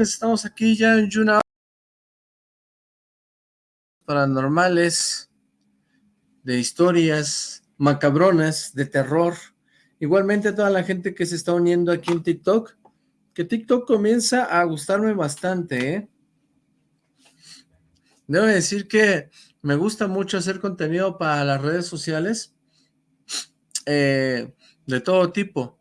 Estamos aquí ya en Yuna paranormales, de historias macabronas, de terror. Igualmente a toda la gente que se está uniendo aquí en TikTok, que TikTok comienza a gustarme bastante, ¿eh? Debo decir que me gusta mucho hacer contenido para las redes sociales, eh, de todo tipo,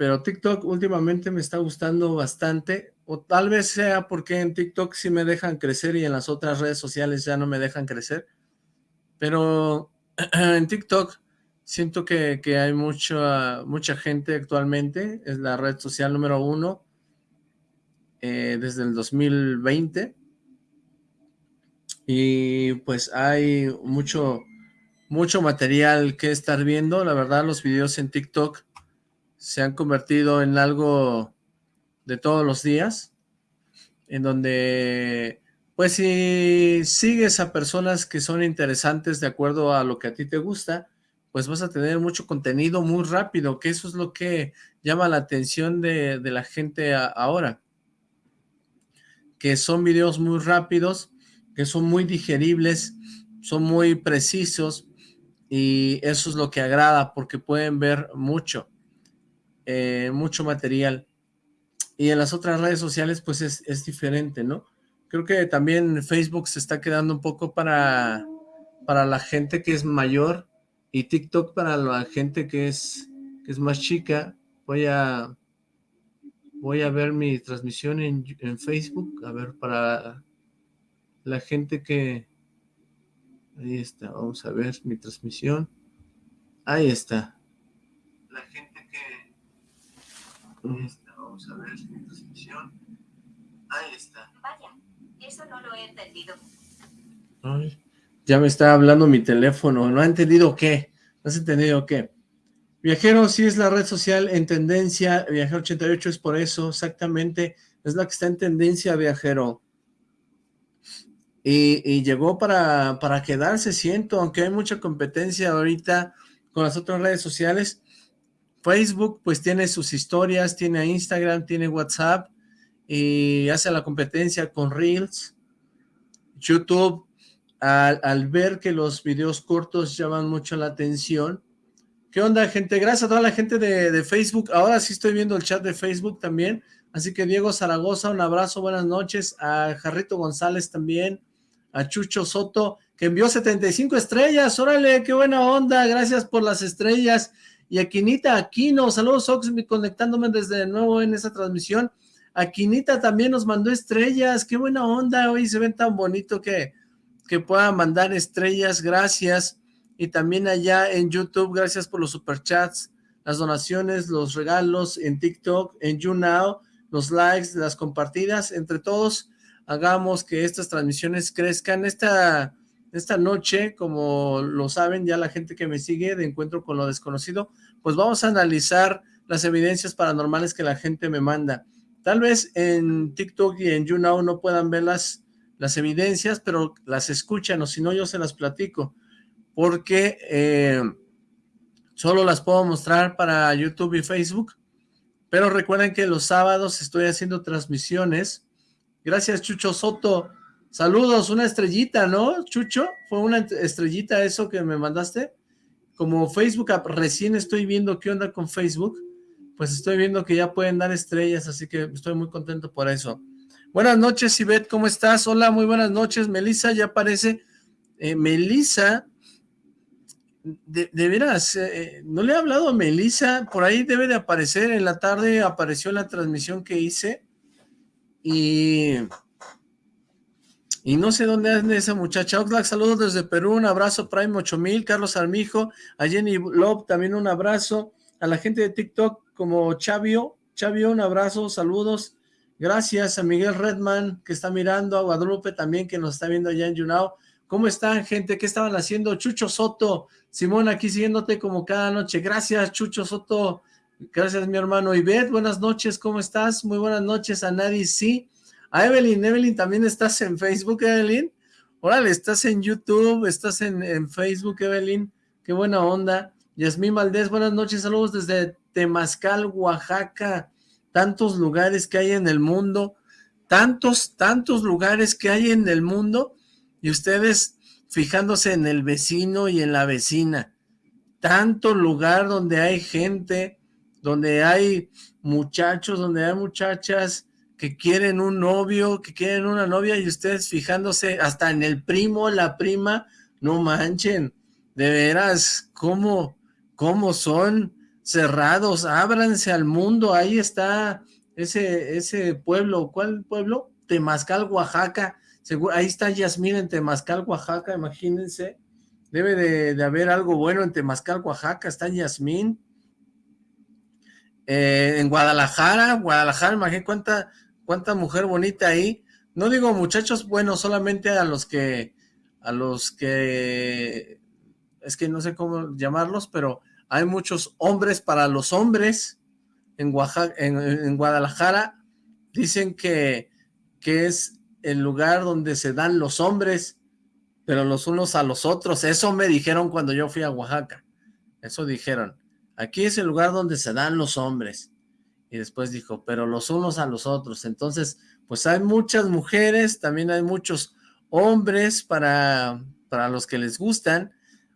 pero TikTok últimamente me está gustando bastante, o tal vez sea porque en TikTok sí me dejan crecer y en las otras redes sociales ya no me dejan crecer, pero en TikTok siento que, hay mucha, mucha gente actualmente, es la red social número uno eh, desde el 2020, y pues hay mucho, mucho material que estar viendo, la verdad los videos en TikTok se han convertido en algo de todos los días, en donde pues si sigues a personas que son interesantes de acuerdo a lo que a ti te gusta, pues vas a tener mucho contenido muy rápido, que eso es lo que llama la atención de, la gente ahora, que son videos muy rápidos, que son muy digeribles, son muy precisos y eso es lo que agrada porque pueden ver mucho, eh, mucho material. Y en las otras redes sociales pues es, es, diferente, ¿no? Creo que también Facebook se está quedando un poco para, para la gente que es mayor y TikTok para la gente que es, que es más chica. Voy a, voy a ver mi transmisión en, en Facebook, a ver, para la gente que... Ahí está, vamos a ver mi transmisión. Ahí está. La gente vamos a ver mi transmisión. Ahí está. Vaya, eso no lo he entendido. ya me está hablando mi teléfono. ¿No ha entendido qué? ¿No has entendido qué? Viajero sí es la red social en tendencia. Viajero 88 es por eso, exactamente. Es la que está en tendencia, Viajero. Y, llegó para, para quedarse, siento, aunque hay mucha competencia ahorita con las otras redes sociales. Facebook pues tiene sus historias, tiene Instagram, tiene WhatsApp y hace la competencia con Reels. YouTube, al, ver que los videos cortos llaman mucho la atención. ¿Qué onda, gente? Gracias a toda la gente de, de Facebook. Ahora sí estoy viendo el chat de Facebook también. Así que Diego Zaragoza, un abrazo, buenas noches. A Jarrito González también a Chucho Soto, que envió 75 estrellas, órale, qué buena onda, gracias por las estrellas, y a Quinita Aquino, saludos Ox, conectándome desde nuevo en esa transmisión, a Quinita también nos mandó estrellas, qué buena onda, hoy se ven tan bonito que, que puedan mandar estrellas, gracias, y también allá en YouTube, gracias por los superchats, las donaciones, los regalos en TikTok, en YouNow, los likes, las compartidas, entre todos, hagamos que estas transmisiones crezcan. Esta, esta noche, como lo saben ya la gente que me sigue de Encuentro con lo Desconocido, pues vamos a analizar las evidencias paranormales que la gente me manda. Tal vez en TikTok y en YouNow no puedan ver las, las evidencias, pero las escuchan, o si no yo se las platico, porque eh, solo las puedo mostrar para YouTube y Facebook, pero recuerden que los sábados estoy haciendo transmisiones Gracias, Chucho Soto. Saludos, una estrellita, ¿no, Chucho? ¿Fue una estrellita eso que me mandaste? Como Facebook, recién estoy viendo qué onda con Facebook, pues estoy viendo que ya pueden dar estrellas, así que estoy muy contento por eso. Buenas noches, Ivette, ¿cómo estás? Hola, muy buenas noches. Melissa ya aparece. Eh, Melissa, de, veras, eh, no le he hablado a Melissa, por ahí debe de aparecer, en la tarde apareció la transmisión que hice, y, y no sé dónde anda esa muchacha. Oxlack, saludos desde Perú, un abrazo, Prime 8000, Carlos Armijo, a Jenny Love, también un abrazo, a la gente de TikTok como Chavio, Chavio, un abrazo, saludos, gracias a Miguel Redman, que está mirando, a Guadalupe también, que nos está viendo allá en YouNow, ¿Cómo están, gente? ¿Qué estaban haciendo? Chucho Soto, Simón, aquí siguiéndote como cada noche. Gracias, Chucho Soto. Gracias, mi hermano. Ivette, buenas noches, ¿cómo estás? Muy buenas noches a Nadie, sí. A Evelyn, Evelyn, ¿también estás en Facebook, Evelyn? Órale, estás en YouTube, estás en, Facebook, Evelyn. Qué buena onda. Yasmín Valdés, buenas noches, saludos desde Temazcal, Oaxaca. Tantos lugares que hay en el mundo. tantos, tantos lugares que hay en el mundo y ustedes fijándose en el vecino y en la vecina. Tanto lugar donde hay gente, donde hay muchachos, donde hay muchachas que quieren un novio, que quieren una novia y ustedes fijándose hasta en el primo, la prima, no manchen, de veras, ¿cómo, cómo son cerrados? Ábranse al mundo, ahí está ese, ese pueblo, ¿cuál pueblo? Temazcal, Oaxaca, Seguro, ahí está Yasmín en Temazcal, Oaxaca, imagínense, debe de, haber algo bueno en Temazcal, Oaxaca, está Yasmín, eh, en Guadalajara, Guadalajara, imagínate cuánta, cuánta mujer bonita ahí. No digo muchachos bueno, solamente a los que, a los que, es que no sé cómo llamarlos, pero hay muchos hombres para los hombres en, en, Guadalajara. Dicen que, que es el lugar donde se dan los hombres, pero los unos a los otros. Eso me dijeron cuando yo fui a Oaxaca. Eso dijeron. Aquí es el lugar donde se dan los hombres. Y después dijo, pero los unos a los otros. Entonces, pues hay muchas mujeres, también hay muchos hombres para, para los que les gustan.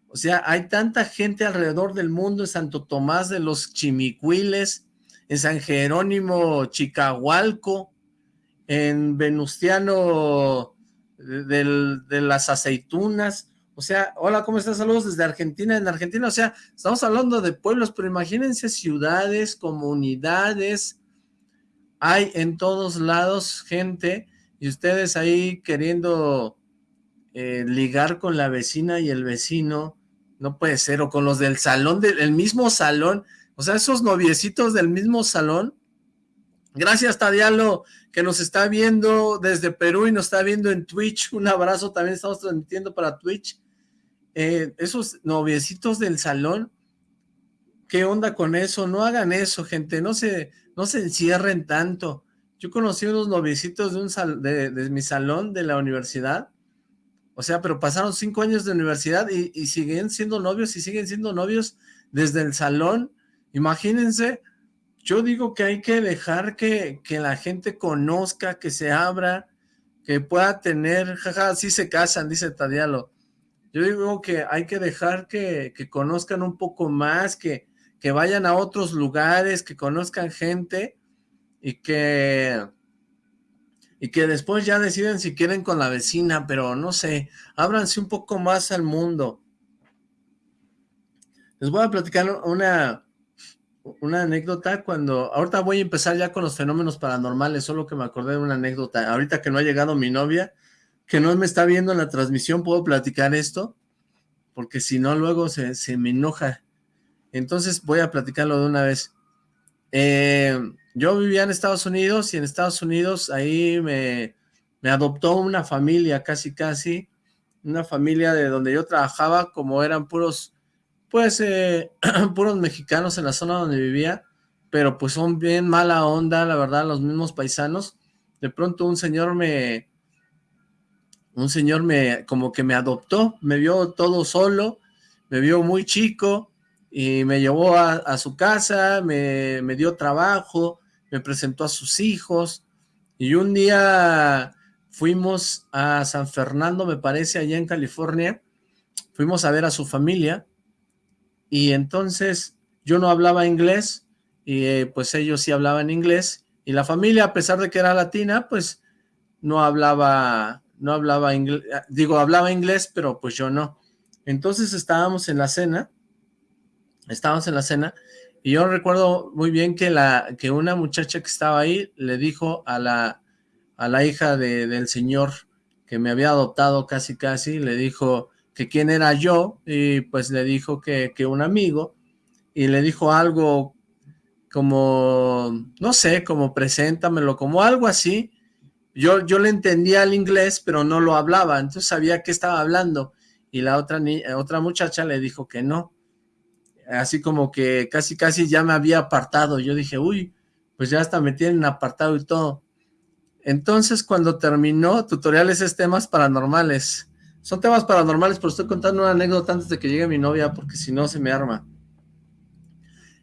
O sea, hay tanta gente alrededor del mundo, en Santo Tomás de los Chimicuiles, en San Jerónimo Chicahualco, en Venustiano de las Aceitunas, o sea, hola, ¿cómo estás? Saludos desde Argentina. En Argentina, o sea, estamos hablando de pueblos, pero imagínense ciudades, comunidades. Hay en todos lados gente y ustedes ahí queriendo eh, ligar con la vecina y el vecino. No puede ser, o con los del salón, del mismo salón. O sea, esos noviecitos del mismo salón. Gracias, Tadialo, que nos está viendo desde Perú y nos está viendo en Twitch. Un abrazo, también estamos transmitiendo para Twitch. Eh, esos noviecitos del salón, ¿qué onda con eso? No hagan eso, gente, no se, no se encierren tanto. Yo conocí unos noviecitos de, un de, mi salón de la universidad, o sea, pero pasaron cinco años de universidad y, y siguen siendo novios y siguen siendo novios desde el salón. Imagínense, yo digo que hay que dejar que, que la gente conozca, que se abra, que pueda tener, jaja, sí se casan, dice Tadialo, yo digo que hay que dejar que, conozcan un poco más, que, que vayan a otros lugares, que conozcan gente y que y que después ya deciden si quieren con la vecina, pero no sé, ábranse un poco más al mundo. Les voy a platicar una, una anécdota cuando, ahorita voy a empezar ya con los fenómenos paranormales, solo que me acordé de una anécdota, ahorita que no ha llegado mi novia, que no me está viendo en la transmisión, ¿puedo platicar esto? Porque si no, luego se, me enoja. Entonces voy a platicarlo de una vez. Eh, yo vivía en Estados Unidos y en Estados Unidos ahí me, me adoptó una familia casi casi, una familia de donde yo trabajaba, como eran puros, pues, eh, puros mexicanos en la zona donde vivía, pero pues son bien mala onda, la verdad, los mismos paisanos. De pronto un señor me, un señor me como que me adoptó, me vio todo solo, me vio muy chico y me llevó a, su casa, me, me, dio trabajo, me presentó a sus hijos. Y un día fuimos a San Fernando, me parece, allá en California, fuimos a ver a su familia y entonces yo no hablaba inglés y eh, pues ellos sí hablaban inglés. Y la familia, a pesar de que era latina, pues no hablaba no hablaba inglés, digo, hablaba inglés, pero pues yo no. Entonces estábamos en la cena, estábamos en la cena, y yo recuerdo muy bien que, la, que una muchacha que estaba ahí le dijo a la, a la hija de, del señor que me había adoptado casi casi, le dijo que quién era yo, y pues le dijo que, que un amigo, y le dijo algo como, no sé, como preséntamelo, como algo así, yo, yo le entendía el inglés, pero no lo hablaba, entonces sabía que estaba hablando, y la otra, otra muchacha le dijo que no, así como que casi casi ya me había apartado, yo dije, uy, pues ya hasta me tienen apartado y todo. Entonces cuando terminó, tutoriales es temas paranormales, son temas paranormales, pero estoy contando una anécdota antes de que llegue mi novia, porque si no se me arma.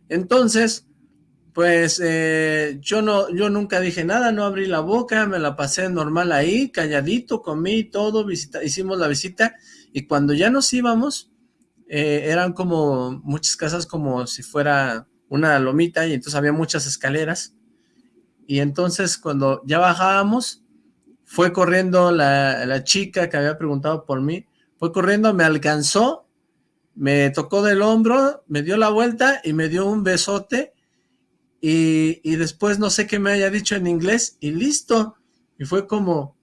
Entonces, Pues eh, yo no, yo nunca dije nada, no abrí la boca, me la pasé normal ahí, calladito, comí todo, visita, hicimos la visita y cuando ya nos íbamos, eh, eran como muchas casas como si fuera una lomita y entonces había muchas escaleras y entonces cuando ya bajábamos, fue corriendo la, la chica que había preguntado por mí, fue corriendo, me alcanzó, me tocó del hombro, me dio la vuelta y me dio un besote y, después no sé qué me haya dicho en inglés y listo. Y fue como,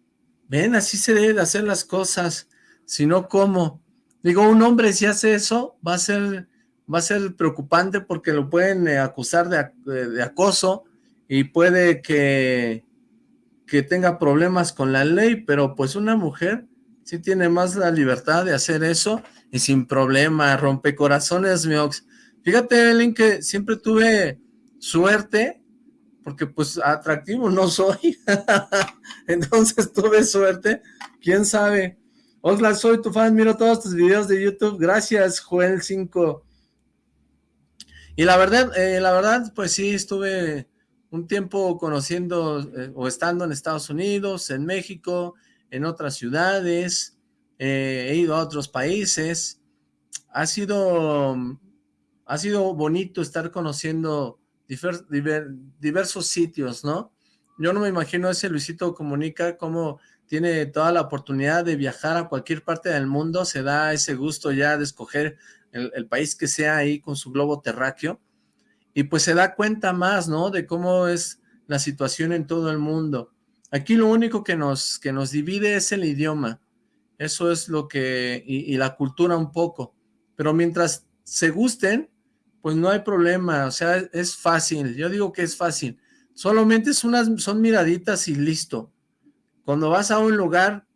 ven, así se debe de hacer las cosas, si no, ¿cómo? Digo, un hombre si hace eso va a ser, va a ser preocupante porque lo pueden eh, acusar de, acoso y puede que, que tenga problemas con la ley, pero pues una mujer sí tiene más la libertad de hacer eso y sin problema, rompe corazones, miox. Fíjate, Evelyn, que siempre tuve suerte, porque pues atractivo no soy, entonces tuve suerte, quién sabe. Hola, soy tu fan, miro todos tus videos de YouTube, gracias Joel 5. Y la verdad, eh, la verdad, pues sí, estuve un tiempo conociendo eh, o estando en Estados Unidos, en México, en otras ciudades, eh, he ido a otros países, ha sido, ha sido bonito estar conociendo diversos sitios, ¿no? Yo no me imagino ese Luisito Comunica como tiene toda la oportunidad de viajar a cualquier parte del mundo, se da ese gusto ya de escoger el, país que sea ahí con su globo terráqueo, y pues se da cuenta más, ¿no? De cómo es la situación en todo el mundo. Aquí lo único que nos, que nos divide es el idioma, eso es lo que, y la cultura un poco, pero mientras se gusten, pues no hay problema, o sea, es fácil, yo digo que es fácil, solamente es unas, son miraditas y listo. Cuando vas a un lugar,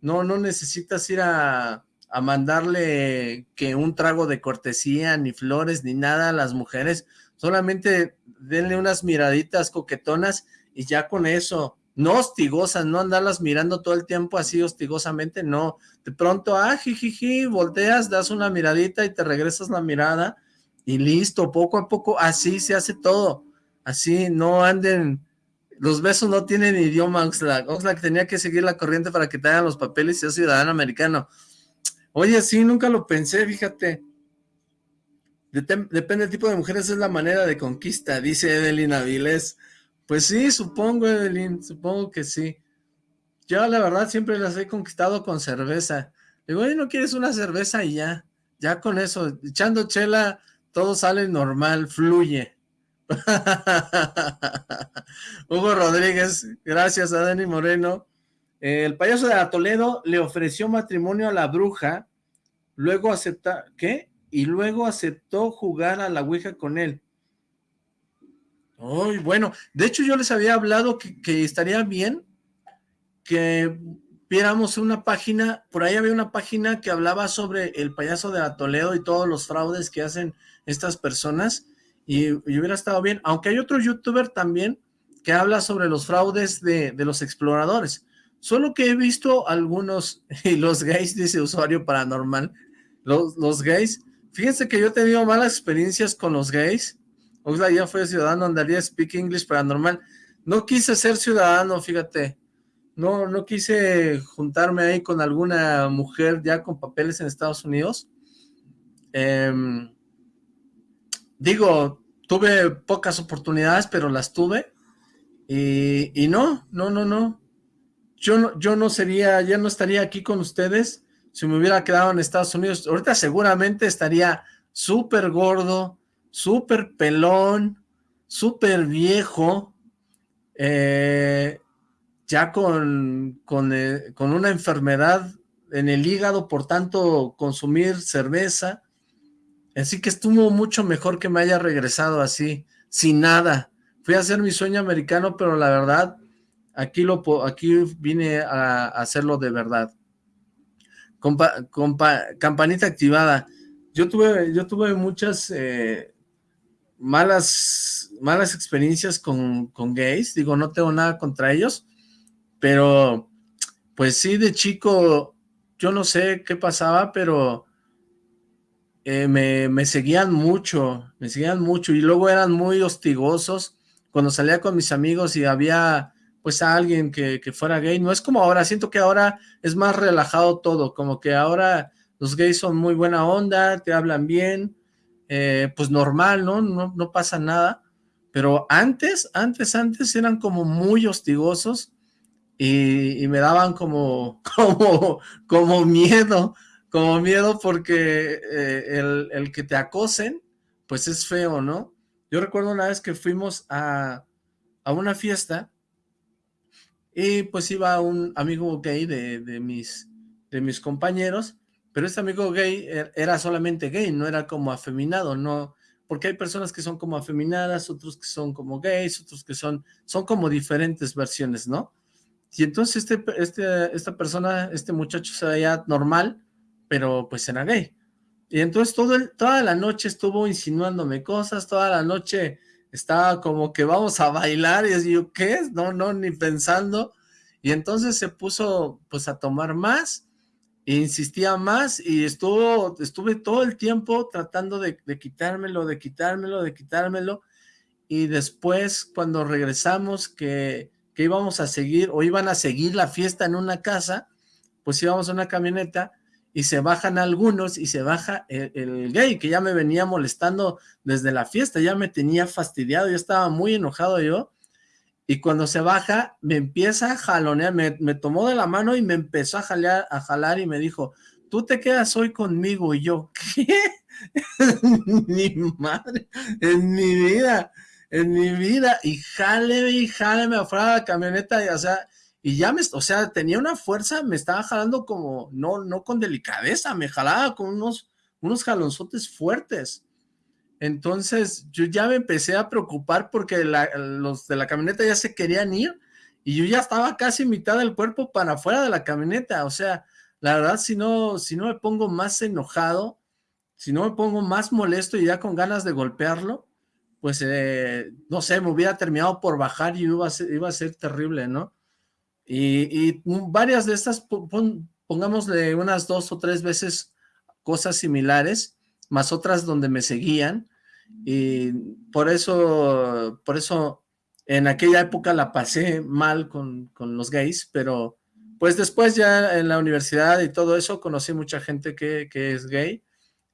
no, no necesitas ir a, a mandarle que un trago de cortesía, ni flores, ni nada a las mujeres, solamente denle unas miraditas coquetonas y ya con eso, no hostigosas, no andarlas mirando todo el tiempo así hostigosamente, no, de pronto, ah, jijiji, volteas, das una miradita y te regresas la mirada, y listo, poco a poco, así se hace todo, así, no anden, los besos no tienen idioma, Oxlack, Oxlack tenía que seguir la corriente para que te hagan los papeles y ser ciudadano americano, oye, sí, nunca lo pensé, fíjate, depende del tipo de mujeres, es la manera de conquista, dice Evelyn Avilés, pues sí, supongo, Evelyn, supongo que sí, yo la verdad siempre las he conquistado con cerveza, digo, oye, ¿no quieres una cerveza? Y ya, ya con eso, echando chela, todo sale normal, fluye. Hugo Rodríguez, gracias a Dani Moreno. el payaso de Toledo le ofreció matrimonio a la bruja, luego acepta, ¿qué? Y luego aceptó jugar a la ouija con él. Ay, bueno, de hecho yo les había hablado que estaría bien que viéramos una página, por ahí había una página que hablaba sobre el payaso de la Toledo y todos los fraudes que hacen estas personas y, hubiera estado bien, aunque hay otro youtuber también que habla sobre los fraudes de, los exploradores, solo que he visto algunos, y los gays, dice usuario paranormal, los, los gays, fíjense que yo he tenido malas experiencias con los gays, Oxla ya fue ciudadano, andaría speak English paranormal, no quise ser ciudadano, fíjate, no, no quise juntarme ahí con alguna mujer ya con papeles en Estados Unidos, eh, digo, tuve pocas oportunidades, pero las tuve, y, no, no, no, no, yo no, yo no sería, ya no estaría aquí con ustedes si me hubiera quedado en Estados Unidos, ahorita seguramente estaría súper gordo, súper pelón, súper viejo, eh, ya con, con, eh, con una enfermedad en el hígado por tanto consumir cerveza, Así que estuvo mucho mejor que me haya regresado así, sin nada. Fui a hacer mi sueño americano, pero la verdad, aquí, lo, aquí vine a, hacerlo de verdad. campanita activada. Yo tuve, yo tuve muchas eh, malas, malas experiencias con, con gays. Digo, no tengo nada contra ellos, pero pues sí, de chico, yo no sé qué pasaba, pero eh, me, me, seguían mucho, me seguían mucho y luego eran muy hostigosos cuando salía con mis amigos y había pues a alguien que, que, fuera gay, no es como ahora, siento que ahora es más relajado todo, como que ahora los gays son muy buena onda, te hablan bien, eh, pues normal, ¿no? ¿no? No pasa nada, pero antes, antes, antes eran como muy hostigosos y, me daban como, como, como miedo, como miedo porque eh, el, el, que te acosen, pues es feo, ¿no? Yo recuerdo una vez que fuimos a, a una fiesta y pues iba un amigo gay de, de, mis, de mis compañeros, pero este amigo gay er, era solamente gay, no era como afeminado, no, porque hay personas que son como afeminadas, otros que son como gays, otros que son, son como diferentes versiones, ¿no? Y entonces este, este, esta persona, este muchacho se veía normal, pero pues era gay. Y entonces todo toda la noche estuvo insinuándome cosas, toda la noche estaba como que vamos a bailar, y yo, ¿qué? No, no, ni pensando. Y entonces se puso pues a tomar más, e insistía más, y estuvo, estuve todo el tiempo tratando de quitármelo, de quitármelo, de quitármelo, y después cuando regresamos que, que íbamos a seguir, o iban a seguir la fiesta en una casa, pues íbamos a una camioneta, y se bajan algunos y se baja el, gay que ya me venía molestando desde la fiesta, ya me tenía fastidiado, yo estaba muy enojado yo, y cuando se baja me empieza a jalonear, me, me tomó de la mano y me empezó a, jalear, a jalar y me dijo, tú te quedas hoy conmigo, y yo, ¿qué? mi madre, en mi vida, en mi vida, y jáleme y jáleme afuera de la camioneta, y o sea, y ya me, o sea, tenía una fuerza, me estaba jalando como, no, no con delicadeza, me jalaba con unos, unos jalonzotes fuertes. Entonces, yo ya me empecé a preocupar porque los de la camioneta ya se querían ir y yo ya estaba casi mitad del cuerpo para afuera de la camioneta. O sea, la verdad, si no, si no me pongo más enojado, si no me pongo más molesto y ya con ganas de golpearlo, pues, eh, no sé, me hubiera terminado por bajar y iba a ser, terrible, ¿no? Y, varias de estas, pongámosle unas dos o tres veces cosas similares, más otras donde me seguían, y por eso, por eso en aquella época la pasé mal con, los gays, pero pues después ya en la universidad y todo eso conocí mucha gente que es gay,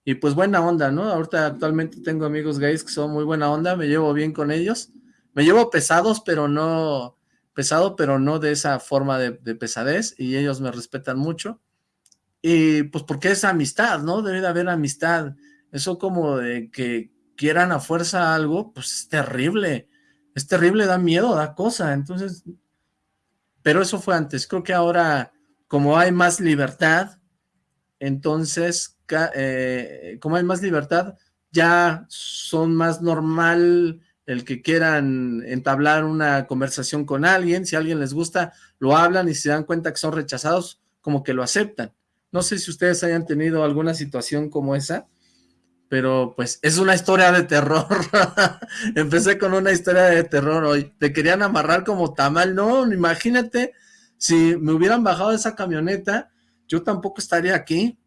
y pues buena onda, ¿no? Ahorita actualmente tengo amigos gays que son muy buena onda, me llevo bien con ellos, me llevo pesados, pero no, pesado, pero no de esa forma de, pesadez, y ellos me respetan mucho, y pues porque es amistad, ¿no? Debe de haber amistad, eso como de que quieran a fuerza algo, pues es terrible, es terrible, da miedo, da cosa, entonces, pero eso fue antes, creo que ahora, como hay más libertad, entonces, eh, como hay más libertad, ya son más normal el que quieran entablar una conversación con alguien, si a alguien les gusta, lo hablan y se dan cuenta que son rechazados, como que lo aceptan. No sé si ustedes hayan tenido alguna situación como esa, pero pues es una historia de terror. Empecé con una historia de terror hoy. Te querían amarrar como tamal, no, imagínate, si me hubieran bajado de esa camioneta, yo tampoco estaría aquí.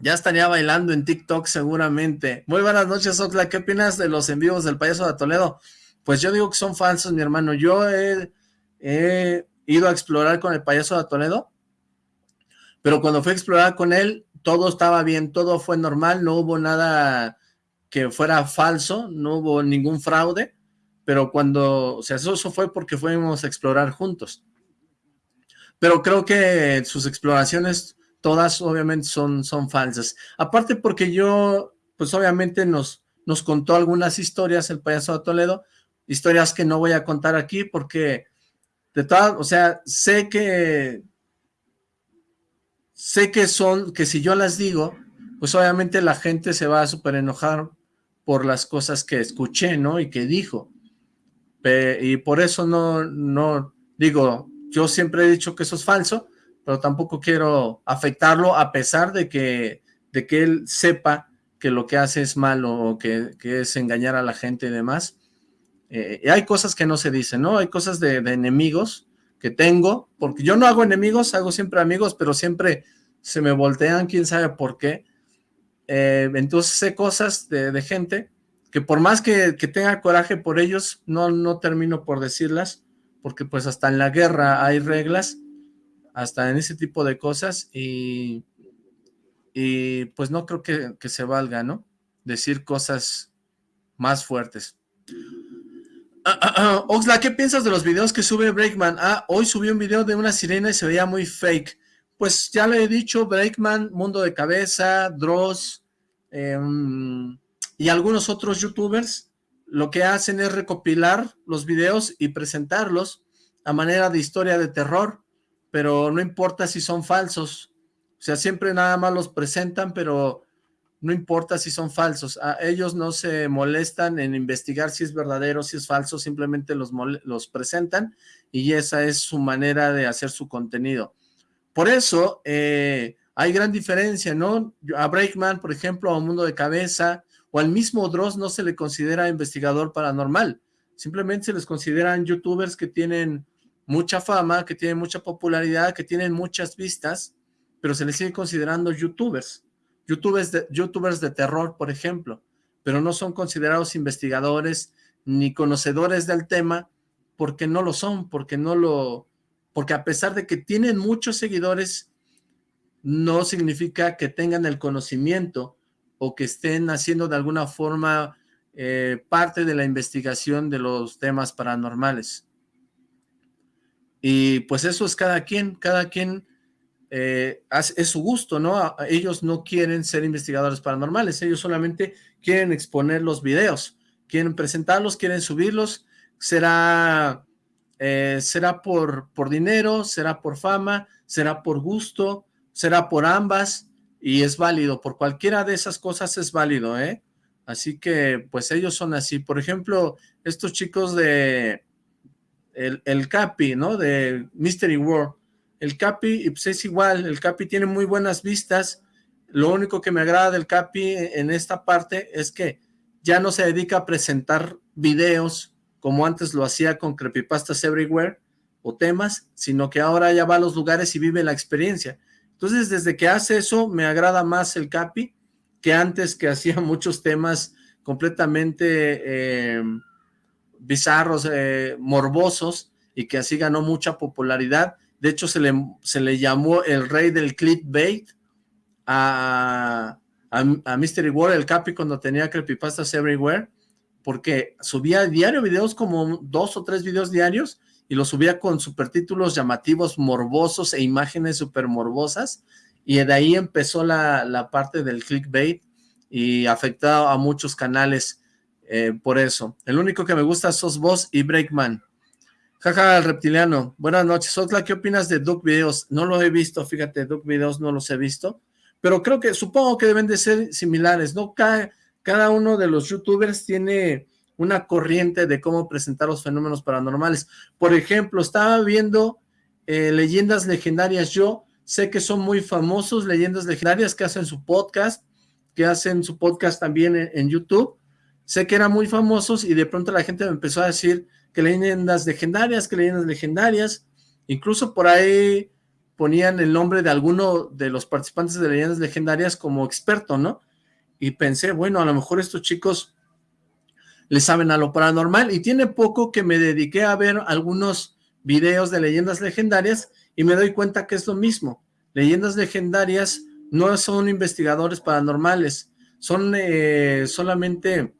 Ya estaría bailando en TikTok seguramente. Muy buenas noches, Oxla. ¿Qué opinas de los envíos del payaso de Toledo? Pues yo digo que son falsos, mi hermano. Yo he, ido a explorar con el payaso de Toledo, pero cuando fui a explorar con él, todo estaba bien, todo fue normal, no hubo nada que fuera falso, no hubo ningún fraude, pero cuando, o sea, eso, eso fue porque fuimos a explorar juntos. Pero creo que sus exploraciones todas obviamente son, son falsas. Aparte porque yo, pues obviamente nos, nos contó algunas historias el payaso de Toledo, historias que no voy a contar aquí porque de todas, o sea, sé que sé que son, que si yo las digo, pues obviamente la gente se va a súper enojar por las cosas que escuché, ¿no? Y que dijo. y por eso no, no, digo, yo siempre he dicho que eso es falso, pero tampoco quiero afectarlo a pesar de que, de que él sepa que lo que hace es malo o que, es engañar a la gente y demás. Eh, hay cosas que no se dicen, ¿no? Hay cosas de, enemigos que tengo, porque yo no hago enemigos, hago siempre amigos, pero siempre se me voltean, quién sabe por qué. eh, entonces sé cosas de, gente que por más que, tenga coraje por ellos, no, no termino por decirlas, porque pues hasta en la guerra hay reglas, hasta en ese tipo de cosas, y, y pues no creo que, que se valga, ¿no? Decir cosas más fuertes. Oxla, ¿qué piensas de los videos que sube Breakman? Ah, hoy subí un video de una sirena y se veía muy fake. Pues ya le he dicho, Breakman, Mundo de Cabeza, Dross em, y algunos otros youtubers, lo que hacen es recopilar los videos y presentarlos a manera de historia de terror, pero no importa si son falsos. O sea, siempre nada más los presentan, pero no importa si son falsos, a ellos no se molestan en investigar si es verdadero, si es falso, simplemente los, los presentan y esa es su manera de hacer su contenido. Por eso eh, hay gran diferencia, ¿no? A Breakman, por ejemplo, a Mundo de Cabeza, o al mismo Dross no se le considera investigador paranormal, simplemente se les consideran youtubers que tienen mucha fama, que tienen mucha popularidad, que tienen muchas vistas, pero se les sigue considerando youtubers youtubers de, youtubers de terror, por ejemplo, pero no son considerados investigadores ni conocedores del tema porque no lo son, porque no lo, porque a pesar de que tienen muchos seguidores, no significa que tengan el conocimiento o que estén haciendo de alguna forma eh, parte de la investigación de los temas paranormales. Y pues eso es cada quien, cada quien eh, es su gusto, ¿no? Ellos no quieren ser investigadores paranormales, ellos solamente quieren exponer los videos, quieren presentarlos, quieren subirlos, será, eh, será por, por dinero, será por fama, será por gusto, será por ambas, y es válido, por cualquiera de esas cosas es válido, ¿eh? Así que, pues ellos son así. Por ejemplo, estos chicos de el, el Capi, ¿no? De Mystery World, el Capi pues es igual, el Capi tiene muy buenas vistas, lo único que me agrada del Capi en esta parte es que ya no se dedica a presentar videos como antes lo hacía con Creepypastas Everywhere o temas, sino que ahora ya va a los lugares y vive la experiencia. Entonces, desde que hace eso, me agrada más el Capi que antes que hacía muchos temas completamente eh, bizarros, eh, morbosos, y que así ganó mucha popularidad, de hecho, se le, se le llamó el rey del clickbait a, a, Mystery World, el Capi, cuando tenía creepypastas everywhere, porque subía diario videos, como dos o tres videos diarios, y los subía con supertítulos llamativos, morbosos e imágenes super morbosas, y de ahí empezó la, la parte del clickbait, y afectaba a muchos canales eh, por eso. El único que me gusta sos vos y Breakman. Jaja, el reptiliano. Buenas noches. Otla, ¿qué opinas de Duck Videos? No lo he visto, fíjate, Duck Videos no los he visto, pero creo que, supongo que deben de ser similares, ¿no? Cada, uno de los youtubers tiene una corriente de cómo presentar los fenómenos paranormales. Por ejemplo, estaba viendo eh, leyendas legendarias. Yo sé que son muy famosos leyendas legendarias que hacen su podcast, que hacen su podcast también en YouTube. Sé que eran muy famosos y de pronto la gente me empezó a decir que leyendas legendarias, que leyendas legendarias, incluso por ahí ponían el nombre de alguno de los participantes de leyendas legendarias como experto, ¿no? Y pensé, bueno, a lo mejor estos chicos le saben a lo paranormal, y tiene poco que me dediqué a ver algunos videos de leyendas legendarias, y me doy cuenta que es lo mismo. Leyendas legendarias no son investigadores paranormales, son eh, solamente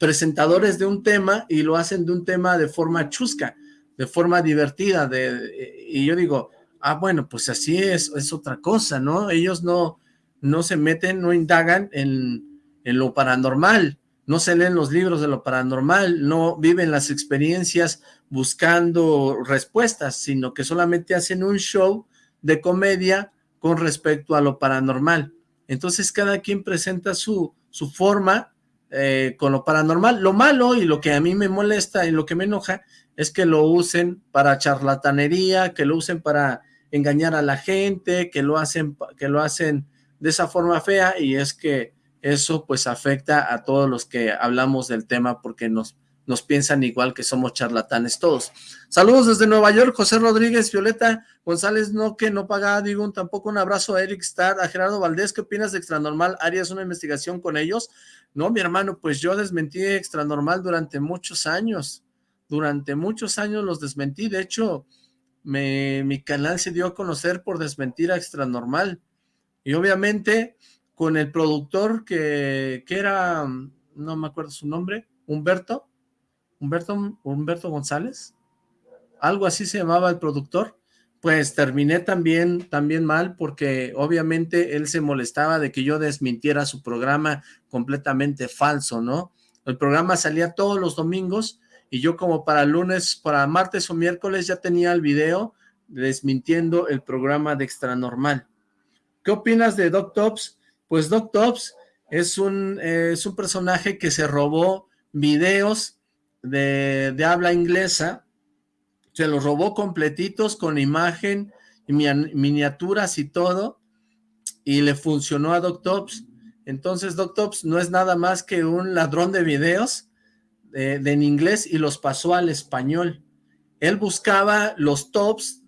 presentadores de un tema y lo hacen de un tema de forma chusca, de forma divertida, de, y yo digo, ah, bueno, pues así es, es otra cosa, ¿no? Ellos no, no se meten, no indagan en, en lo paranormal, no se leen los libros de lo paranormal, no viven las experiencias buscando respuestas, sino que solamente hacen un show de comedia con respecto a lo paranormal. Entonces cada quien presenta su, su forma eh, con lo paranormal. Lo malo y lo que a mí me molesta y lo que me enoja es que lo usen para charlatanería, que lo usen para engañar a la gente, que lo hacen, que lo hacen de esa forma fea y es que eso pues afecta a todos los que hablamos del tema porque nos, nos piensan igual que somos charlatanes todos. Saludos desde Nueva York, José Rodríguez, Violeta González, no que no paga, digo, tampoco un abrazo a Eric Starr, a Gerardo Valdés, ¿qué opinas de Extranormal? ¿Harías una investigación con ellos? No, mi hermano, pues yo desmentí Extranormal durante muchos años, durante muchos años los desmentí, de hecho, mi canal se dio a conocer por desmentir a Extranormal, y obviamente con el productor que, que era, no me acuerdo su nombre, Humberto, Humberto, Humberto González, algo así se llamaba el productor, pues terminé también, también mal porque obviamente él se molestaba de que yo desmintiera su programa completamente falso, ¿no? El programa salía todos los domingos y yo como para lunes, para martes o miércoles ya tenía el video desmintiendo el programa de Extra Normal. ¿Qué opinas de Doc Tops? Pues Doc Tops es un, es un personaje que se robó videos de, habla inglesa, se los robó completitos con imagen, miniaturas y todo, y le funcionó a Doctops. Entonces Doctops no es nada más que un ladrón de videos de, en inglés y los pasó al español. Él buscaba los tops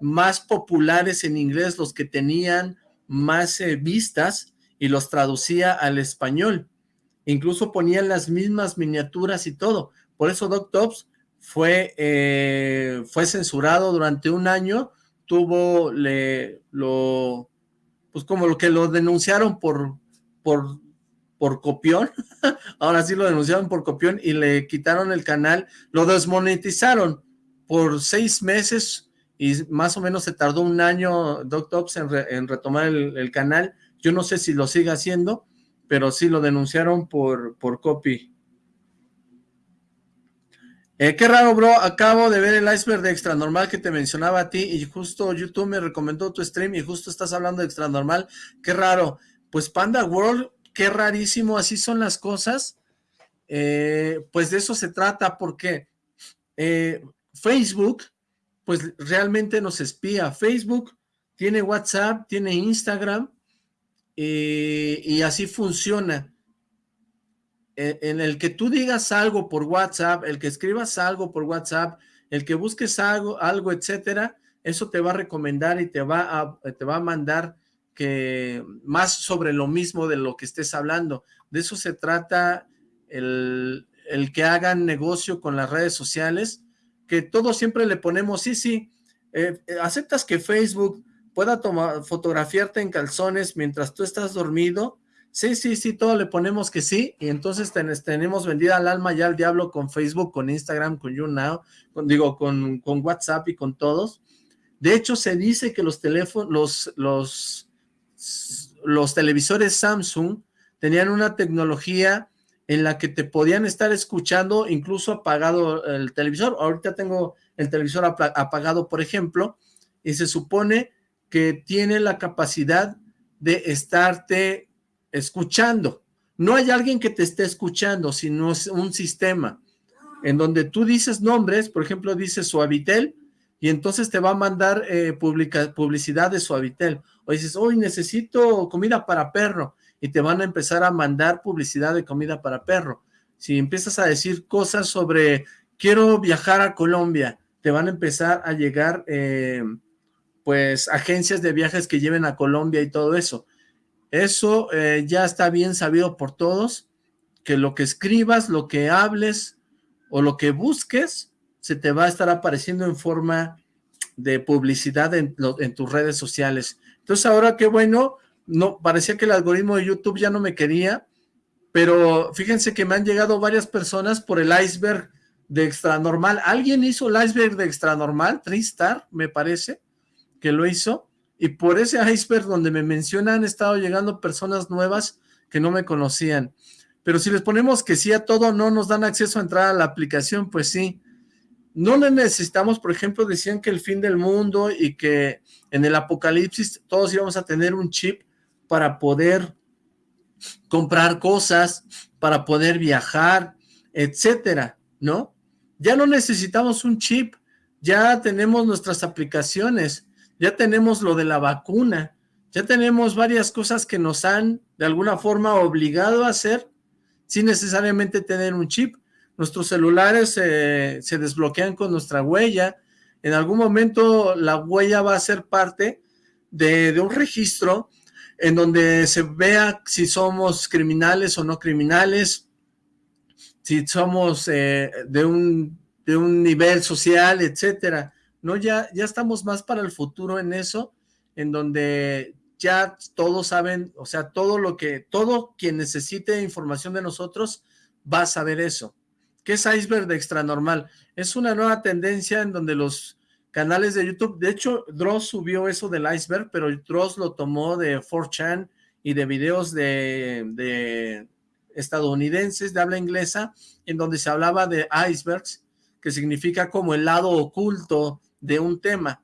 más populares en inglés, los que tenían más eh, vistas, y los traducía al español. Incluso ponían las mismas miniaturas y todo. Por eso Doc Tops fue, eh, fue censurado durante un año, tuvo, le, lo, pues como lo que lo denunciaron por, por, por copión, ahora sí lo denunciaron por copión y le quitaron el canal, lo desmonetizaron por seis meses y más o menos se tardó un año Doc Tops en, retomar el, el, canal, yo no sé si lo sigue haciendo, pero sí lo denunciaron por, por copy. Eh, qué raro, bro, acabo de ver el iceberg de Extra Normal que te mencionaba a ti y justo YouTube me recomendó tu stream y justo estás hablando de Extra Normal. Qué raro. Pues Panda World, qué rarísimo, así son las cosas. Eh, pues de eso se trata porque eh, Facebook, pues realmente nos espía. Facebook tiene WhatsApp, tiene Instagram y así funciona en el que tú digas algo por WhatsApp, el que escribas algo por WhatsApp, el que busques algo, algo etcétera, eso te va a recomendar y te va a, te va a mandar que más sobre lo mismo de lo que estés hablando. De eso se trata el, el que hagan negocio con las redes sociales, que todos siempre le ponemos, sí, sí, eh, aceptas que Facebook pueda tomar, fotografiarte en calzones mientras tú estás dormido, Sí, sí, sí, todo le ponemos que sí, y entonces tenemos vendida al alma ya al diablo con Facebook, con Instagram, con YouNow, con, digo, con, WhatsApp y con todos. De hecho, se dice que los teléfonos, los televisores Samsung tenían una tecnología en la que te podían estar escuchando, incluso apagado el televisor. Ahorita tengo el televisor apagado, por ejemplo, y se supone que tiene la capacidad de estarte escuchando. No hay alguien que te esté escuchando, sino es un sistema en donde tú dices nombres, por ejemplo, dices Suavitel, y entonces te va a mandar eh, publicidad de Suavitel. O dices, hoy necesito comida para perro, y te van a empezar a mandar publicidad de comida para perro. Si empiezas a decir cosas sobre, quiero viajar a Colombia, te van a empezar a llegar, eh, pues, agencias de viajes que lleven a Colombia y todo eso. Eso eh, ya está bien sabido por todos, que lo que escribas, lo que hables o lo que busques, se te va a estar apareciendo en forma de publicidad en, tus redes sociales. Entonces ahora qué bueno, no parecía que el algoritmo de YouTube ya no me quería, pero fíjense que me han llegado varias personas por el iceberg de extra normal. ¿Alguien hizo el iceberg de extra normal? Tristar, me parece, que lo hizo y por ese iceberg donde me mencionan han estado llegando personas nuevas que no me conocían. Pero si les ponemos que sí a todo, no nos dan acceso a entrar a la aplicación, pues sí. No necesitamos, por ejemplo, decían que el fin del mundo y que en el apocalipsis todos íbamos a tener un chip para poder comprar cosas, para poder viajar, etcétera, ¿no? Ya no necesitamos un chip, ya tenemos nuestras aplicaciones, ya tenemos lo de la vacuna, ya tenemos varias cosas que nos han de alguna forma obligado a hacer sin necesariamente tener un chip. nuestros celulares se desbloquean con nuestra huella, en algún momento la huella va a ser parte de, un registro en donde se vea si somos criminales o no criminales, si somos eh, de, un, de un nivel social, etcétera. No, ya, ya estamos más para el futuro en eso, en donde ya todos saben, o sea, todo lo que, todo quien necesite información de nosotros va a saber eso. ¿Qué es iceberg de extra normal? Es una nueva tendencia en donde los canales de YouTube, de hecho, Dross subió eso del iceberg, pero Dross lo tomó de 4chan y de videos de, de estadounidenses de habla inglesa, en donde se hablaba de icebergs, que significa como el lado oculto de un tema.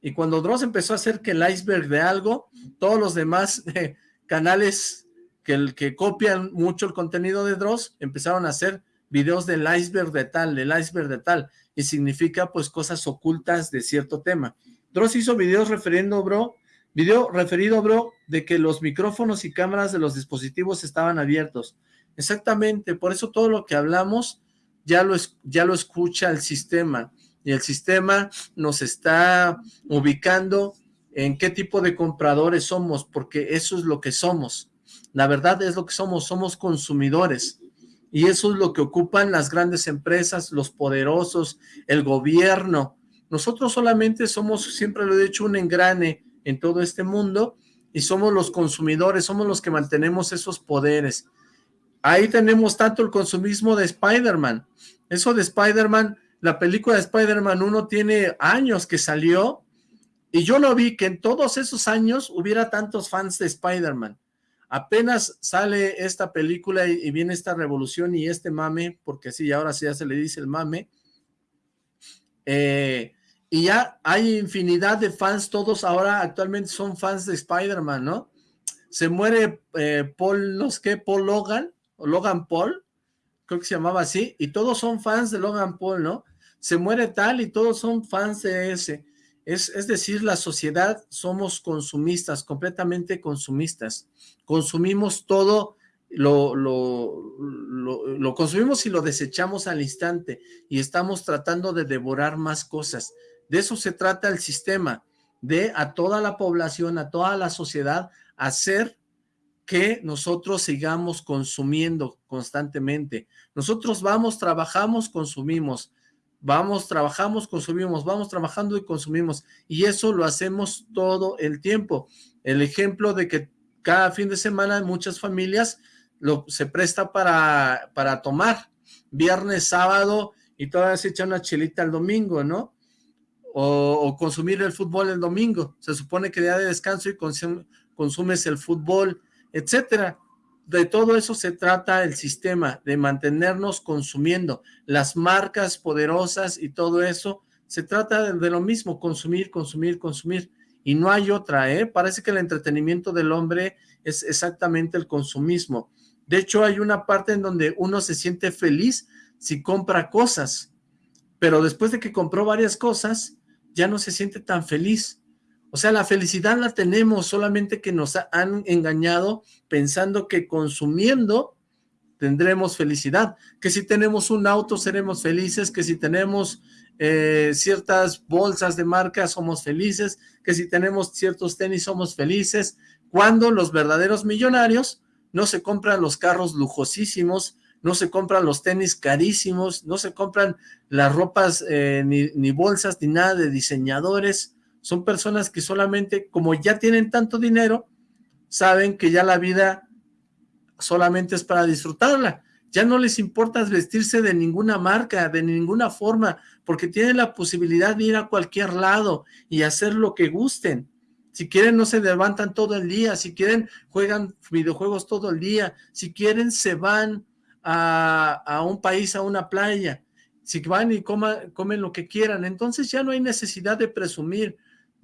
Y cuando Dross empezó a hacer que el iceberg de algo, todos los demás eh, canales que, que copian mucho el contenido de Dross empezaron a hacer videos del iceberg de tal, del iceberg de tal, y significa pues cosas ocultas de cierto tema. Dross hizo videos referiendo, bro, video referido, bro, de que los micrófonos y cámaras de los dispositivos estaban abiertos. Exactamente, por eso todo lo que hablamos ya lo, ya lo escucha el sistema y el sistema nos está ubicando en qué tipo de compradores somos, porque eso es lo que somos. La verdad es lo que somos, somos consumidores. Y eso es lo que ocupan las grandes empresas, los poderosos, el gobierno. Nosotros solamente somos, siempre lo he dicho, un engrane en todo este mundo y somos los consumidores, somos los que mantenemos esos poderes. Ahí tenemos tanto el consumismo de Spider-Man. Eso de Spider-Man la película de Spider-Man 1 tiene años que salió y yo no vi que en todos esos años hubiera tantos fans de Spider-Man. Apenas sale esta película y, viene esta revolución y este mame, porque sí, ahora sí ya se le dice el mame, eh, y ya hay infinidad de fans, todos ahora actualmente son fans de Spider-Man, ¿no? Se muere eh, Paul, no sé qué, Paul Logan, o Logan Paul, creo que se llamaba así, y todos son fans de Logan Paul, ¿no? Se muere tal y todos son fans de ese. Es, es decir, la sociedad somos consumistas, completamente consumistas. Consumimos todo, lo, lo, lo, consumimos y lo desechamos al instante y estamos tratando de devorar más cosas. De eso se trata el sistema, de a toda la población, a toda la sociedad, hacer que nosotros sigamos consumiendo constantemente. Nosotros vamos, trabajamos, consumimos, vamos, trabajamos, consumimos, vamos trabajando y consumimos, y eso lo hacemos todo el tiempo. El ejemplo de que cada fin de semana muchas familias se presta para, para tomar, viernes, sábado, y todavía se echa una chelita el domingo, ¿no? O, o, consumir el fútbol el domingo. Se supone que día de descanso y consumes el fútbol, etcétera. De todo eso se trata el sistema, de mantenernos consumiendo. Las marcas poderosas y todo eso, se trata de, lo mismo, consumir, consumir, consumir. Y no hay otra, ¿eh? Parece que el entretenimiento del hombre es exactamente el consumismo. De hecho, hay una parte en donde uno se siente feliz si compra cosas, pero después de que compró varias cosas, ya no se siente tan feliz. O sea, la felicidad la tenemos, solamente que nos han engañado pensando que consumiendo tendremos felicidad, que si tenemos un auto seremos felices, que si tenemos eh, ciertas bolsas de marca somos felices, que si tenemos ciertos tenis somos felices, cuando los verdaderos millonarios no se compran los carros lujosísimos, no se compran los tenis carísimos, no se compran las ropas eh, ni, ni bolsas ni nada de diseñadores, son personas que solamente, como ya tienen tanto dinero, saben que ya la vida solamente es para disfrutarla. Ya no les importa vestirse de ninguna marca, de ninguna forma, porque tienen la posibilidad de ir a cualquier lado y hacer lo que gusten. Si quieren, no se levantan todo el día. Si quieren, juegan videojuegos todo el día. Si quieren, se van a, a un país, a una playa. Si van y comen lo que quieran. Entonces ya no hay necesidad de presumir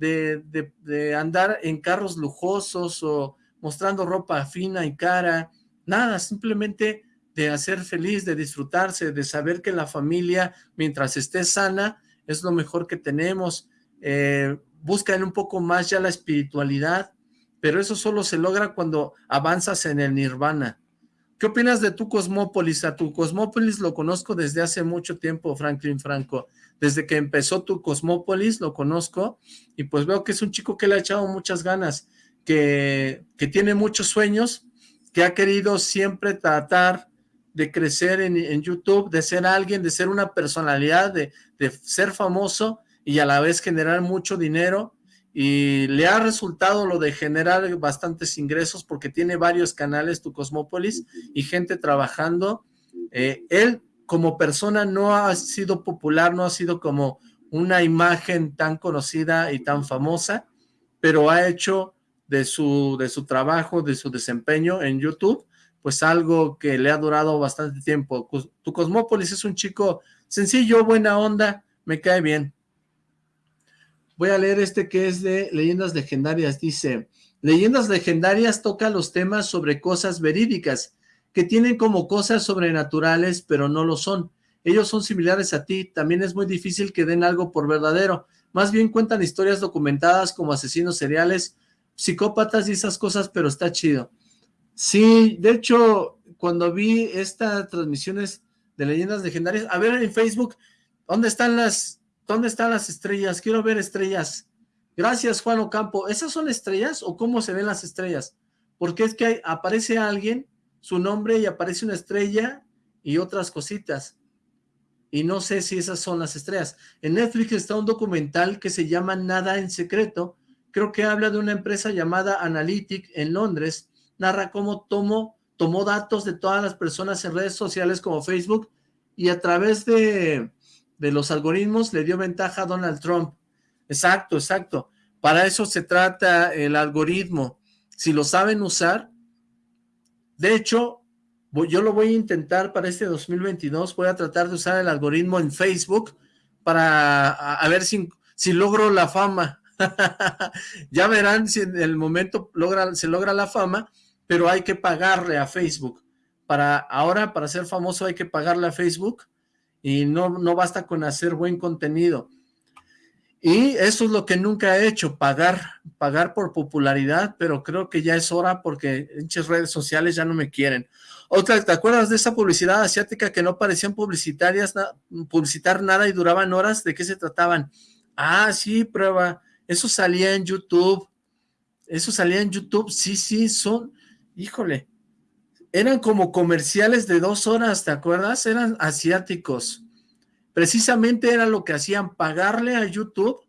de, andar en carros lujosos o mostrando ropa fina y cara, nada, simplemente de hacer feliz, de disfrutarse, de saber que la familia, mientras esté sana, es lo mejor que tenemos. Eh, buscan un poco más ya la espiritualidad, pero eso solo se logra cuando avanzas en el nirvana. ¿Qué opinas de tu Cosmópolis? A tu Cosmópolis lo conozco desde hace mucho tiempo, Franklin Franco. Desde que empezó tu Cosmópolis lo conozco y pues veo que es un chico que le ha echado muchas ganas, que, que tiene muchos sueños, que ha querido siempre tratar de crecer en, en YouTube, de ser alguien, de ser una personalidad, de, de ser famoso y a la vez generar mucho dinero y le ha resultado lo de generar bastantes ingresos porque tiene varios canales, tu Cosmópolis, y gente trabajando. Eh, él como persona no ha sido popular, no ha sido como una imagen tan conocida y tan famosa, pero ha hecho de su, de su trabajo, de su desempeño en YouTube, pues algo que le ha durado bastante tiempo. Tu Cosmópolis es un chico sencillo, buena onda, me cae bien. Voy a leer este que es de Leyendas Legendarias. Dice, Leyendas Legendarias toca los temas sobre cosas verídicas, que tienen como cosas sobrenaturales, pero no lo son. Ellos son similares a ti, también es muy difícil que den algo por verdadero. Más bien cuentan historias documentadas como asesinos seriales, psicópatas y esas cosas, pero está chido. Sí, de hecho, cuando vi estas transmisiones de Leyendas Legendarias, a ver en Facebook, ¿dónde están las ¿Dónde están las estrellas? Quiero ver estrellas. Gracias, Juan Ocampo. ¿Esas son estrellas o cómo se ven las estrellas? Porque es que aparece alguien, su nombre, y aparece una estrella y otras cositas. Y no sé si esas son las estrellas. En Netflix está un documental que se llama Nada en Secreto. Creo que habla de una empresa llamada Analytic en Londres. Narra cómo tomó, datos de todas las personas en redes sociales como Facebook y a través de de los algoritmos le dio ventaja a Donald Trump. Exacto, exacto. Para eso se trata el algoritmo. Si lo saben usar, de hecho, yo lo voy a intentar para este 2022, voy a tratar de usar el algoritmo en Facebook para a, ver si, logro la fama. ya verán si en el momento se logra la fama, pero hay que pagarle a Facebook. Para ahora, para ser famoso hay que pagarle a Facebook y no, no basta con hacer buen contenido. Y eso es lo que nunca he hecho, pagar, pagar por popularidad, pero creo que ya es hora porque muchas redes sociales ya no me quieren. Otra, ¿te acuerdas de esa publicidad asiática que no parecían publicitarias, publicitar nada y duraban horas? ¿De qué se trataban? Ah, sí, prueba. Eso salía en YouTube. Eso salía en YouTube. Sí, sí, son, híjole, eran como comerciales de dos horas, ¿te acuerdas? Eran asiáticos. Precisamente era lo que hacían, pagarle a YouTube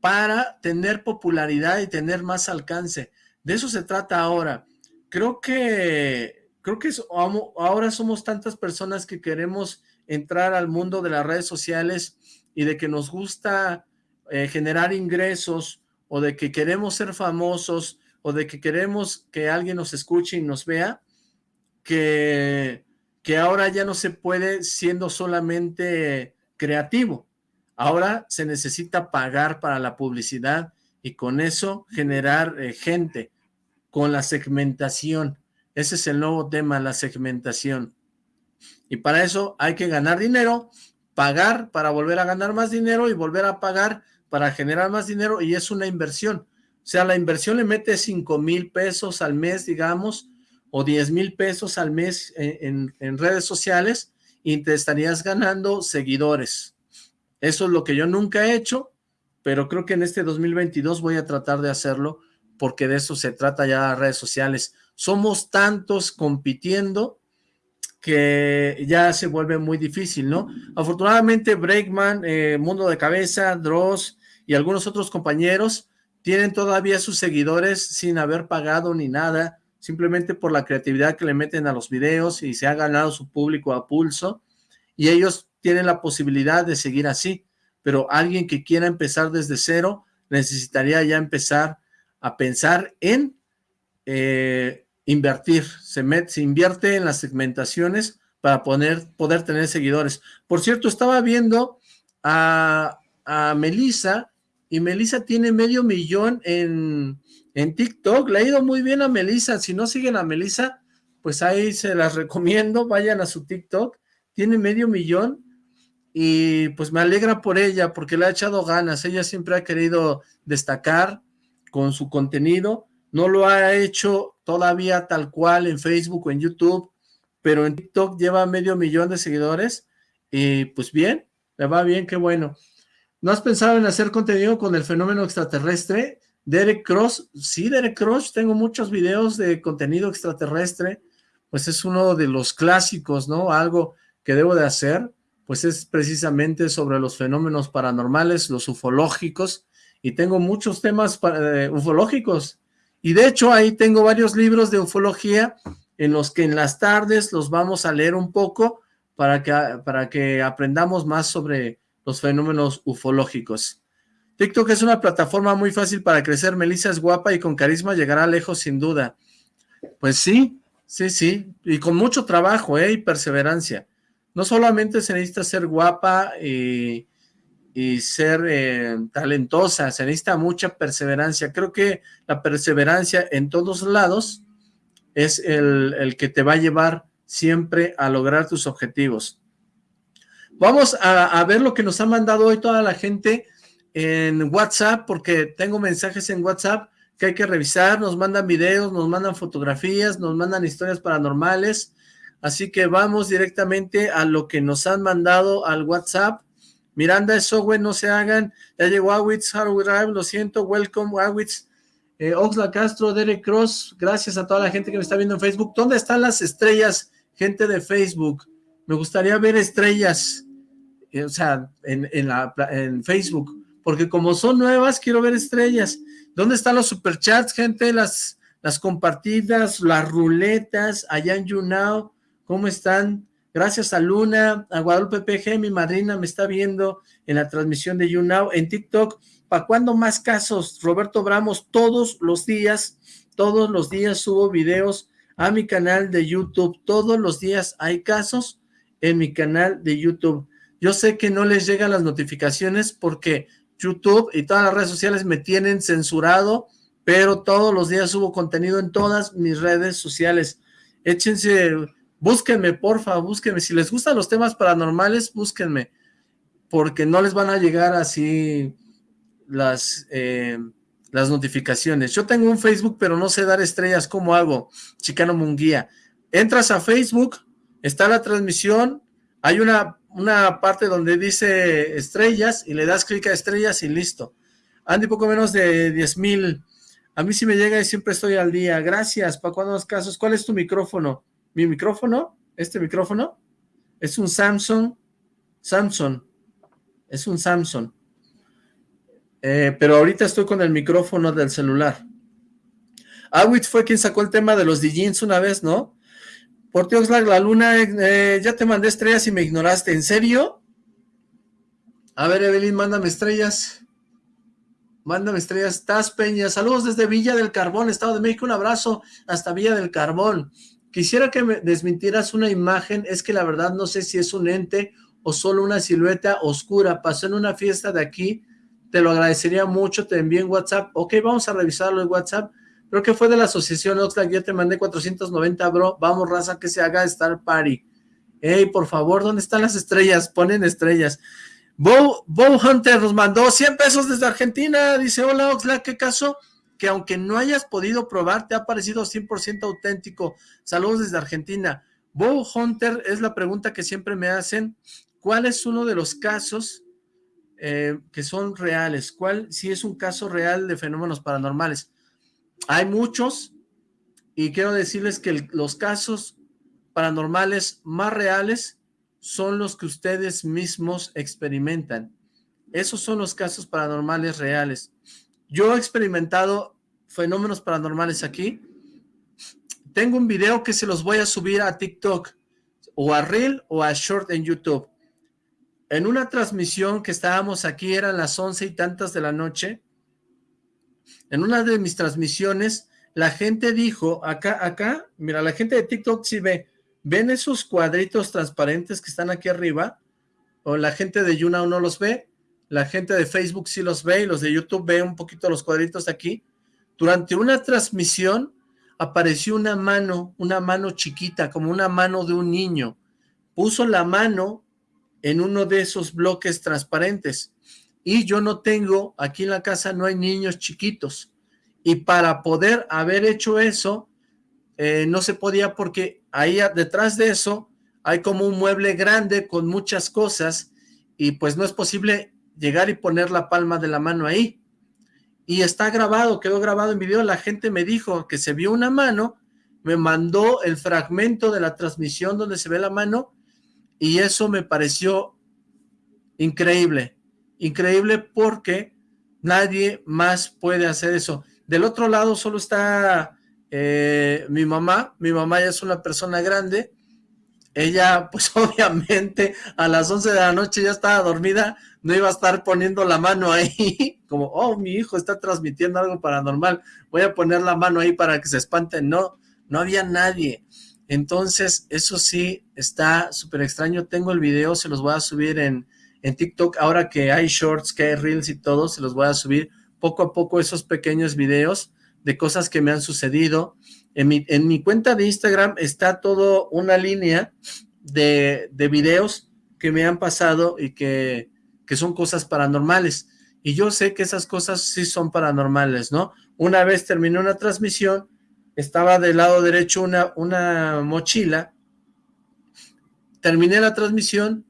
para tener popularidad y tener más alcance. De eso se trata ahora. Creo que, creo que ahora somos tantas personas que queremos entrar al mundo de las redes sociales y de que nos gusta eh, generar ingresos o de que queremos ser famosos o de que queremos que alguien nos escuche y nos vea, que, que ahora ya no se puede siendo solamente creativo. Ahora se necesita pagar para la publicidad y con eso generar eh, gente con la segmentación. Ese es el nuevo tema, la segmentación. Y para eso hay que ganar dinero, pagar para volver a ganar más dinero y volver a pagar para generar más dinero y es una inversión. O sea, la inversión le mete 5 mil pesos al mes, digamos, o 10 mil pesos al mes en, redes sociales y te estarías ganando seguidores. Eso es lo que yo nunca he hecho, pero creo que en este 2022 voy a tratar de hacerlo porque de eso se trata ya las redes sociales. Somos tantos compitiendo que ya se vuelve muy difícil, ¿no? Afortunadamente Breakman, eh, Mundo de Cabeza, Dross y algunos otros compañeros tienen todavía sus seguidores sin haber pagado ni nada, simplemente por la creatividad que le meten a los videos y se ha ganado su público a pulso y ellos tienen la posibilidad de seguir así, pero alguien que quiera empezar desde cero necesitaría ya empezar a pensar en eh, invertir, se, se invierte en las segmentaciones para poder, poder tener seguidores. Por cierto, estaba viendo a, a Melissa y Melissa tiene medio millón en, en TikTok. Le ha ido muy bien a Melissa. Si no siguen a Melissa, pues ahí se las recomiendo. Vayan a su TikTok. Tiene medio millón y pues me alegra por ella porque le ha echado ganas. Ella siempre ha querido destacar con su contenido. No lo ha hecho todavía tal cual en Facebook o en YouTube, pero en TikTok lleva medio millón de seguidores y pues bien, le va bien, qué bueno. ¿No has pensado en hacer contenido con el fenómeno extraterrestre? Derek Cross, sí, Derek Cross, tengo muchos videos de contenido extraterrestre, pues es uno de los clásicos, ¿no? Algo que debo de hacer, pues es precisamente sobre los fenómenos paranormales, los ufológicos, y tengo muchos temas eh, ufológicos, y de hecho ahí tengo varios libros de ufología en los que en las tardes los vamos a leer un poco para que, para que aprendamos más sobre los fenómenos ufológicos. TikTok es una plataforma muy fácil para crecer. Melissa es guapa y con carisma llegará lejos sin duda. Pues sí, sí, sí. Y con mucho trabajo ¿eh? y perseverancia. No solamente se necesita ser guapa y, ser eh, talentosa, se necesita mucha perseverancia. Creo que la perseverancia en todos lados es el, el que te va a llevar siempre a lograr tus objetivos. Vamos a, ver lo que nos ha mandado hoy toda la gente en WhatsApp, porque tengo mensajes en WhatsApp que hay que revisar, nos mandan videos, nos mandan fotografías, nos mandan historias paranormales, así que vamos directamente a lo que nos han mandado al WhatsApp. Miranda, eso, güey, no se hagan, ya llegó Awitz, Drive, lo siento, welcome, Awitz, eh, Oxla Castro, Derek Cross, gracias a toda la gente que me está viendo en Facebook. ¿Dónde están las estrellas, gente de Facebook? Me gustaría ver estrellas. Eh, o sea, en, en, Facebook, porque como son nuevas, quiero ver estrellas. ¿Dónde están los superchats, gente? Las, las compartidas, las ruletas, allá en YouNow, ¿cómo están? Gracias a Luna, a Guadalupe PG, mi madrina me está viendo en la transmisión de YouNow, en TikTok. ¿Para cuándo más casos? Roberto Bramos, todos los días, todos los días subo videos a mi canal de YouTube. Todos los días hay casos en mi canal de YouTube. Yo sé que no les llegan las notificaciones porque YouTube y todas las redes sociales me tienen censurado, pero todos los días subo contenido en todas mis redes sociales. Échense, búsquenme, porfa, búsquenme. Si les gustan los temas paranormales, búsquenme, porque no les van a llegar así las, eh, las notificaciones. Yo tengo un Facebook, pero no sé dar estrellas. ¿Cómo hago? Chicano Munguía. Entras a Facebook, está la transmisión, hay una una parte donde dice estrellas y le das clic a estrellas y listo. Andy, poco menos de 10 mil. A mí sí me llega y siempre estoy al día. Gracias, ¿para cuándo los casos? ¿Cuál es tu micrófono? ¿Mi micrófono? ¿Este micrófono? Es un Samsung. Samsung. Es un Samsung. Eh, pero ahorita estoy con el micrófono del celular. Awit fue quien sacó el tema de los DJs una vez, ¿no? Por Dios, la luna, eh, ya te mandé estrellas y me ignoraste. ¿En serio? A ver, Evelyn, mándame estrellas. Mándame estrellas. Taz Peña, saludos desde Villa del Carbón, Estado de México. Un abrazo hasta Villa del Carbón. Quisiera que me desmintieras una imagen. Es que la verdad no sé si es un ente o solo una silueta oscura. Pasó en una fiesta de aquí. Te lo agradecería mucho. Te envío en WhatsApp. Ok, vamos a revisarlo en WhatsApp. Creo que fue de la asociación Oxlack, yo te mandé 490, bro. Vamos, raza, que se haga Star Party. Ey, por favor, ¿dónde están las estrellas? Ponen estrellas. Bow, Hunter nos mandó 100 pesos desde Argentina. Dice, hola Oxlack, ¿qué caso? Que aunque no hayas podido probar, te ha parecido 100% auténtico. Saludos desde Argentina. Bow Hunter es la pregunta que siempre me hacen. ¿Cuál es uno de los casos eh, que son reales? ¿Cuál si es un caso real de fenómenos paranormales? Hay muchos y quiero decirles que los casos paranormales más reales son los que ustedes mismos experimentan. Esos son los casos paranormales reales. Yo he experimentado fenómenos paranormales aquí. Tengo un video que se los voy a subir a TikTok o a Reel o a Short en YouTube. En una transmisión que estábamos aquí, eran las once y tantas de la noche, en una de mis transmisiones, la gente dijo, acá, acá, mira, la gente de TikTok sí ve, ¿ven esos cuadritos transparentes que están aquí arriba? O la gente de YouNow no los ve, la gente de Facebook sí los ve, y los de YouTube ve un poquito los cuadritos aquí. Durante una transmisión apareció una mano, una mano chiquita, como una mano de un niño. Puso la mano en uno de esos bloques transparentes y yo no tengo, aquí en la casa no hay niños chiquitos, y para poder haber hecho eso, eh, no se podía porque ahí detrás de eso hay como un mueble grande con muchas cosas y pues no es posible llegar y poner la palma de la mano ahí. Y está grabado, quedó grabado en video, la gente me dijo que se vio una mano, me mandó el fragmento de la transmisión donde se ve la mano y eso me pareció increíble, increíble porque nadie más puede hacer eso. Del otro lado solo está eh, mi mamá, mi mamá ya es una persona grande, ella pues obviamente a las 11 de la noche ya estaba dormida, no iba a estar poniendo la mano ahí, como, oh, mi hijo está transmitiendo algo paranormal, voy a poner la mano ahí para que se espanten, no, no había nadie, entonces eso sí está súper extraño, tengo el video, se los voy a subir en, en TikTok, ahora que hay shorts, que hay reels y todo, se los voy a subir poco a poco esos pequeños videos de cosas que me han sucedido. En mi, en mi cuenta de Instagram está todo una línea de, de videos que me han pasado y que, que son cosas paranormales. Y yo sé que esas cosas sí son paranormales, ¿no? Una vez terminé una transmisión, estaba del lado derecho una, una mochila, terminé la transmisión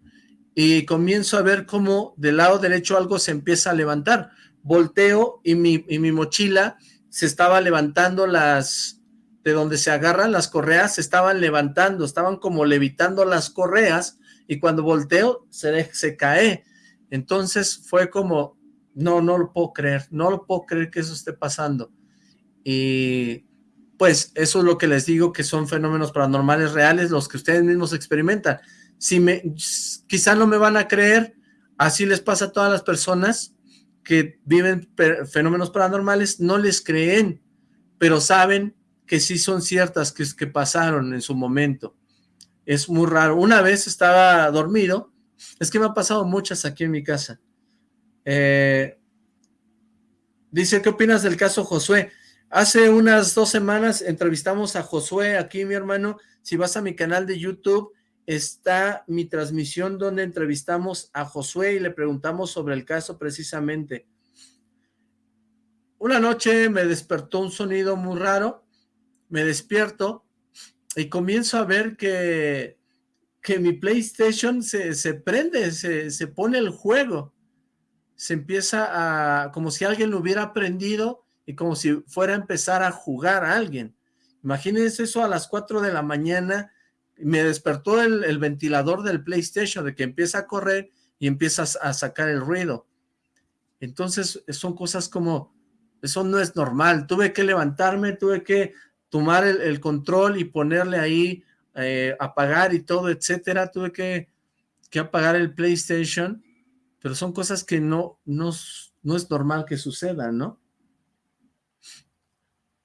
y comienzo a ver cómo del lado derecho algo se empieza a levantar. Volteo y mi, y mi mochila se estaba levantando las, de donde se agarran las correas, se estaban levantando, estaban como levitando las correas, y cuando volteo, se, se cae. Entonces fue como, no, no lo puedo creer, no lo puedo creer que eso esté pasando. Y pues eso es lo que les digo, que son fenómenos paranormales reales, los que ustedes mismos experimentan. Si me, quizá no me van a creer, así les pasa a todas las personas, que viven fenómenos paranormales no les creen, pero saben que sí son ciertas, que, que pasaron en su momento. Es muy raro. Una vez estaba dormido, es que me ha pasado muchas aquí en mi casa. Eh, dice, ¿qué opinas del caso Josué? Hace unas dos semanas entrevistamos a Josué aquí, mi hermano. Si vas a mi canal de YouTube, está mi transmisión donde entrevistamos a Josué y le preguntamos sobre el caso precisamente. Una noche me despertó un sonido muy raro, me despierto y comienzo a ver que, que mi PlayStation se, se prende, se, se pone el juego. Se empieza a, como si alguien lo hubiera prendido y como si fuera a empezar a jugar a alguien. Imagínense eso a las 4 de la mañana, me despertó el, ventilador del PlayStation, de que empieza a correr y empiezas a sacar el ruido. Entonces, son cosas como, eso no es normal. Tuve que levantarme, tuve que tomar el, control y ponerle ahí, eh, apagar y todo, etcétera. Tuve que, que, apagar el PlayStation, pero son cosas que no, no, no es normal que sucedan, ¿no?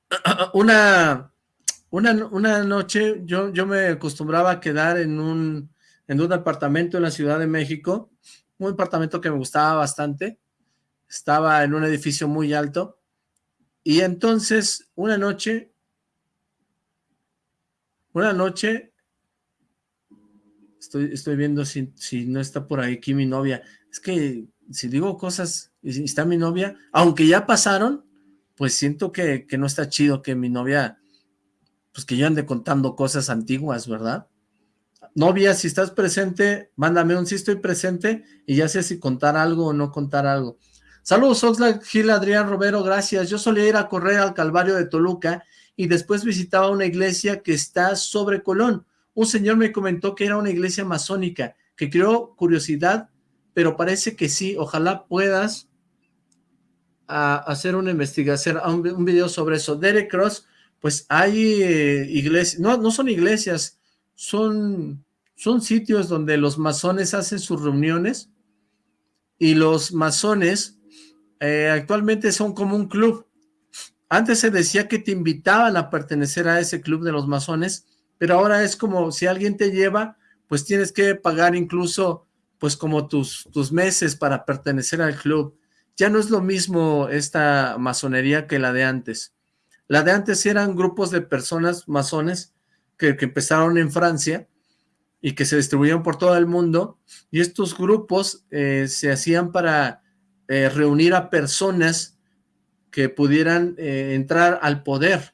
Una una, una noche yo, yo me acostumbraba a quedar en un, en un apartamento en la Ciudad de México, un apartamento que me gustaba bastante, estaba en un edificio muy alto, y entonces una noche, una noche, estoy, estoy viendo si, si no está por aquí mi novia, es que si digo cosas y está mi novia, aunque ya pasaron, pues siento que, que no está chido que mi novia pues que yo ande contando cosas antiguas, ¿verdad? Novia, si estás presente, mándame un sí estoy presente y ya sé si contar algo o no contar algo. Saludos Oxlack, Gil, Adrián, Romero, gracias. Yo solía ir a correr al Calvario de Toluca y después visitaba una iglesia que está sobre Colón. Un señor me comentó que era una iglesia masónica, que creó curiosidad, pero parece que sí. Ojalá puedas a, hacer una investigación, un video sobre eso. Derek Cross pues hay eh, iglesias, no, no son iglesias, son, son sitios donde los masones hacen sus reuniones y los masones eh, actualmente son como un club. Antes se decía que te invitaban a pertenecer a ese club de los masones, pero ahora es como si alguien te lleva, pues tienes que pagar incluso pues como tus, tus meses para pertenecer al club. Ya no es lo mismo esta masonería que la de antes. La de antes eran grupos de personas masones que, empezaron en Francia y que se distribuían por todo el mundo, y estos grupos eh, se hacían para eh, reunir a personas que pudieran eh, entrar al poder.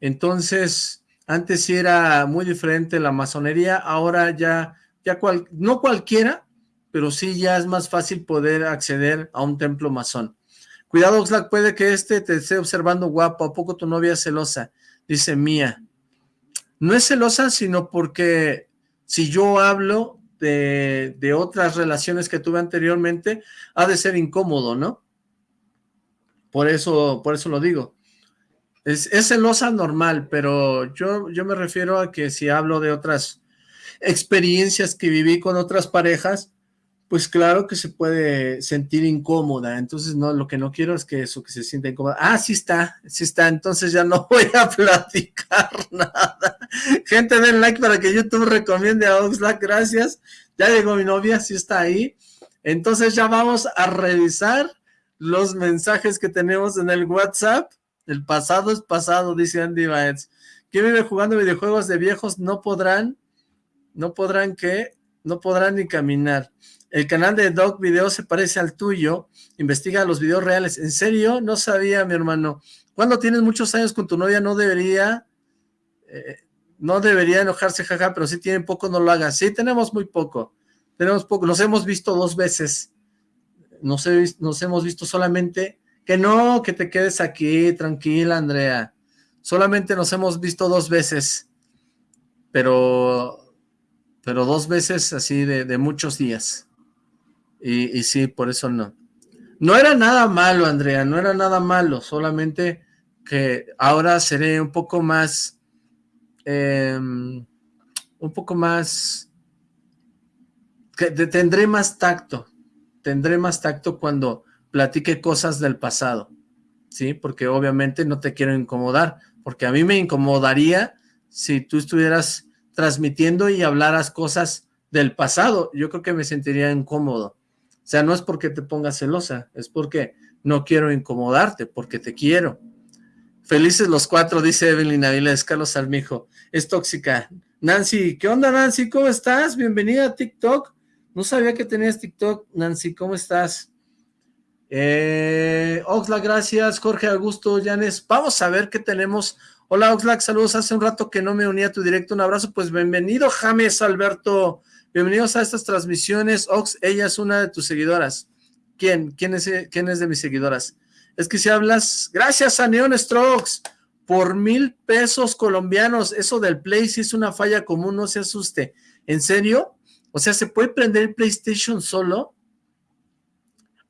Entonces, Antes sí era muy diferente la masonería, ahora ya, ya cual, no cualquiera, pero sí ya es más fácil poder acceder a un templo masón. Cuidado, Oxlack, puede que este te esté observando guapo, ¿a poco tu novia es celosa? Dice Mía. No es celosa, sino porque si yo hablo de, de otras relaciones que tuve anteriormente, ha de ser incómodo, ¿no? Por eso, por eso lo digo. Es, celosa normal, pero yo, yo me refiero a que si hablo de otras experiencias que viví con otras parejas, pues claro que se puede sentir incómoda, entonces no, lo que no quiero es que eso, que se sienta incómoda. Ah, sí está, sí está, entonces ya no voy a platicar nada. Gente, den like para que YouTube recomiende a Oxlack, gracias. Ya llegó mi novia, sí está ahí. Entonces ya vamos a revisar los mensajes que tenemos en el WhatsApp. El pasado es pasado, dice Andy Baez. ¿Quién vive jugando videojuegos de viejos? No podrán, no podrán que, no podrán ni caminar. El canal de Dog Video se parece al tuyo. Investiga los videos reales. ¿En serio? No sabía, mi hermano. Cuando tienes muchos años con tu novia, no debería... Eh, no debería enojarse, jaja, pero si tienen poco, no lo hagas. Sí, tenemos muy poco. Tenemos poco. Nos hemos visto dos veces nos, nos hemos visto solamente, que no, que te quedes aquí, tranquila Andrea, solamente nos hemos visto dos veces, pero, pero dos veces así de, muchos días, y, sí, por eso no. No era nada malo, Andrea, no era nada malo, solamente que ahora seré un poco más, em, un poco más, que tendré más tacto, tendré más tacto cuando platique cosas del pasado, ¿sí? Porque obviamente no te quiero incomodar, porque a mí me incomodaría si tú estuvieras transmitiendo y hablaras cosas del pasado, yo creo que me sentiría incómodo. O sea, no es porque te pongas celosa, es porque no quiero incomodarte, porque te quiero. Felices los cuatro, dice Evelyn Avilés, Carlos Almijo, es tóxica. Nancy, ¿qué onda Nancy? ¿Cómo estás? Bienvenida a TikTok. No sabía que tenías TikTok, Nancy, ¿cómo estás? Eh, Oxlack, gracias, Jorge Augusto, Yanes, vamos a ver qué tenemos. Hola Oxlack, saludos, hace un rato que no me unía a tu directo, un abrazo, pues bienvenido James Alberto, bienvenidos a estas transmisiones, Ox, ella es una de tus seguidoras. ¿Quién? ¿Quién es, quién es de mis seguidoras? Es que si hablas, gracias a Neon Strokes, por mil pesos colombianos, eso del Play si es una falla común, no se asuste. ¿En serio? O sea, ¿se puede prender el PlayStation solo?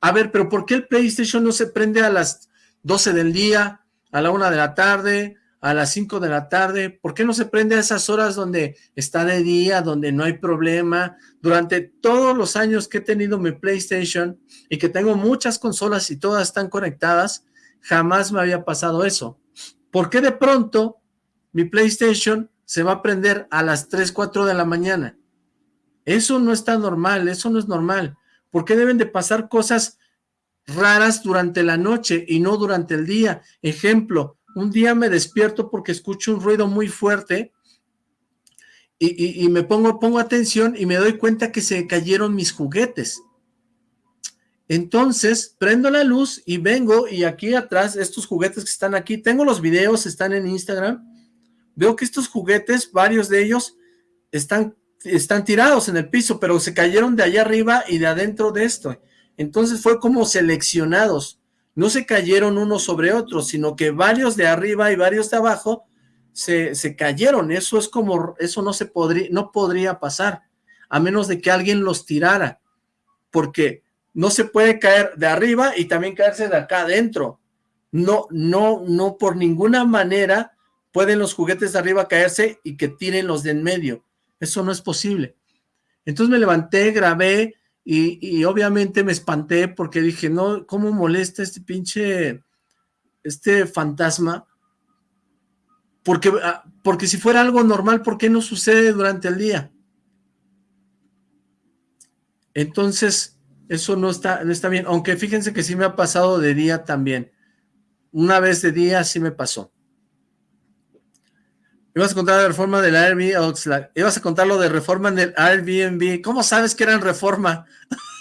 A ver, pero ¿por qué el PlayStation no se prende a las 12 del día, a la 1 de la tarde, a las 5 de la tarde? ¿Por qué no se prende a esas horas donde está de día, donde no hay problema? Durante todos los años que he tenido mi PlayStation y que tengo muchas consolas y todas están conectadas, jamás me había pasado eso. ¿Por qué de pronto mi PlayStation se va a prender a las 3, 4 de la mañana? Eso no está normal, eso no es normal. ¿Por qué deben de pasar cosas raras durante la noche y no durante el día? Ejemplo, un día me despierto porque escucho un ruido muy fuerte y, me pongo, pongo atención y me doy cuenta que se cayeron mis juguetes. Entonces, prendo la luz y vengo y aquí atrás, estos juguetes que están aquí, tengo los videos, están en Instagram, veo que estos juguetes, varios de ellos, están están tirados en el piso, pero se cayeron de allá arriba y de adentro de esto. Entonces fue como seleccionados. No se cayeron unos sobre otros, sino que varios de arriba y varios de abajo se, se cayeron. Eso es como, eso no se podría, no podría pasar, a menos de que alguien los tirara. Porque no se puede caer de arriba y también caerse de acá adentro. No, no, no por ninguna manera pueden los juguetes de arriba caerse y que tiren los de en medio eso no es posible. Entonces me levanté, grabé y, obviamente me espanté porque dije, no, ¿cómo molesta este pinche, este fantasma? Porque, ah, porque si fuera algo normal, ¿por qué no sucede durante el día? Entonces, eso no está, no está bien, aunque fíjense que sí me ha pasado de día también. Una vez de día sí me pasó. Ibas a contar la reforma del Airbnb, Oxlack. Ibas a contar lo de reforma en el Airbnb. ¿Cómo sabes que eran reforma?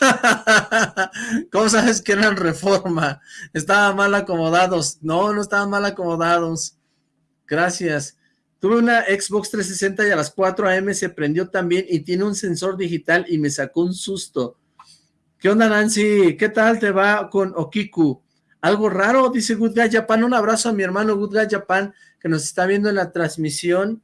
¿Cómo sabes que eran reforma? Estaban mal acomodados. No, no estaban mal acomodados. Gracias. Tuve una Xbox 360 y a las 4 am se prendió también y tiene un sensor digital y me sacó un susto. ¿Qué onda, Nancy? ¿Qué tal te va con Okiku? ¿Algo raro? Dice Good Guy Japan. Un abrazo a mi hermano Good Guy Japan que nos está viendo en la transmisión.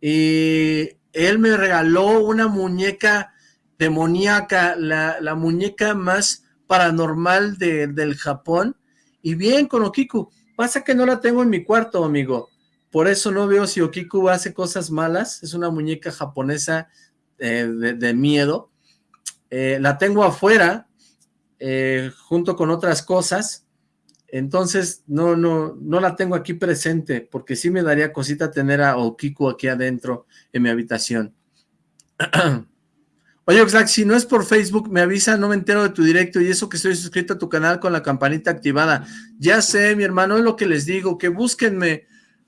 Y él me regaló una muñeca demoníaca, la, la muñeca más paranormal de, del Japón. Y bien con Okiku. Pasa que no la tengo en mi cuarto, amigo. Por eso no veo si Okiku hace cosas malas. Es una muñeca japonesa eh, de, miedo. Eh, la tengo afuera, eh, junto con otras cosas. Entonces, no, no, no la tengo aquí presente, porque sí me daría cosita tener a Okiku aquí adentro en mi habitación. Oye, Oxlack, si no es por Facebook, me avisa, no me entero de tu directo y eso que estoy suscrito a tu canal con la campanita activada. Ya sé, mi hermano, es lo que les digo, que búsquenme,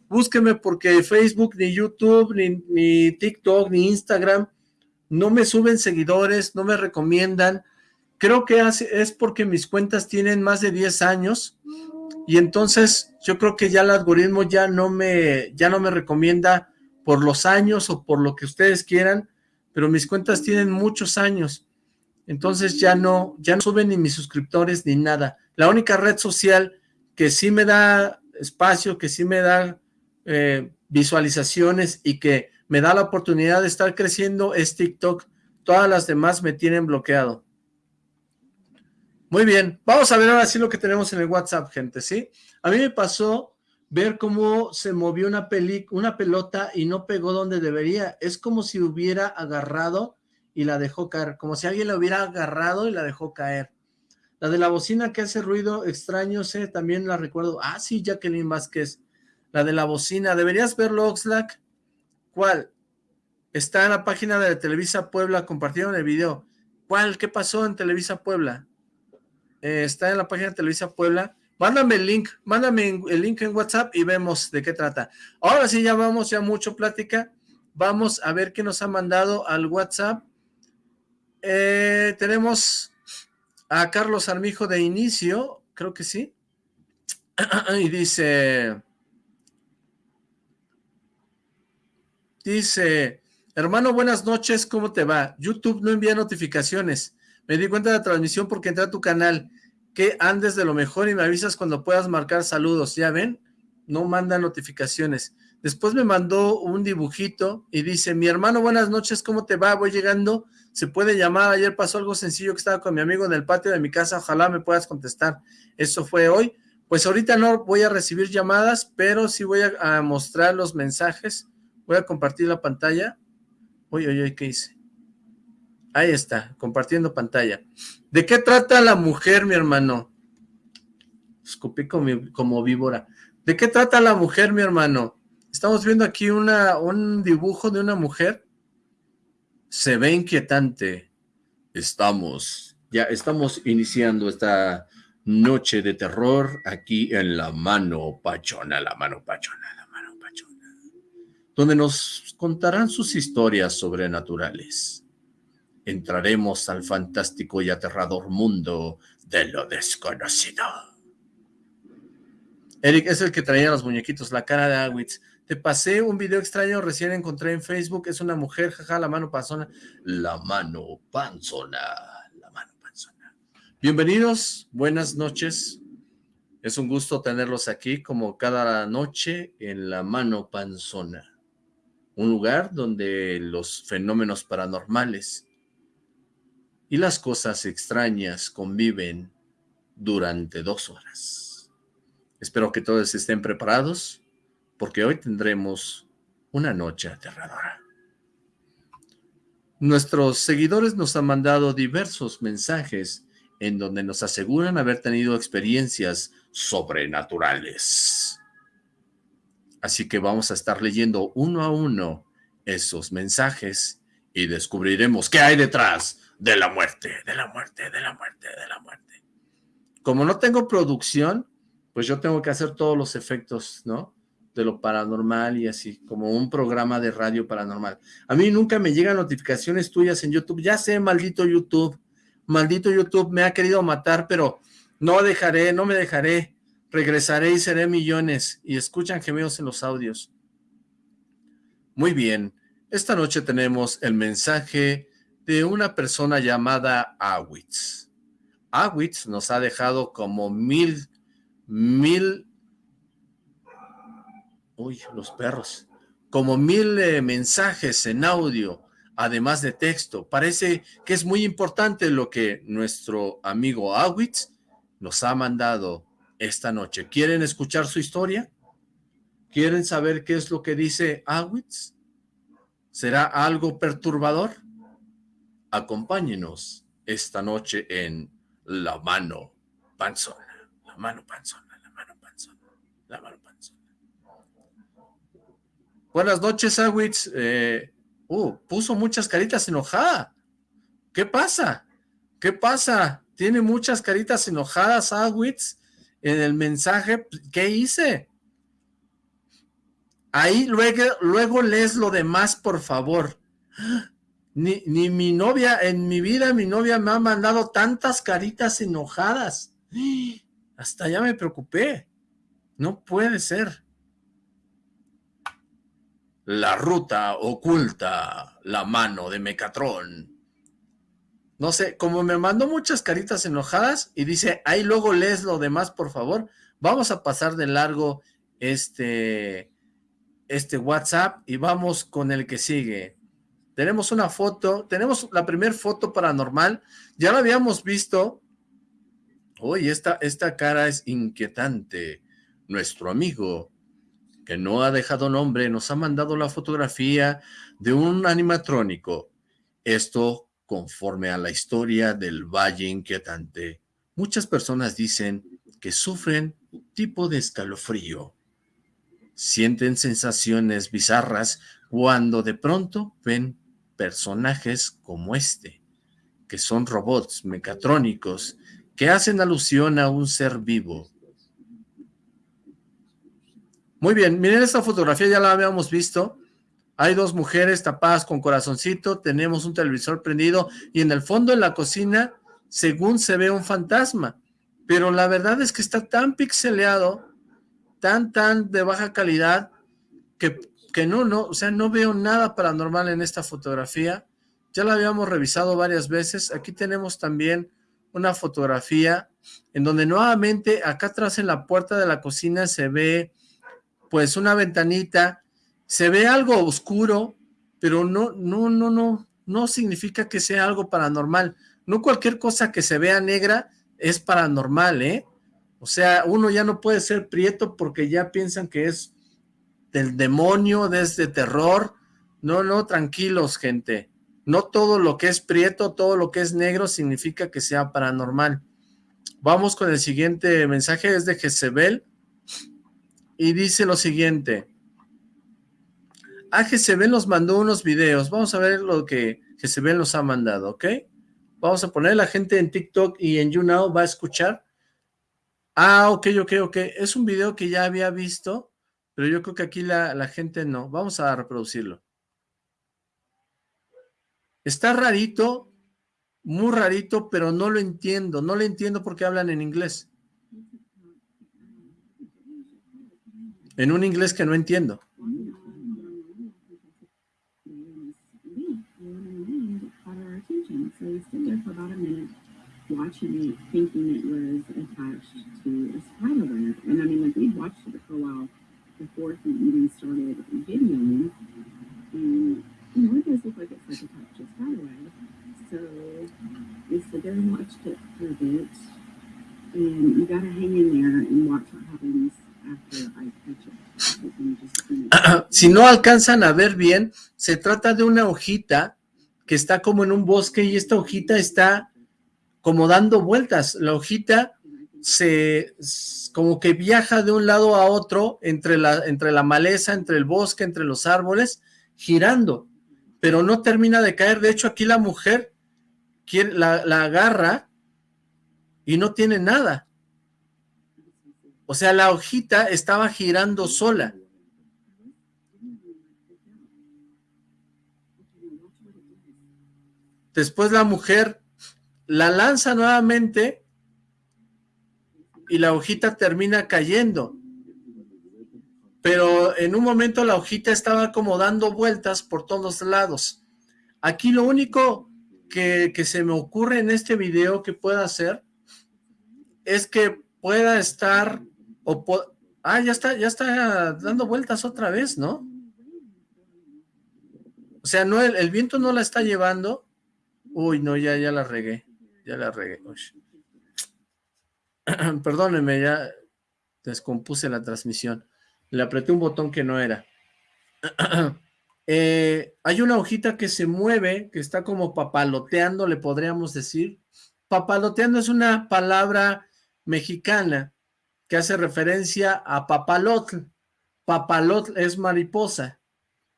búsquenme porque Facebook, ni YouTube, ni, TikTok, ni Instagram no me suben seguidores, no me recomiendan. Creo que es porque mis cuentas tienen más de 10 años y entonces yo creo que ya el algoritmo ya no me, ya no me recomienda por los años o por lo que ustedes quieran, pero mis cuentas tienen muchos años. Entonces ya no, ya no suben ni mis suscriptores ni nada. La única red social que sí me da espacio, que sí me da eh, visualizaciones y que me da la oportunidad de estar creciendo es TikTok. Todas las demás me tienen bloqueado. Muy bien, vamos a ver ahora sí lo que tenemos en el WhatsApp, gente, ¿sí? A mí me pasó ver cómo se movió una, una pelota y no pegó donde debería. Es como si hubiera agarrado y la dejó caer, como si alguien la hubiera agarrado y la dejó caer. La de la bocina que hace ruido extraño, sé, también la recuerdo. Ah, sí, Jacqueline Vázquez. La de la bocina. ¿Deberías verlo, Oxlack? ¿Cuál? Está en la página de Televisa Puebla, compartieron el video. ¿Cuál? ¿Qué pasó en Televisa Puebla? Eh, está en la página de Televisa Puebla. Mándame el link, mándame el link en WhatsApp y vemos de qué trata. Ahora sí, ya vamos, ya mucho plática. Vamos a ver qué nos ha mandado al WhatsApp. Eh, tenemos a Carlos Armijo de inicio, creo que sí. y dice... Dice, hermano, buenas noches, ¿cómo te va? YouTube no envía notificaciones. Me di cuenta de la transmisión porque entré a tu canal. Que andes de lo mejor y me avisas cuando puedas marcar saludos. ¿Ya ven? No manda notificaciones. Después me mandó un dibujito y dice, mi hermano, buenas noches, ¿cómo te va? Voy llegando, se puede llamar, ayer pasó algo sencillo que estaba con mi amigo en el patio de mi casa, ojalá me puedas contestar. Eso fue hoy. Pues ahorita no voy a recibir llamadas, pero sí voy a, mostrar los mensajes Voy a compartir la pantalla. Uy, uy, ¿qué hice? Ahí está, compartiendo pantalla. ¿De qué trata la mujer, mi hermano? Escupí como, como víbora. ¿De qué trata la mujer, mi hermano? Estamos viendo aquí una, un dibujo de una mujer. Se ve inquietante. Estamos, ya estamos iniciando esta noche de terror aquí en la mano pachona, la mano pachona donde nos contarán sus historias sobrenaturales. Entraremos al fantástico y aterrador mundo de lo desconocido. Eric es el que traía los muñequitos, la cara de Awitz. Te pasé un video extraño, recién encontré en Facebook, es una mujer, jaja, la mano panzona. La mano panzona, la mano panzona. Bienvenidos, buenas noches. Es un gusto tenerlos aquí como cada noche en la mano panzona un lugar donde los fenómenos paranormales y las cosas extrañas conviven durante dos horas. Espero que todos estén preparados, porque hoy tendremos una noche aterradora. Nuestros seguidores nos han mandado diversos mensajes en donde nos aseguran haber tenido experiencias sobrenaturales. Así que vamos a estar leyendo uno a uno esos mensajes y descubriremos qué hay detrás de la muerte, de la muerte, de la muerte, de la muerte. Como no tengo producción, pues yo tengo que hacer todos los efectos, ¿no? De lo paranormal y así, como un programa de radio paranormal. A mí nunca me llegan notificaciones tuyas en YouTube. Ya sé, maldito YouTube, maldito YouTube me ha querido matar, pero no dejaré, no me dejaré regresaré y seré millones, y escuchan gemidos en los audios. Muy bien, esta noche tenemos el mensaje de una persona llamada Awitz. Awitz nos ha dejado como mil, mil, uy, los perros, como mil eh, mensajes en audio, además de texto. Parece que es muy importante lo que nuestro amigo Awitz nos ha mandado esta noche. ¿Quieren escuchar su historia? ¿Quieren saber qué es lo que dice Awitz? ¿Será algo perturbador? Acompáñenos esta noche en La Mano Panzona. La Mano Panzona, La Mano Panzona, La Mano Panzona. Buenas noches, Awitz. Eh, uh, puso muchas caritas enojadas. ¿Qué pasa? ¿Qué pasa? Tiene muchas caritas enojadas, Awitz, en el mensaje. ¿Qué hice? Ahí luego, luego lees lo demás, por favor. Ni, ni mi novia, en mi vida mi novia me ha mandado tantas caritas enojadas. Hasta ya me preocupé. No puede ser. La ruta oculta, la mano de Mecatrón. No sé, como me mandó muchas caritas enojadas y dice, ahí luego lees lo demás, por favor. Vamos a pasar de largo este, este WhatsApp y vamos con el que sigue. Tenemos una foto, tenemos la primera foto paranormal, ya la habíamos visto. Uy, esta, esta cara es inquietante. Nuestro amigo, que no ha dejado nombre, nos ha mandado la fotografía de un animatrónico. Esto conforme a la historia del Valle Inquietante. Muchas personas dicen que sufren tipo de escalofrío sienten sensaciones bizarras cuando de pronto ven personajes como este, que son robots mecatrónicos que hacen alusión a un ser vivo. Muy bien, miren esta fotografía, ya la habíamos visto. Hay dos mujeres tapadas con corazoncito, tenemos un televisor prendido y en el fondo en la cocina, según se ve un fantasma. Pero la verdad es que está tan pixeleado tan, tan de baja calidad que, que no, no, o sea, no veo nada paranormal en esta fotografía. Ya la habíamos revisado varias veces. Aquí tenemos también una fotografía en donde nuevamente acá atrás en la puerta de la cocina se ve pues una ventanita, se ve algo oscuro, pero no, no, no, no, no significa que sea algo paranormal. No cualquier cosa que se vea negra es paranormal, ¿eh? O sea, uno ya no puede ser prieto porque ya piensan que es del demonio, desde terror. No, no, tranquilos, gente. No todo lo que es prieto, todo lo que es negro significa que sea paranormal. Vamos con el siguiente mensaje, es de Jezebel. Y dice lo siguiente. Ah, Jezebel nos mandó unos videos. Vamos a ver lo que Jezebel nos ha mandado, ¿ok? Vamos a poner la gente en TikTok y en YouNow va a escuchar Ah, ok, ok, ok. Es un video que ya había visto, pero yo creo que aquí la, la gente no. Vamos a reproducirlo. Está rarito, muy rarito, pero no lo entiendo. No lo entiendo porque hablan en inglés. En un inglés que no entiendo. Before he even started videoing. And, you know, it does look like it's like a spider web. So we sit there and watched it for a bit. And you gotta hang in there and watch what happens after I catch it. Si no alcanzan a ver bien, se trata de una hojita que está como en un bosque y esta hojita está como dando vueltas. La hojita se como que viaja de un lado a otro entre la, entre la maleza, entre el bosque, entre los árboles, girando, pero no termina de caer. De hecho, aquí la mujer la, la agarra y no tiene nada. O sea, la hojita estaba girando sola. Después la mujer la lanza nuevamente y la hojita termina cayendo. pero en un momento la hojita estaba como dando vueltas por todos lados. Aquí lo único que, se me ocurre en este video que pueda hacer es que pueda estar, o ah, ya está, ya está dando vueltas otra vez, ¿no? O sea, no, el, viento no la está llevando. Uy, no, ya, ya la regué, ya la regué. Perdónenme, ya descompuse la transmisión. Le apreté un botón que no era. Eh, hay una hojita que se mueve, que está como papaloteando, le podríamos decir. Papaloteando es una palabra mexicana que hace referencia a papalotl. Papalotl es mariposa.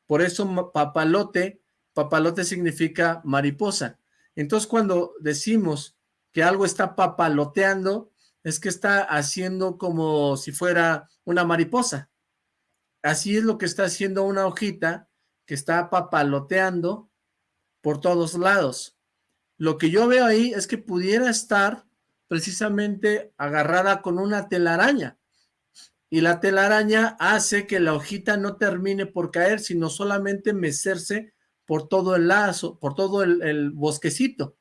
Por eso papalote, papalote significa mariposa. Entonces cuando decimos que algo está papaloteando, es que está haciendo como si fuera una mariposa. Así es lo que está haciendo una hojita que está papaloteando por todos lados. Lo que yo veo ahí es que pudiera estar precisamente agarrada con una telaraña. Y la telaraña hace que la hojita no termine por caer, sino solamente mecerse por todo el lazo, por todo el, el bosquecito.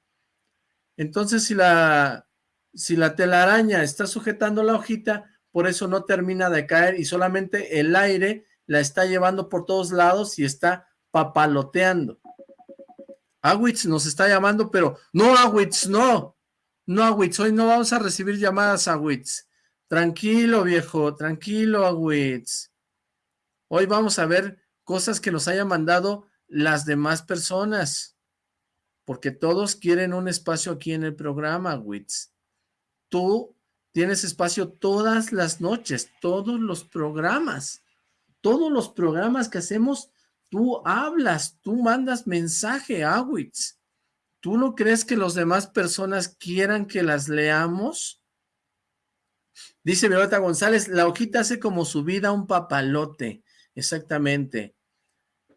Entonces, si la, si la telaraña está sujetando la hojita, por eso no termina de caer y solamente el aire la está llevando por todos lados y está papaloteando. Awitz nos está llamando, pero no, Awitz, no, no, Awitz, hoy no vamos a recibir llamadas, Awitz. Tranquilo, viejo, tranquilo, Awitz. Hoy vamos a ver cosas que nos hayan mandado las demás personas, porque todos quieren un espacio aquí en el programa, Awitz. Tú Tienes espacio todas las noches, todos los programas. Todos los programas que hacemos, tú hablas, tú mandas mensaje, Awitz. ¿Tú no crees que los demás personas quieran que las leamos? Dice Violeta González, la hojita hace como su vida un papalote. Exactamente.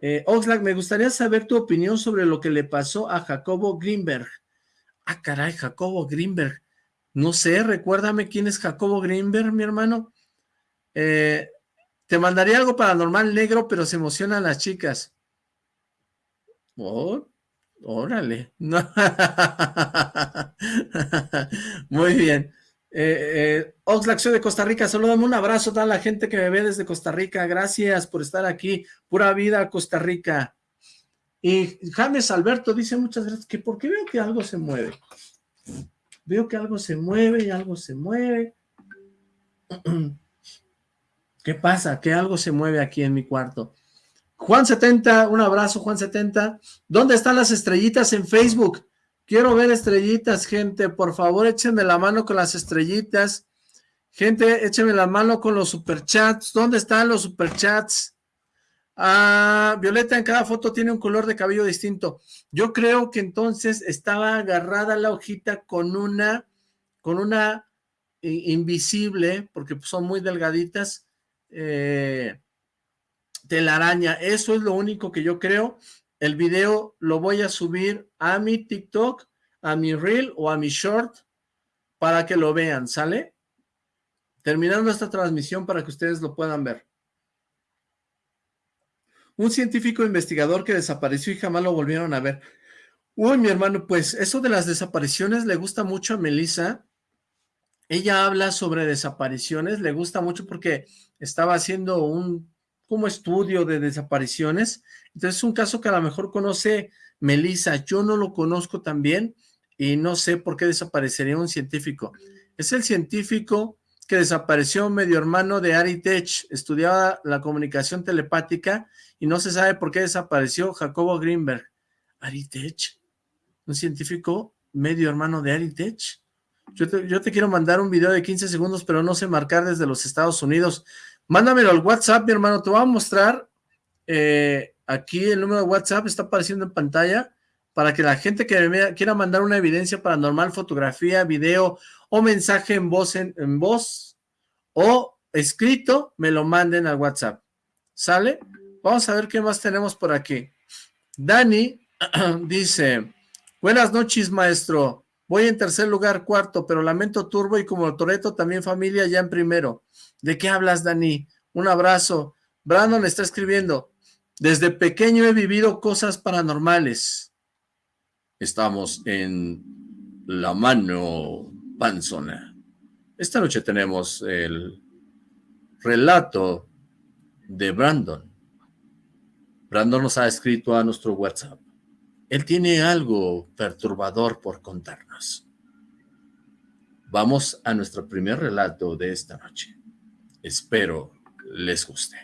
Eh, Oxlack, me gustaría saber tu opinión sobre lo que le pasó a Jacobo Greenberg. Ah, caray, Jacobo Greenberg. No sé, recuérdame quién es Jacobo Greenberg, mi hermano. Eh, te mandaría algo paranormal negro, pero se emocionan las chicas. Oh, órale. Muy bien. Eh, eh, Oxlack, soy de Costa Rica. Saludame un abrazo a toda la gente que me ve desde Costa Rica. Gracias por estar aquí. Pura vida, Costa Rica. Y James Alberto dice muchas gracias. que ¿Por qué veo que algo se mueve? Veo que algo se mueve y algo se mueve. ¿Qué pasa? Que algo se mueve aquí en mi cuarto. Juan70, un abrazo Juan70. ¿Dónde están las estrellitas en Facebook? Quiero ver estrellitas, gente. Por favor, échenme la mano con las estrellitas. Gente, échenme la mano con los superchats. ¿Dónde están los superchats? Ah, Violeta en cada foto tiene un color de cabello distinto. Yo creo que entonces estaba agarrada la hojita con una, con una invisible, porque son muy delgaditas, eh, telaraña. Eso es lo único que yo creo. El video lo voy a subir a mi TikTok, a mi Reel o a mi Short para que lo vean, ¿sale? Terminando esta transmisión para que ustedes lo puedan ver. Un científico investigador que desapareció y jamás lo volvieron a ver. Uy, mi hermano, pues eso de las desapariciones le gusta mucho a Melissa. Ella habla sobre desapariciones, le gusta mucho porque estaba haciendo un como estudio de desapariciones. Entonces es un caso que a lo mejor conoce Melissa. Yo no lo conozco también y no sé por qué desaparecería un científico. Es el científico que desapareció medio hermano de Ari Tech, estudiaba la comunicación telepática y no se sabe por qué desapareció Jacobo Greenberg. Aritech, un científico medio hermano de Aritech. Yo te, yo te quiero mandar un video de 15 segundos, pero no sé marcar desde los Estados Unidos. Mándamelo al WhatsApp, mi hermano, te voy a mostrar. Eh, aquí el número de WhatsApp está apareciendo en pantalla para que la gente que me quiera mandar una evidencia paranormal, fotografía, video o mensaje en voz, en voz o escrito, me lo manden al WhatsApp. ¿Sale? Vamos a ver qué más tenemos por aquí. Dani dice, buenas noches maestro, voy en tercer lugar, cuarto, pero lamento turbo y como Toreto también familia ya en primero. ¿De qué hablas Dani? Un abrazo. Brandon está escribiendo, desde pequeño he vivido cosas paranormales. Estamos en la mano panzona. Esta noche tenemos el relato de Brandon. Brandon nos ha escrito a nuestro WhatsApp. Él tiene algo perturbador por contarnos. Vamos a nuestro primer relato de esta noche. Espero les guste.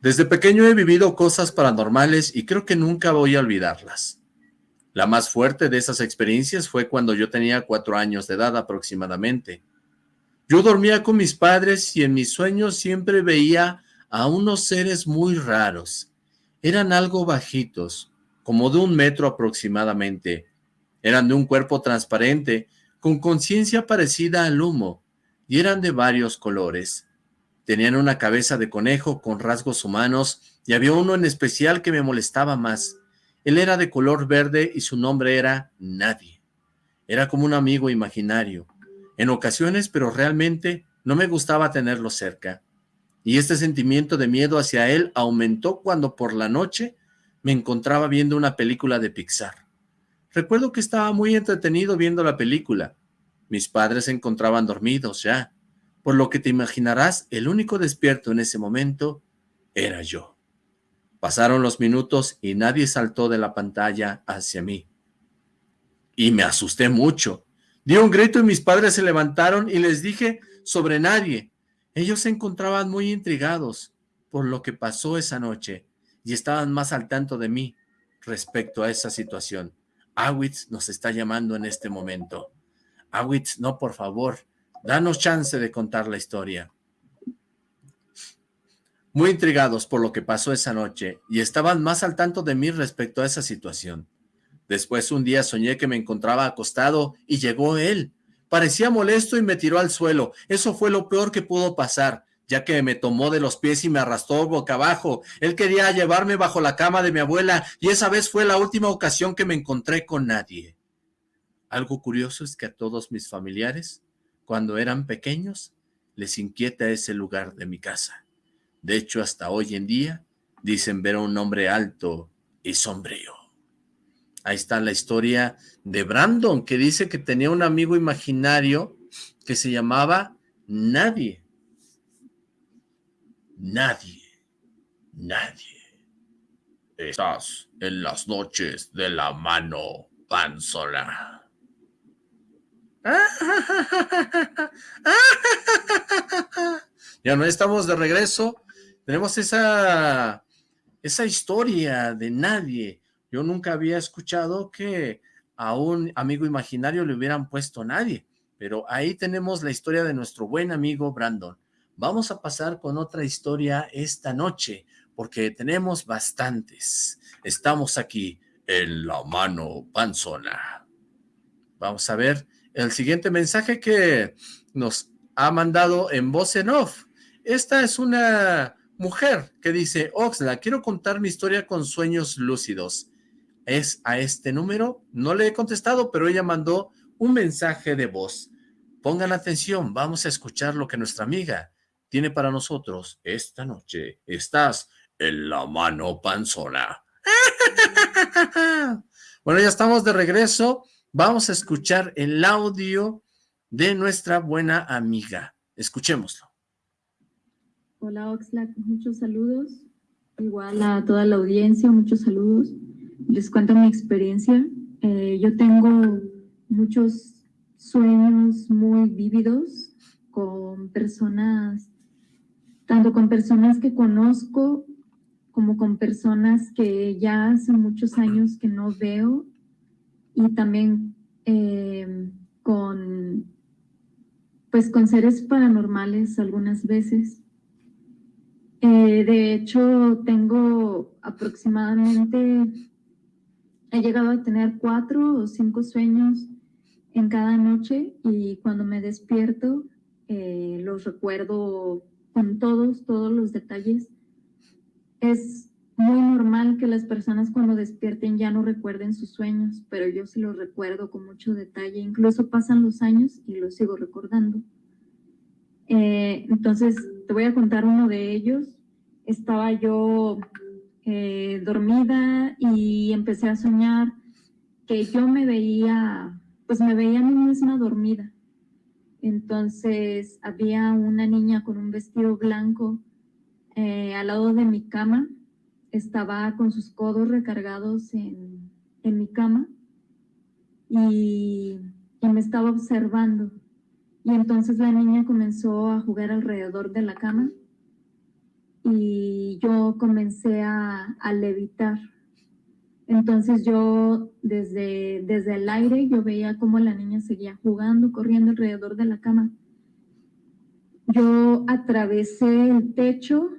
Desde pequeño he vivido cosas paranormales y creo que nunca voy a olvidarlas. La más fuerte de esas experiencias fue cuando yo tenía cuatro años de edad aproximadamente. Yo dormía con mis padres y en mis sueños siempre veía a unos seres muy raros. Eran algo bajitos, como de un metro aproximadamente. Eran de un cuerpo transparente, con conciencia parecida al humo, y eran de varios colores. Tenían una cabeza de conejo con rasgos humanos, y había uno en especial que me molestaba más. Él era de color verde y su nombre era Nadie. Era como un amigo imaginario. En ocasiones, pero realmente no me gustaba tenerlo cerca y este sentimiento de miedo hacia él aumentó cuando por la noche me encontraba viendo una película de Pixar. Recuerdo que estaba muy entretenido viendo la película. Mis padres se encontraban dormidos ya, por lo que te imaginarás, el único despierto en ese momento era yo. Pasaron los minutos y nadie saltó de la pantalla hacia mí. Y me asusté mucho. Di un grito y mis padres se levantaron y les dije sobre nadie, ellos se encontraban muy intrigados por lo que pasó esa noche y estaban más al tanto de mí respecto a esa situación. Awitz nos está llamando en este momento. Awitz, no, por favor, danos chance de contar la historia. Muy intrigados por lo que pasó esa noche y estaban más al tanto de mí respecto a esa situación. Después un día soñé que me encontraba acostado y llegó él Parecía molesto y me tiró al suelo. Eso fue lo peor que pudo pasar, ya que me tomó de los pies y me arrastró boca abajo. Él quería llevarme bajo la cama de mi abuela y esa vez fue la última ocasión que me encontré con nadie. Algo curioso es que a todos mis familiares, cuando eran pequeños, les inquieta ese lugar de mi casa. De hecho, hasta hoy en día, dicen ver a un hombre alto y sombrío. Ahí está la historia de Brandon, que dice que tenía un amigo imaginario que se llamaba Nadie. Nadie. Nadie. Estás en las noches de la mano panzola. Ya no estamos de regreso. Tenemos esa, esa historia de nadie yo nunca había escuchado que a un amigo imaginario le hubieran puesto nadie, pero ahí tenemos la historia de nuestro buen amigo Brandon. Vamos a pasar con otra historia esta noche, porque tenemos bastantes. Estamos aquí en la mano panzona. Vamos a ver el siguiente mensaje que nos ha mandado en voz en off. Esta es una mujer que dice, Oxla, quiero contar mi historia con sueños lúcidos es a este número. No le he contestado, pero ella mandó un mensaje de voz. Pongan atención, vamos a escuchar lo que nuestra amiga tiene para nosotros esta noche. Estás en la mano panzona. Bueno, ya estamos de regreso. Vamos a escuchar el audio de nuestra buena amiga. Escuchémoslo. Hola Oxlack, muchos saludos. Igual a toda la audiencia, muchos saludos les cuento mi experiencia. Eh, yo tengo muchos sueños muy vívidos con personas, tanto con personas que conozco como con personas que ya hace muchos años que no veo y también eh, con pues con seres paranormales algunas veces. Eh, de hecho, tengo aproximadamente he llegado a tener cuatro o cinco sueños en cada noche y cuando me despierto eh, los recuerdo con todos, todos los detalles. Es muy normal que las personas cuando despierten ya no recuerden sus sueños, pero yo sí los recuerdo con mucho detalle. Incluso pasan los años y los sigo recordando. Eh, entonces, voy a contar uno de ellos. estaba yo eh, dormida y empecé a soñar que yo me veía, pues me veía a mí misma dormida. Entonces había una niña con un vestido blanco eh, al lado de mi cama, estaba con sus codos recargados en, mi cama y me estaba observando. Y entonces la niña comenzó a jugar alrededor de la cama y yo comencé a, levitar. Entonces yo desde, desde el aire yo veía cómo la niña seguía jugando, corriendo alrededor de la cama. Yo atravesé el techo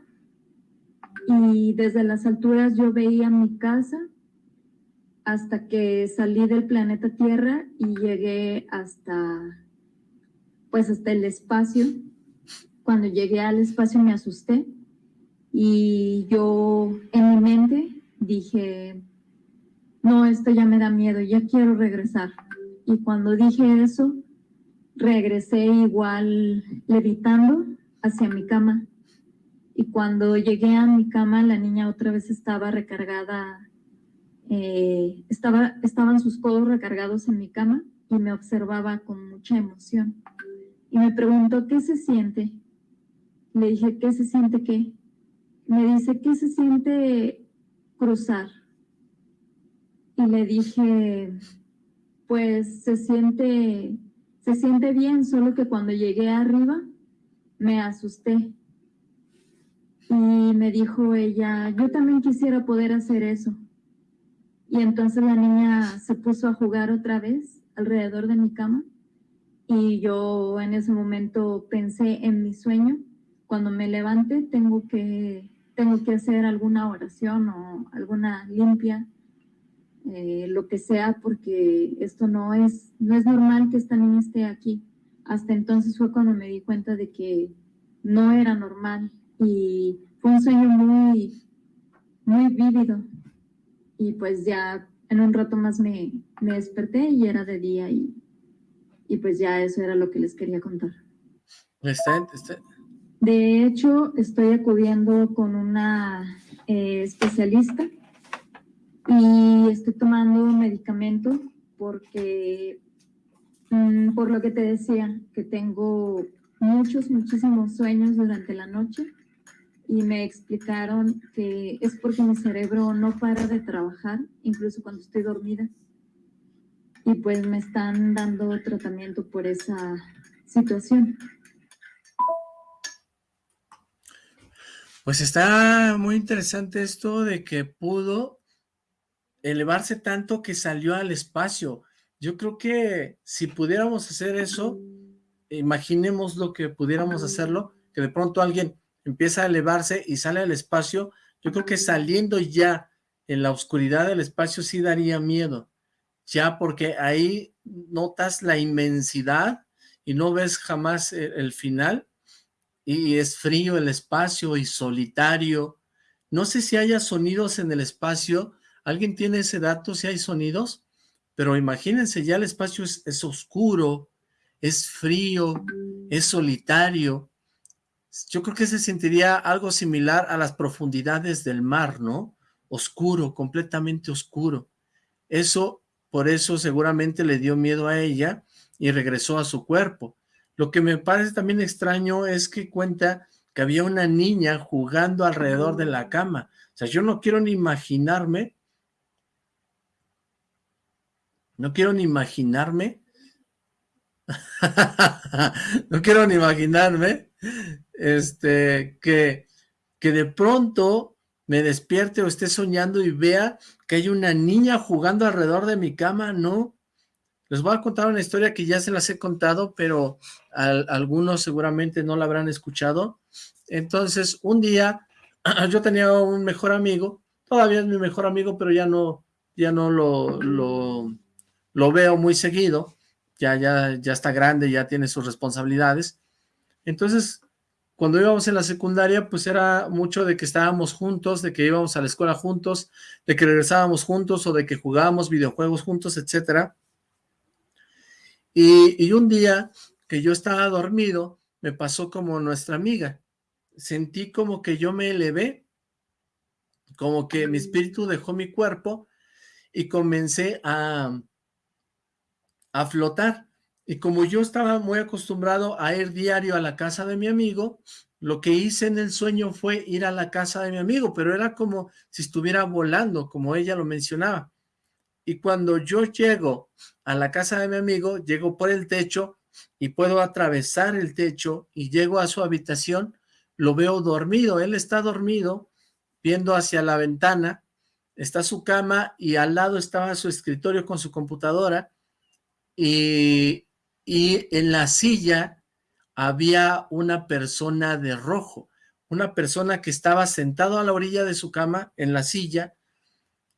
y desde las alturas yo veía mi casa hasta que salí del planeta Tierra y llegué hasta, pues hasta el espacio. Cuando llegué al espacio me asusté y yo en mi mente dije, no, esto ya me da miedo, ya quiero regresar. Y cuando dije eso, regresé igual levitando hacia mi cama. Y cuando llegué a mi cama, la niña otra vez estaba recargada, eh, estaba, estaban sus codos recargados en mi cama y me observaba con mucha emoción. Y me preguntó, ¿qué se siente? Le dije, ¿qué se siente qué? me dice, ¿qué se siente cruzar? Y le dije, pues se siente, se siente bien, solo que cuando llegué arriba me asusté. Y me dijo ella, yo también quisiera poder hacer eso. Y entonces la niña se puso a jugar otra vez alrededor de mi cama. Y yo en ese momento pensé en mi sueño. Cuando me levante tengo que tengo que hacer alguna oración o alguna limpia, eh, lo que sea, porque esto no es, no es normal que esta niña esté aquí. Hasta entonces fue cuando me di cuenta de que no era normal y fue un sueño muy, muy vívido. Y pues ya en un rato más me, me desperté y era de día y, y pues ya eso era lo que les quería contar. Está, está, de hecho, estoy acudiendo con una eh, especialista y estoy tomando medicamento porque, mm, por lo que te decía, que tengo muchos, muchísimos sueños durante la noche y me explicaron que es porque mi cerebro no para de trabajar, incluso cuando estoy dormida. Y pues me están dando tratamiento por esa situación. Pues está muy interesante esto de que pudo elevarse tanto que salió al espacio. Yo creo que si pudiéramos hacer eso, imaginemos lo que pudiéramos hacerlo, que de pronto alguien empieza a elevarse y sale al espacio, yo creo que saliendo ya en la oscuridad del espacio sí daría miedo, ya porque ahí notas la inmensidad y no ves jamás el, el final, y es frío el espacio y solitario. No sé si haya sonidos en el espacio. ¿Alguien tiene ese dato si hay sonidos? Pero imagínense, ya el espacio es, es oscuro, es frío, es solitario. Yo creo que se sentiría algo similar a las profundidades del mar, ¿no? Oscuro, completamente oscuro. Eso, por eso seguramente le dio miedo a ella y regresó a su cuerpo. Lo que me parece también extraño es que cuenta que había una niña jugando alrededor de la cama. O sea, yo no quiero ni imaginarme, no quiero ni imaginarme, no quiero ni imaginarme, este, que, que de pronto me despierte o esté soñando y vea que hay una niña jugando alrededor de mi cama, no, les voy a contar una historia que ya se las he contado, pero algunos seguramente no la habrán escuchado. Entonces, un día, yo tenía un mejor amigo, todavía es mi mejor amigo, pero ya no, ya no lo, lo, veo muy seguido, ya, ya, ya está grande, ya tiene sus responsabilidades. Entonces, cuando íbamos en la secundaria, pues era mucho de que estábamos juntos, de que íbamos a la escuela juntos, de que regresábamos juntos o de que jugábamos videojuegos juntos, etcétera. Y, un día que yo estaba dormido, me pasó como nuestra amiga. sentí como que yo me elevé, como que mi espíritu dejó mi cuerpo y comencé a, a flotar. Y como yo estaba muy acostumbrado a ir diario a la casa de mi amigo, lo que hice en el sueño fue ir a la casa de mi amigo, pero era como si estuviera volando, como ella lo mencionaba. Y cuando yo llego a la casa de mi amigo, llego por el techo y puedo atravesar el techo y llego a su habitación, lo veo dormido, él está dormido, viendo hacia la ventana, está su cama y al lado estaba su escritorio con su computadora y, y en la silla había una persona de rojo, una persona que estaba sentado a la orilla de su cama en la silla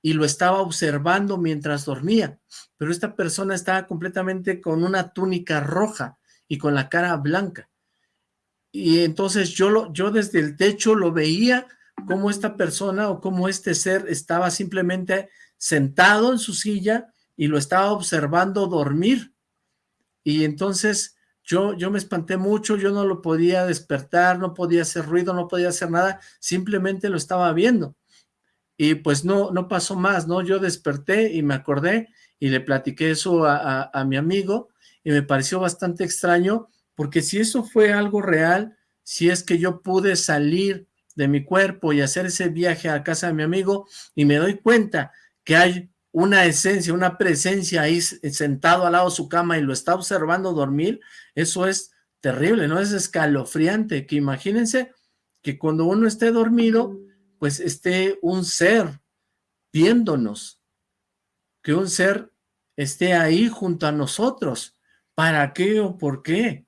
y lo estaba observando mientras dormía, pero esta persona estaba completamente con una túnica roja y con la cara blanca. Y entonces yo, lo, yo desde el techo lo veía como esta persona o como este ser estaba simplemente sentado en su silla y lo estaba observando dormir. Y entonces yo, yo me espanté mucho, yo no lo podía despertar, no podía hacer ruido, no podía hacer nada, simplemente lo estaba viendo y pues no, no pasó más, ¿no? Yo desperté y me acordé y le platiqué eso a, mi amigo y me pareció bastante extraño porque si eso fue algo real, si es que yo pude salir de mi cuerpo y hacer ese viaje a casa de mi amigo y me doy cuenta que hay una esencia, una presencia ahí sentado al lado de su cama y lo está observando dormir, eso es terrible, ¿no? Es escalofriante, que imagínense que cuando uno esté dormido, pues esté un ser viéndonos, que un ser esté ahí junto a nosotros. ¿Para qué o por qué?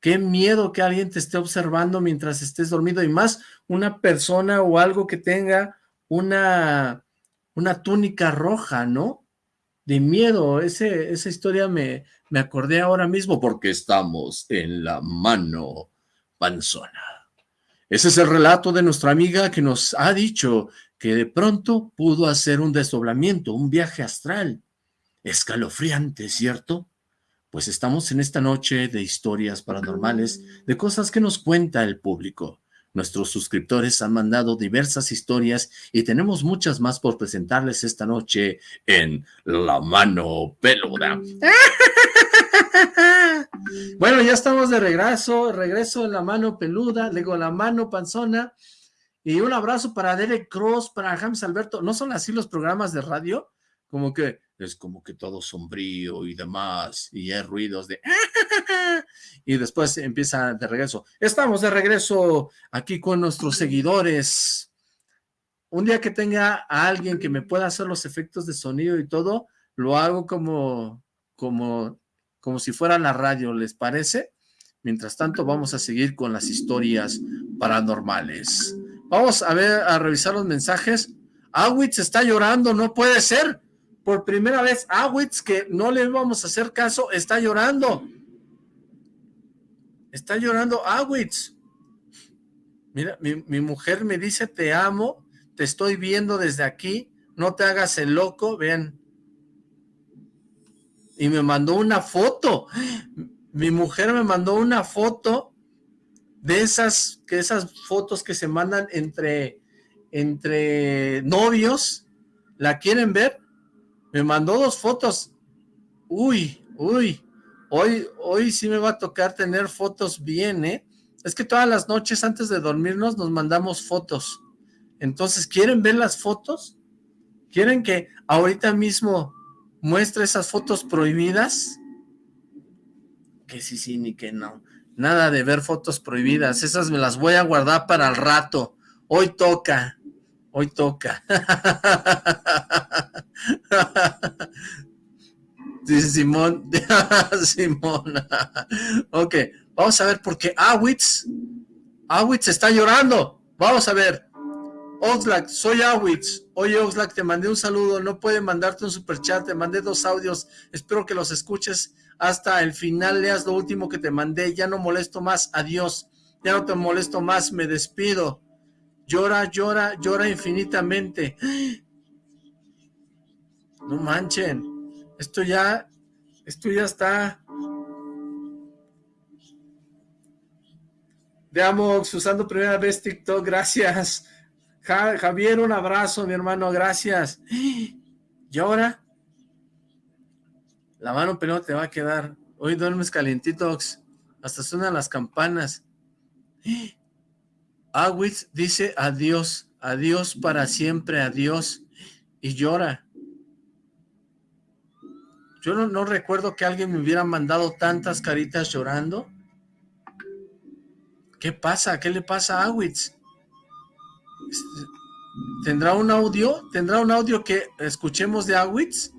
Qué miedo que alguien te esté observando mientras estés dormido y más una persona o algo que tenga una, una túnica roja, ¿no? De miedo, esa historia me, me acordé ahora mismo porque estamos en la mano panzona. Ese es el relato de nuestra amiga que nos ha dicho que de pronto pudo hacer un desdoblamiento, un viaje astral. Escalofriante, ¿cierto? Pues estamos en esta noche de historias paranormales, de cosas que nos cuenta el público. Nuestros suscriptores han mandado diversas historias y tenemos muchas más por presentarles esta noche en La Mano Peluda. Bueno, ya estamos de regreso, regreso en la mano peluda, digo la mano panzona, y un abrazo para Derek Cross, para James Alberto. ¿No son así los programas de radio? Como que es como que todo sombrío y demás, y hay ruidos de... y después empieza de regreso. Estamos de regreso aquí con nuestros seguidores. Un día que tenga a alguien que me pueda hacer los efectos de sonido y todo, lo hago como, como como si fuera la radio, ¿les parece? Mientras tanto, vamos a seguir con las historias paranormales. Vamos a ver, a revisar los mensajes. Awitz está llorando, no puede ser. Por primera vez, Awitz, que no le vamos a hacer caso, está llorando. Está llorando Awitz. Mira, mi, mi mujer me dice, te amo, te estoy viendo desde aquí, no te hagas el loco. Vean, y me mandó una foto. Mi mujer me mandó una foto de esas, que esas fotos que se mandan entre, entre novios. ¿La quieren ver? Me mandó dos fotos. Uy, uy. Hoy, hoy sí me va a tocar tener fotos bien, ¿eh? Es que todas las noches antes de dormirnos nos mandamos fotos. Entonces, ¿quieren ver las fotos? ¿Quieren que ahorita mismo muestra esas fotos prohibidas, que sí, sí, ni que no. Nada de ver fotos prohibidas, esas me las voy a guardar para el rato. Hoy toca, hoy toca. Dice Simón, Simón. ok, vamos a ver por qué Awitz, Awitz está llorando. Vamos a ver. Oxlack, soy Awitz. Oye, Oxlack, te mandé un saludo. No puede mandarte un superchat. Te mandé dos audios. Espero que los escuches hasta el final. Leas lo último que te mandé. Ya no molesto más. Adiós. Ya no te molesto más. Me despido. Llora, llora, llora infinitamente. No manchen. Esto ya, esto ya está de Amox, usando primera vez TikTok, gracias. Javier, un abrazo, mi hermano, gracias. ¿Y ahora? La mano pelota te va a quedar. Hoy duermes calientitos. Hasta suenan las campanas. Awitz dice adiós, adiós para siempre, adiós. Y llora. Yo no, recuerdo que alguien me hubiera mandado tantas caritas llorando. ¿Qué pasa? ¿Qué le pasa a Awitz? ¿Tendrá un audio? ¿Tendrá un audio que escuchemos de Awitz?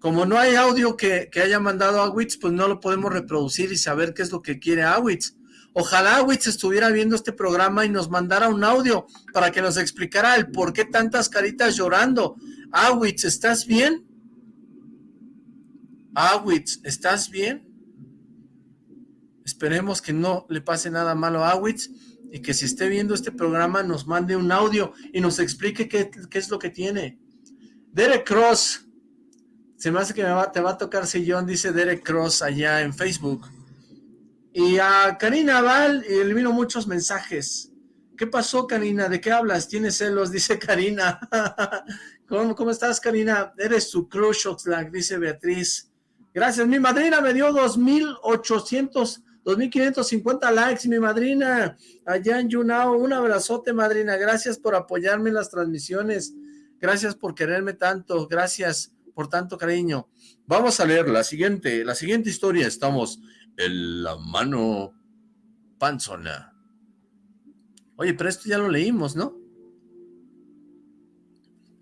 Como no hay audio que, haya mandado Awitz, pues no lo podemos reproducir y saber qué es lo que quiere Awitz. Ojalá Awitz estuviera viendo este programa y nos mandara un audio para que nos explicara el por qué tantas caritas llorando. Awitz, ¿estás bien? Awitz, ¿estás bien? Esperemos que no le pase nada malo a Awitz y que si esté viendo este programa nos mande un audio y nos explique qué, es lo que tiene. Derek Cross, se me hace que te va a tocar sillón, dice Derek Cross allá en Facebook. Y a Karina Val elimino muchos mensajes. ¿Qué pasó, Karina? ¿De qué hablas? ¿Tienes celos? Dice Karina. ¿Cómo, ¿Cómo, estás, Karina? Eres su crush, Oxlack, dice Beatriz. Gracias, mi madrina me dio 2,800 2.550 likes, mi madrina, allá en Yunao. Un abrazote, madrina. Gracias por apoyarme en las transmisiones. Gracias por quererme tanto. Gracias por tanto cariño. Vamos a leer la siguiente, la siguiente historia. Estamos en la mano panzona. Oye, pero esto ya lo leímos, ¿no?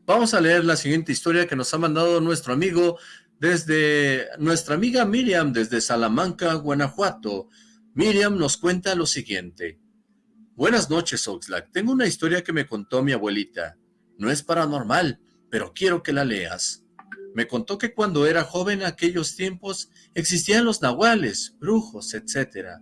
Vamos a leer la siguiente historia que nos ha mandado nuestro amigo desde nuestra amiga Miriam, desde Salamanca, Guanajuato. Miriam nos cuenta lo siguiente. Buenas noches, Oxlack. Tengo una historia que me contó mi abuelita. No es paranormal, pero quiero que la leas. Me contó que cuando era joven en aquellos tiempos existían los nahuales, brujos, etc.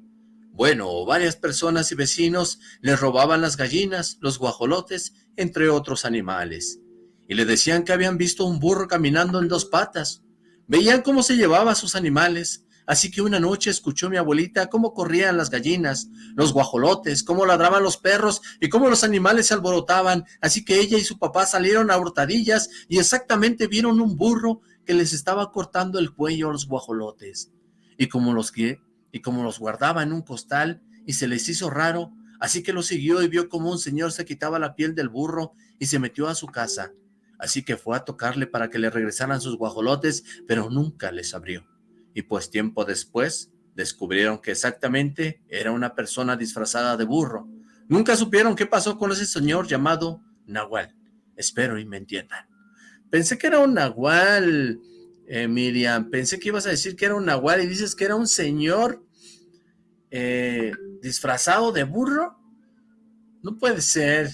Bueno, varias personas y vecinos le robaban las gallinas, los guajolotes, entre otros animales. Y le decían que habían visto un burro caminando en dos patas, Veían cómo se llevaba a sus animales, así que una noche escuchó mi abuelita cómo corrían las gallinas, los guajolotes, cómo ladraban los perros y cómo los animales se alborotaban, así que ella y su papá salieron a hurtadillas y exactamente vieron un burro que les estaba cortando el cuello a los guajolotes. Y como los, y como los guardaba en un costal y se les hizo raro, así que lo siguió y vio como un señor se quitaba la piel del burro y se metió a su casa así que fue a tocarle para que le regresaran sus guajolotes, pero nunca les abrió. Y pues tiempo después descubrieron que exactamente era una persona disfrazada de burro. Nunca supieron qué pasó con ese señor llamado Nahual. Espero y me entiendan. Pensé que era un Nahual, eh, Miriam. Pensé que ibas a decir que era un Nahual y dices que era un señor eh, disfrazado de burro. No puede ser.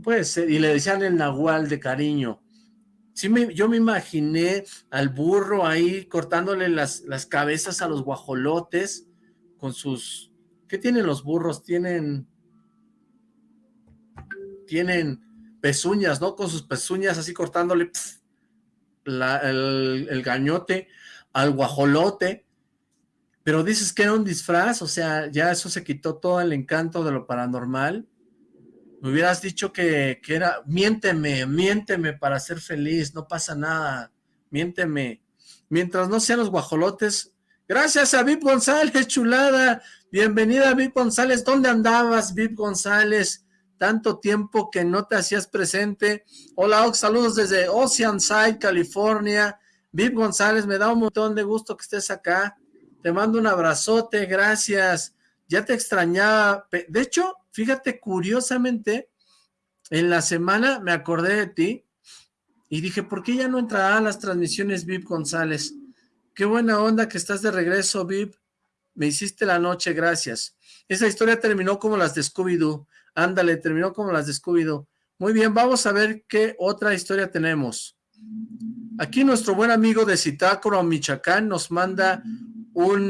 Puede ser, y le decían el nahual de cariño. Sí, me, yo me imaginé al burro ahí cortándole las, las cabezas a los guajolotes con sus... ¿Qué tienen los burros? Tienen... Tienen pezuñas, ¿no? Con sus pezuñas así cortándole el, el gañote al guajolote. Pero dices que era un disfraz, o sea, ya eso se quitó todo el encanto de lo paranormal me hubieras dicho que, era, miénteme, miénteme para ser feliz, no pasa nada, miénteme. Mientras no sean los guajolotes, gracias a Vip González, chulada, bienvenida Vip González, ¿dónde andabas Vip González? Tanto tiempo que no te hacías presente. Hola, Ox, saludos desde Oceanside, California. Vip González, me da un montón de gusto que estés acá. Te mando un abrazote, gracias. Ya te extrañaba. De hecho, Fíjate, curiosamente, en la semana me acordé de ti y dije, ¿por qué ya no entrará a las transmisiones VIP González? Qué buena onda que estás de regreso, VIP. Me hiciste la noche, gracias. Esa historia terminó como las de Scooby-Doo. Ándale, terminó como las de Scooby-Doo. Muy bien, vamos a ver qué otra historia tenemos. Aquí nuestro buen amigo de Citácoro, Michoacán, nos manda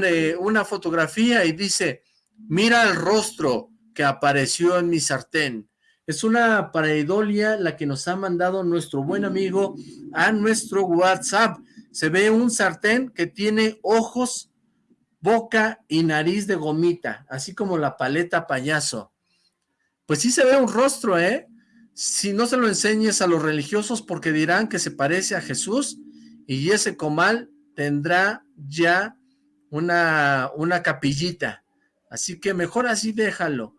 eh, una fotografía y dice, mira el rostro, que apareció en mi sartén. Es una pareidolia la que nos ha mandado nuestro buen amigo a nuestro WhatsApp. Se ve un sartén que tiene ojos boca y nariz de gomita, así como la paleta payaso. Pues sí se ve un rostro, ¿eh? Si no se lo enseñes a los religiosos porque dirán que se parece a Jesús y ese comal tendrá ya una, una capillita. Así que mejor así déjalo.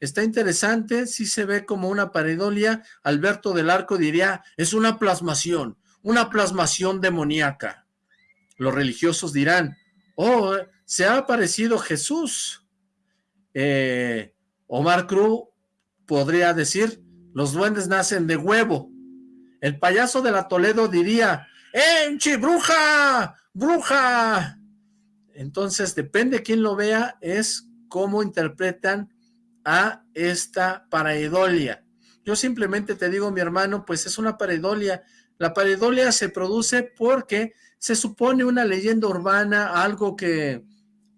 Está interesante, si se ve como una pareidolia. Alberto del Arco diría, es una plasmación, una plasmación demoníaca. Los religiosos dirán, oh, se ha aparecido Jesús. Eh, Omar Cruz podría decir, los duendes nacen de huevo. El payaso de la Toledo diría, ¡Enchi, bruja! ¡Bruja! Entonces, depende de quién lo vea, es cómo interpretan a esta pareidolia. Yo simplemente te digo, mi hermano, pues es una pareidolia. La pareidolia se produce porque se supone una leyenda urbana, algo que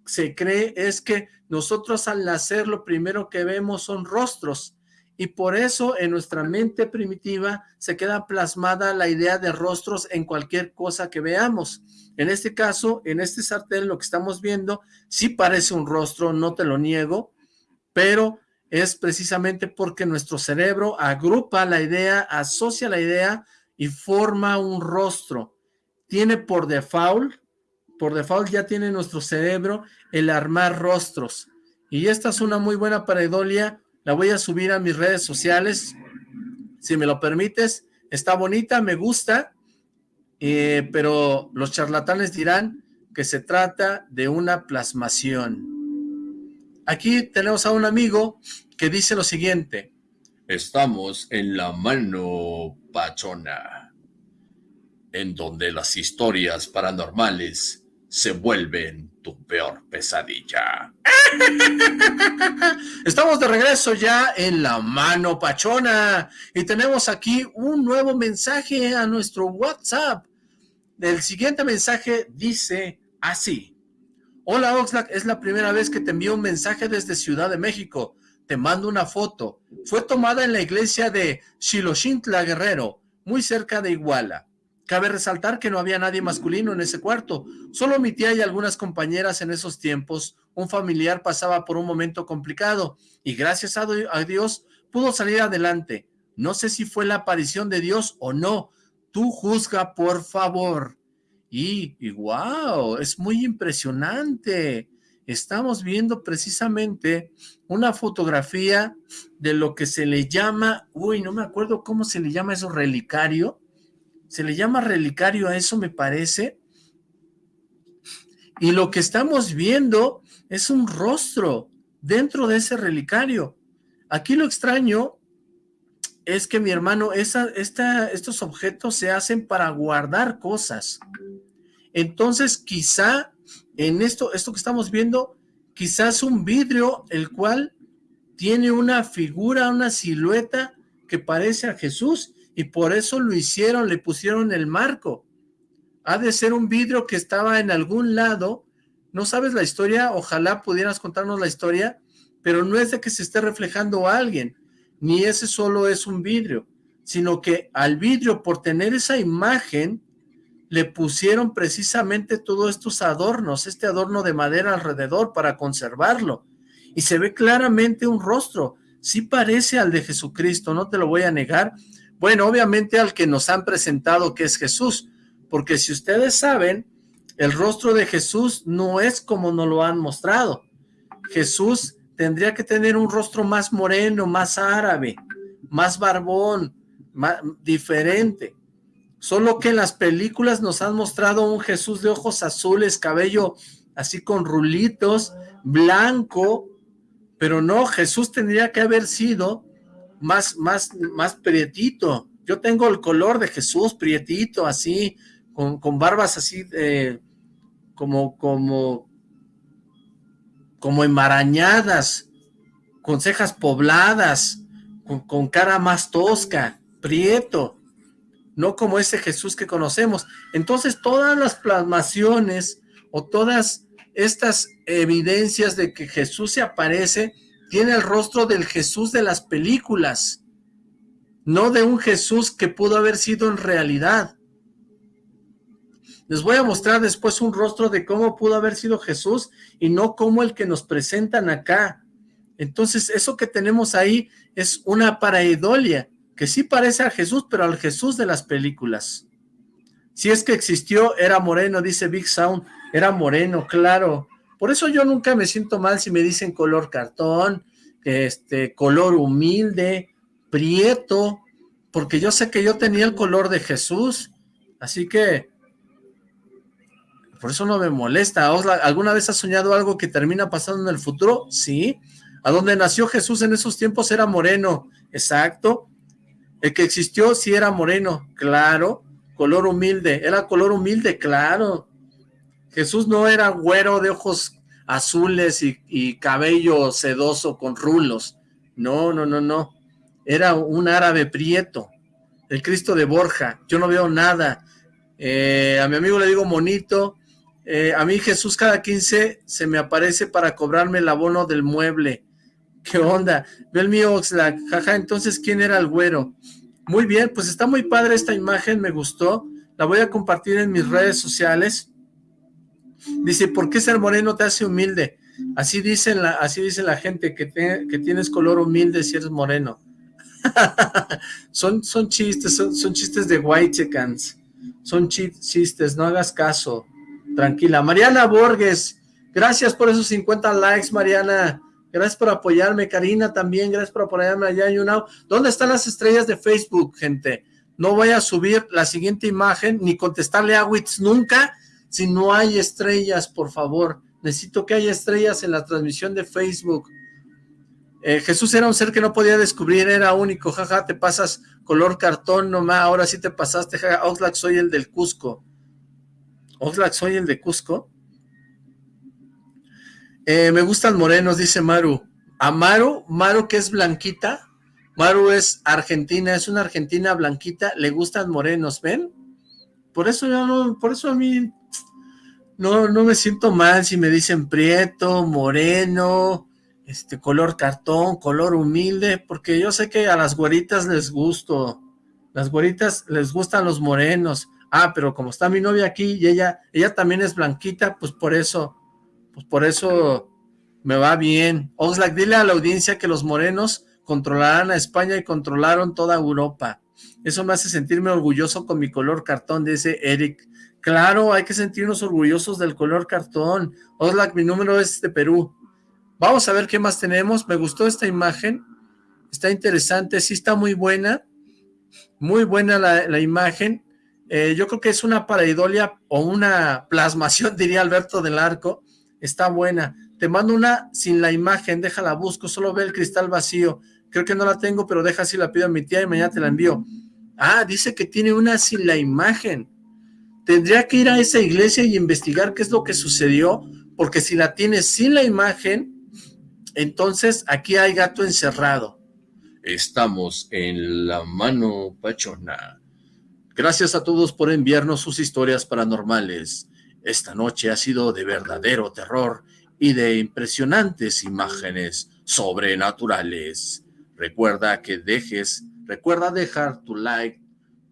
se cree es que nosotros al nacer lo primero que vemos son rostros y por eso en nuestra mente primitiva se queda plasmada la idea de rostros en cualquier cosa que veamos. En este caso, en este sartén lo que estamos viendo sí parece un rostro, no te lo niego, pero es precisamente porque nuestro cerebro agrupa la idea, asocia la idea y forma un rostro. Tiene por default, por default ya tiene nuestro cerebro el armar rostros. Y esta es una muy buena pareidolia, la voy a subir a mis redes sociales, si me lo permites. Está bonita, me gusta, eh, pero los charlatanes dirán que se trata de una plasmación. Aquí tenemos a un amigo que dice lo siguiente. Estamos en la mano pachona, en donde las historias paranormales se vuelven peor pesadilla. Estamos de regreso ya en la mano pachona y tenemos aquí un nuevo mensaje a nuestro WhatsApp. El siguiente mensaje dice así. Hola Oxlack, es la primera vez que te envío un mensaje desde Ciudad de México. Te mando una foto. Fue tomada en la iglesia de Xiloxintla Guerrero, muy cerca de Iguala. Cabe resaltar que no había nadie masculino en ese cuarto, solo mi tía y algunas compañeras en esos tiempos. Un familiar pasaba por un momento complicado y gracias a Dios pudo salir adelante. No sé si fue la aparición de Dios o no. Tú juzga, por favor. Y, y wow, es muy impresionante. Estamos viendo precisamente una fotografía de lo que se le llama, uy, no me acuerdo cómo se le llama eso, relicario. Se le llama relicario a eso, me parece. Y lo que estamos viendo es un rostro dentro de ese relicario. Aquí lo extraño es que mi hermano, esa, estos objetos se hacen para guardar cosas. Entonces, quizá en esto, esto que estamos viendo, quizás un vidrio el cual tiene una figura, una silueta que parece a Jesús y por eso lo hicieron, le pusieron el marco. Ha de ser un vidrio que estaba en algún lado. ¿No sabes la historia? Ojalá pudieras contarnos la historia, pero no es de que se esté reflejando a alguien ni ese solo es un vidrio, sino que al vidrio, por tener esa imagen, le pusieron precisamente todos estos adornos, este adorno de madera alrededor para conservarlo. Y se ve claramente un rostro, sí parece al de Jesucristo, no te lo voy a negar. Bueno, obviamente al que nos han presentado que es Jesús, porque si ustedes saben, el rostro de Jesús no es como nos lo han mostrado. Jesús tendría que tener un rostro más moreno, más árabe, más barbón, más, diferente. Solo que en las películas nos han mostrado un Jesús de ojos azules, cabello así con rulitos, blanco, pero no, Jesús tendría que haber sido más, más, más prietito. Yo tengo el color de Jesús, prietito, así, con, con barbas así, eh, como, como, como enmarañadas, con cejas pobladas, con, cara más tosca, prieto, no como ese Jesús que conocemos. Entonces todas las plasmaciones o todas estas evidencias de que Jesús se aparece, tiene el rostro del Jesús de las películas, no de un Jesús que pudo haber sido en realidad. Les voy a mostrar después un rostro de cómo pudo haber sido Jesús y no como el que nos presentan acá. Entonces, eso que tenemos ahí es una paraedolia, que sí parece a Jesús, pero al Jesús de las películas. Si es que existió, era moreno, dice Big Sound, era moreno, claro. Por eso yo nunca me siento mal si me dicen color cartón, este, color humilde, prieto, porque yo sé que yo tenía el color de Jesús, así que por eso no me molesta. ¿Alguna vez has soñado algo que termina pasando en el futuro? Sí. ¿A dónde nació Jesús en esos tiempos era moreno? Exacto. El que existió sí era moreno, claro. Color humilde, era color humilde, claro. Jesús no era güero de ojos azules y, cabello sedoso con rulos. No, no, no, no. Era un árabe prieto. El Cristo de Borja. Yo no veo nada. Eh, a mi amigo le digo monito. Eh, a mí Jesús cada 15 se me aparece para cobrarme el abono del mueble. ¿Qué onda? Ve el mío Oxlack. Jaja, entonces, ¿quién era el güero? Muy bien, pues está muy padre esta imagen, me gustó. La voy a compartir en mis redes sociales. Dice, ¿por qué ser moreno te hace humilde? Así, dicen la, así dice la gente, que, que tienes color humilde si eres moreno. son, son chistes, son, chistes de white chickens. Son chistes, no hagas caso tranquila. Mariana Borges, gracias por esos 50 likes, Mariana. Gracias por apoyarme, Karina también, gracias por apoyarme allá en YouNow. ¿Dónde están las estrellas de Facebook, gente? No voy a subir la siguiente imagen, ni contestarle a Wits nunca, si no hay estrellas, por favor. Necesito que haya estrellas en la transmisión de Facebook. Eh, Jesús era un ser que no podía descubrir, era único, jaja, te pasas color cartón nomás, ahora sí te pasaste, jaja, Oxlack, soy el del Cusco. Oxlack, soy el de Cusco. Eh, me gustan morenos, dice Maru. A Maru, Maru que es blanquita, Maru es argentina, es una argentina blanquita, le gustan morenos, ¿ven? Por eso yo no, por eso a mí no, no me siento mal si me dicen prieto, moreno, este color cartón, color humilde, porque yo sé que a las güeritas les gusto, las güeritas les gustan los morenos, ah, pero como está mi novia aquí y ella, ella también es blanquita, pues por eso, pues por eso me va bien. Oxlack, dile a la audiencia que los morenos controlarán a España y controlaron toda Europa. Eso me hace sentirme orgulloso con mi color cartón, dice Eric. Claro, hay que sentirnos orgullosos del color cartón. Oxlack, mi número es de Perú. Vamos a ver qué más tenemos. Me gustó esta imagen. Está interesante, sí está muy buena. Muy buena la, la imagen. Eh, yo creo que es una paraidolia o una plasmación, diría Alberto del Arco. Está buena. Te mando una sin la imagen, déjala, busco, solo ve el cristal vacío. Creo que no la tengo, pero deja si la pido a mi tía y mañana te la envío. Ah, dice que tiene una sin la imagen. Tendría que ir a esa iglesia y investigar qué es lo que sucedió, porque si la tiene sin la imagen, entonces aquí hay gato encerrado. Estamos en la mano pachona. Gracias a todos por enviarnos sus historias paranormales. Esta noche ha sido de verdadero terror y de impresionantes imágenes sobrenaturales. Recuerda que dejes, recuerda dejar tu like,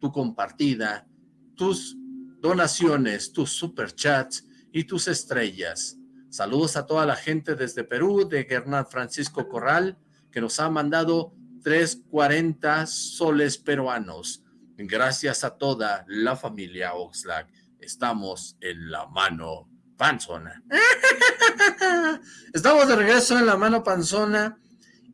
tu compartida, tus donaciones, tus superchats y tus estrellas. Saludos a toda la gente desde Perú, de Hernán Francisco Corral, que nos ha mandado 340 soles peruanos. Gracias a toda la familia Oxlack, estamos en la mano panzona. Estamos de regreso en la mano panzona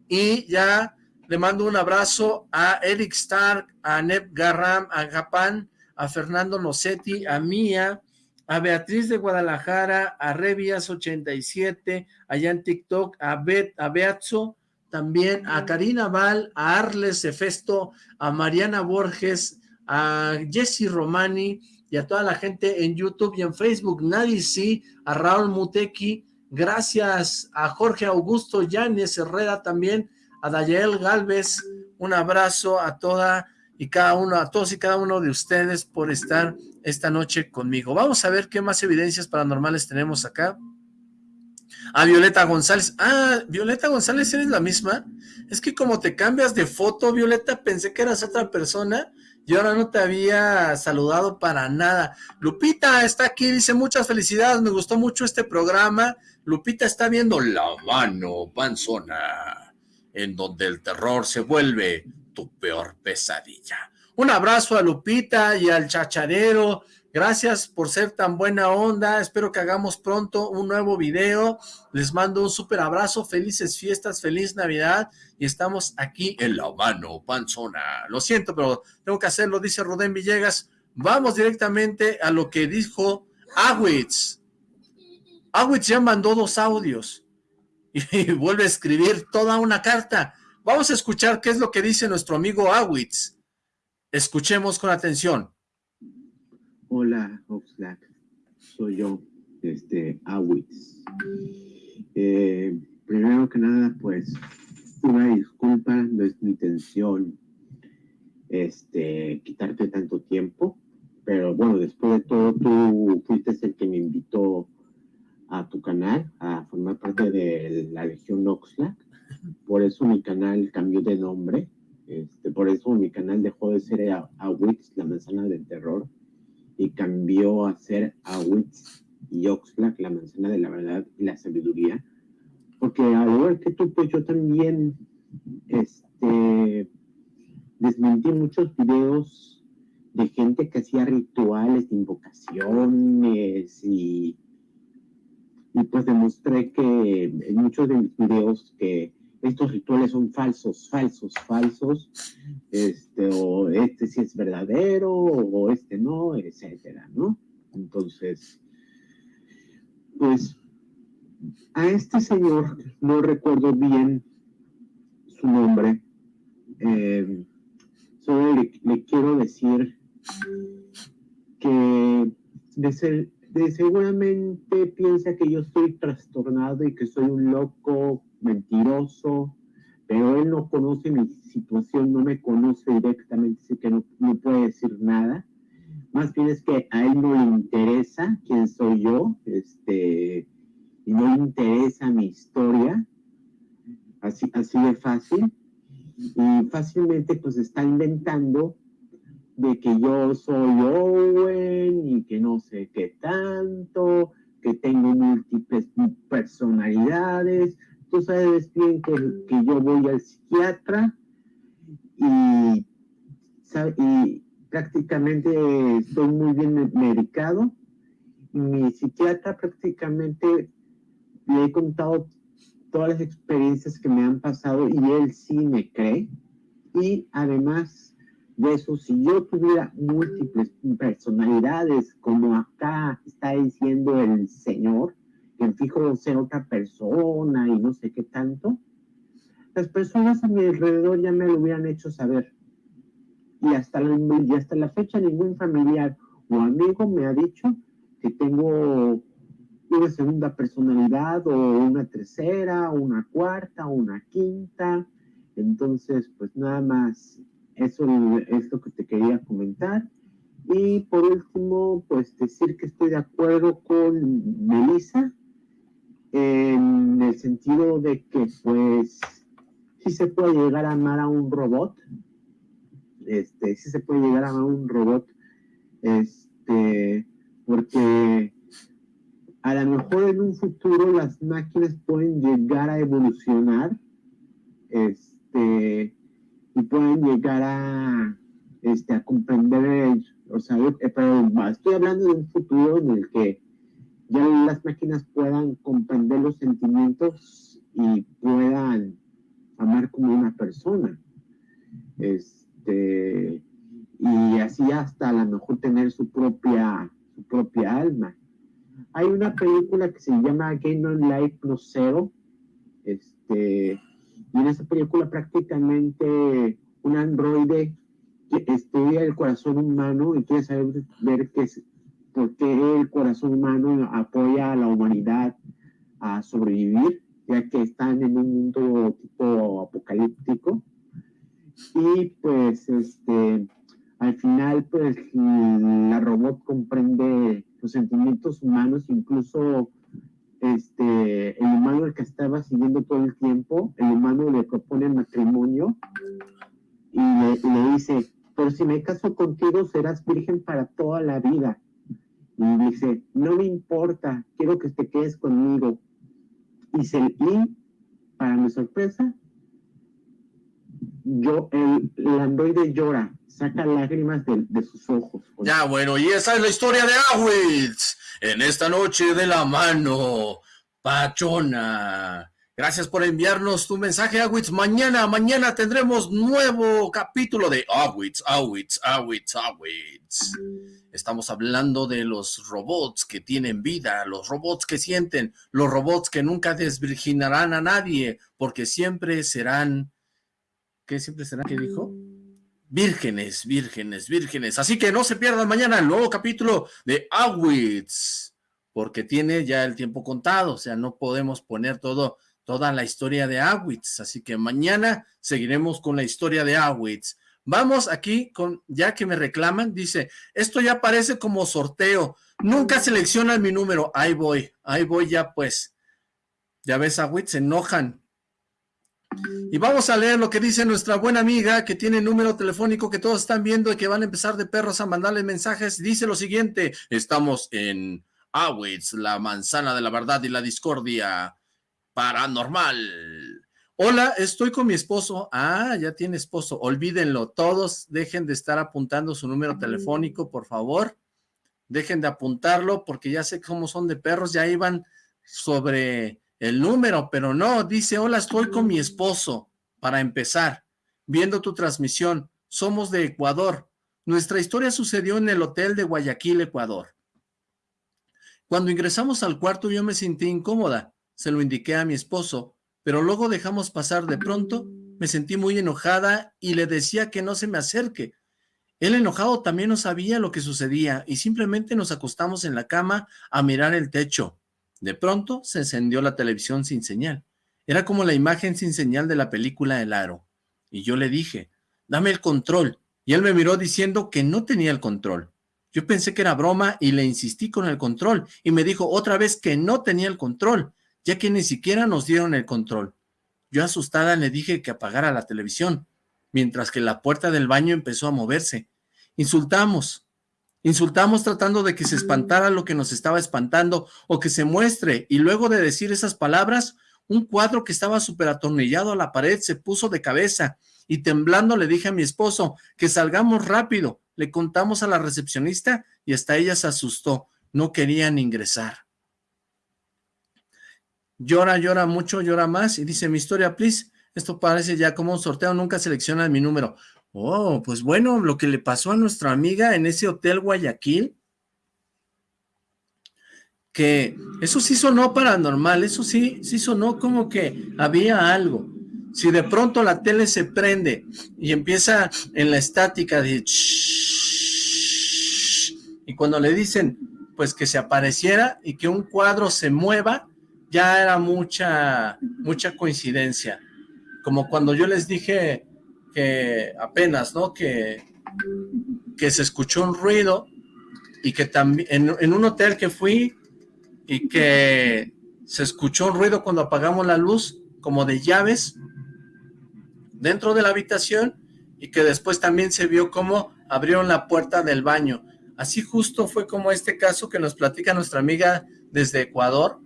y ya le mando un abrazo a Eric Stark, a Neb Garram, a Japan, a Fernando Nocetti, a Mía, a Beatriz de Guadalajara, a Revias87, allá en TikTok, a, Bet, a Beatzo, también a Karina Val, a Arles Efesto, a Mariana Borges, a Jesse Romani y a toda la gente en YouTube y en Facebook, Nadie sí, a Raúl Muteki, gracias a Jorge Augusto Yanes Herrera también, a Dayael Galvez, un abrazo a toda y cada uno, a todos y cada uno de ustedes por estar esta noche conmigo. Vamos a ver qué más evidencias paranormales tenemos acá a Violeta González. Ah, Violeta González, ¿eres la misma? Es que como te cambias de foto, Violeta, pensé que eras otra persona y ahora no te había saludado para nada. Lupita está aquí, dice muchas felicidades, me gustó mucho este programa. Lupita está viendo La Mano Panzona, en donde el terror se vuelve tu peor pesadilla. Un abrazo a Lupita y al chacharero, Gracias por ser tan buena onda. Espero que hagamos pronto un nuevo video. Les mando un súper abrazo. Felices fiestas, feliz Navidad. Y estamos aquí en La Mano Panzona. Lo siento, pero tengo que hacerlo, dice Rudén Villegas. Vamos directamente a lo que dijo Awitz. Awitz ya mandó dos audios. Y vuelve a escribir toda una carta. Vamos a escuchar qué es lo que dice nuestro amigo Awitz. Escuchemos con atención. Hola, Oxlack. Soy yo, este, Awitz. Eh, primero que nada, pues, una disculpa, no es mi intención este, quitarte tanto tiempo, pero bueno, después de todo, tú fuiste el que me invitó a tu canal, a formar parte de la Legión Oxlack. Por eso mi canal cambió de nombre. Este, por eso mi canal dejó de ser Awitz, la manzana del terror y cambió a ser Awitz y Oxlack, la manzana de la verdad y la sabiduría. Porque al igual que tú, pues yo también este, desmentí muchos videos de gente que hacía rituales de invocaciones y, y pues demostré que en muchos de mis videos que estos rituales son falsos, falsos, falsos, este, o este sí es verdadero, o este no, etcétera, ¿no? Entonces, pues, a este señor, no recuerdo bien su nombre, eh, solo le, quiero decir que de, de seguramente piensa que yo estoy trastornado y que soy un loco mentiroso, pero él no conoce mi situación, no me conoce directamente, así que no, puede decir nada. Más bien es que a él no le interesa quién soy yo, este, y no le interesa mi historia, así, así de fácil. Y fácilmente pues está inventando de que yo soy Owen y que no sé qué tanto, que tengo múltiples personalidades, tú sabes bien que, que yo voy al psiquiatra y, y prácticamente estoy muy bien medicado. Mi psiquiatra prácticamente le he contado todas las experiencias que me han pasado y él sí me cree. Y además de eso, si yo tuviera múltiples personalidades, como acá está diciendo el Señor, que fijo ser otra persona y no sé qué tanto, las personas a mi alrededor ya me lo hubieran hecho saber. Y hasta la, y hasta la fecha ningún familiar o amigo me ha dicho que tengo una segunda personalidad o una tercera, una cuarta, una quinta. Entonces, pues nada más, eso es lo que te quería comentar. Y por último, pues decir que estoy de acuerdo con Melissa en el sentido de que pues sí se puede llegar a amar a un robot, este, sí se puede llegar a amar a un robot, este, porque a lo mejor en un futuro las máquinas pueden llegar a evolucionar, este, y pueden llegar a, este, a comprender, o sea, pero estoy hablando de un futuro en el que ya las máquinas puedan comprender los sentimientos y puedan amar como una persona. Este, y así hasta a lo mejor tener su propia, su propia alma. Hay una película que se llama Game on Life No Zero, este, y en esa película prácticamente un androide estudia el corazón humano y quiere saber ver qué, por qué el corazón humano apoya a la humanidad a sobrevivir, ya que están en un mundo tipo apocalíptico. Y pues este, al final pues la robot comprende los sentimientos humanos, incluso este, el humano el que estaba siguiendo todo el tiempo, el humano le propone matrimonio y le, dice, pero si me caso contigo serás virgen para toda la vida. Y dice, no me importa, quiero que te quedes conmigo. Y, se, y para mi sorpresa, yo, el, el androide llora, saca lágrimas de, de sus ojos. Ya, bueno, y esa es la historia de Awitz en esta noche de la mano pachona. Gracias por enviarnos tu mensaje, Awitz. Mañana, mañana tendremos nuevo capítulo de Awitz, Awitz, Awitz, Awitz. Estamos hablando de los robots que tienen vida, los robots que sienten, los robots que nunca desvirginarán a nadie, porque siempre serán... ¿Qué siempre serán? ¿Qué dijo? Vírgenes, vírgenes, vírgenes. Así que no se pierdan mañana el nuevo capítulo de Awitz, porque tiene ya el tiempo contado, o sea, no podemos poner todo toda la historia de Awitz, así que mañana seguiremos con la historia de Awitz. Vamos aquí con, ya que me reclaman, dice, esto ya parece como sorteo, nunca seleccionan mi número, ahí voy, ahí voy ya pues. Ya ves, Awitz, se enojan. Y vamos a leer lo que dice nuestra buena amiga que tiene número telefónico que todos están viendo y que van a empezar de perros a mandarle mensajes. Dice lo siguiente, estamos en Awitz, la manzana de la verdad y la discordia paranormal. Hola, estoy con mi esposo. Ah, ya tiene esposo. Olvídenlo. Todos dejen de estar apuntando su número telefónico, por favor. Dejen de apuntarlo porque ya sé cómo son de perros. Ya iban sobre el número, pero no. Dice, hola, estoy con mi esposo. Para empezar, viendo tu transmisión. Somos de Ecuador. Nuestra historia sucedió en el hotel de Guayaquil, Ecuador. Cuando ingresamos al cuarto yo me sentí incómoda se lo indiqué a mi esposo, pero luego dejamos pasar de pronto, me sentí muy enojada y le decía que no se me acerque. Él enojado también no sabía lo que sucedía y simplemente nos acostamos en la cama a mirar el techo. De pronto se encendió la televisión sin señal. Era como la imagen sin señal de la película El Aro. Y yo le dije, dame el control. Y él me miró diciendo que no tenía el control. Yo pensé que era broma y le insistí con el control. Y me dijo otra vez que no tenía el control ya que ni siquiera nos dieron el control. Yo asustada le dije que apagara la televisión, mientras que la puerta del baño empezó a moverse. Insultamos, insultamos tratando de que se espantara lo que nos estaba espantando o que se muestre, y luego de decir esas palabras, un cuadro que estaba súper atornillado a la pared se puso de cabeza, y temblando le dije a mi esposo que salgamos rápido. Le contamos a la recepcionista y hasta ella se asustó. No querían ingresar llora, llora mucho, llora más, y dice, mi historia, please, esto parece ya como un sorteo, nunca selecciona mi número. Oh, pues bueno, lo que le pasó a nuestra amiga en ese hotel Guayaquil, que eso sí sonó paranormal, eso sí, sí sonó como que había algo. Si de pronto la tele se prende y empieza en la estática de y cuando le dicen pues que se apareciera y que un cuadro se mueva, ya era mucha, mucha coincidencia. Como cuando yo les dije que apenas, ¿no? Que, que se escuchó un ruido y que también, en, un hotel que fui y que se escuchó un ruido cuando apagamos la luz, como de llaves, dentro de la habitación y que después también se vio cómo abrieron la puerta del baño. Así justo fue como este caso que nos platica nuestra amiga desde Ecuador,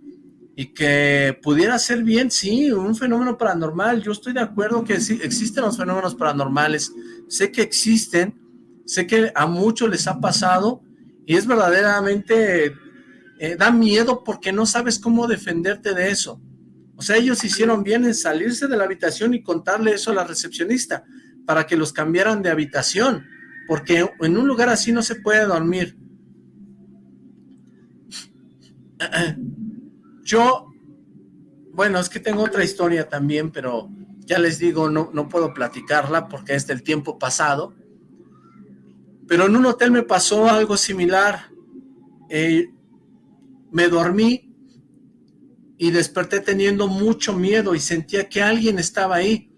y que pudiera ser bien, sí, un fenómeno paranormal. Yo estoy de acuerdo que sí, existen los fenómenos paranormales, sé que existen, sé que a muchos les ha pasado y es verdaderamente, eh, da miedo porque no sabes cómo defenderte de eso. O sea, ellos hicieron bien en salirse de la habitación y contarle eso a la recepcionista para que los cambiaran de habitación, porque en un lugar así no se puede dormir. Yo, bueno, es que tengo otra historia también, pero ya les digo, no, no puedo platicarla porque es del tiempo pasado. Pero en un hotel me pasó algo similar. Eh, me dormí y desperté teniendo mucho miedo y sentía que alguien estaba ahí.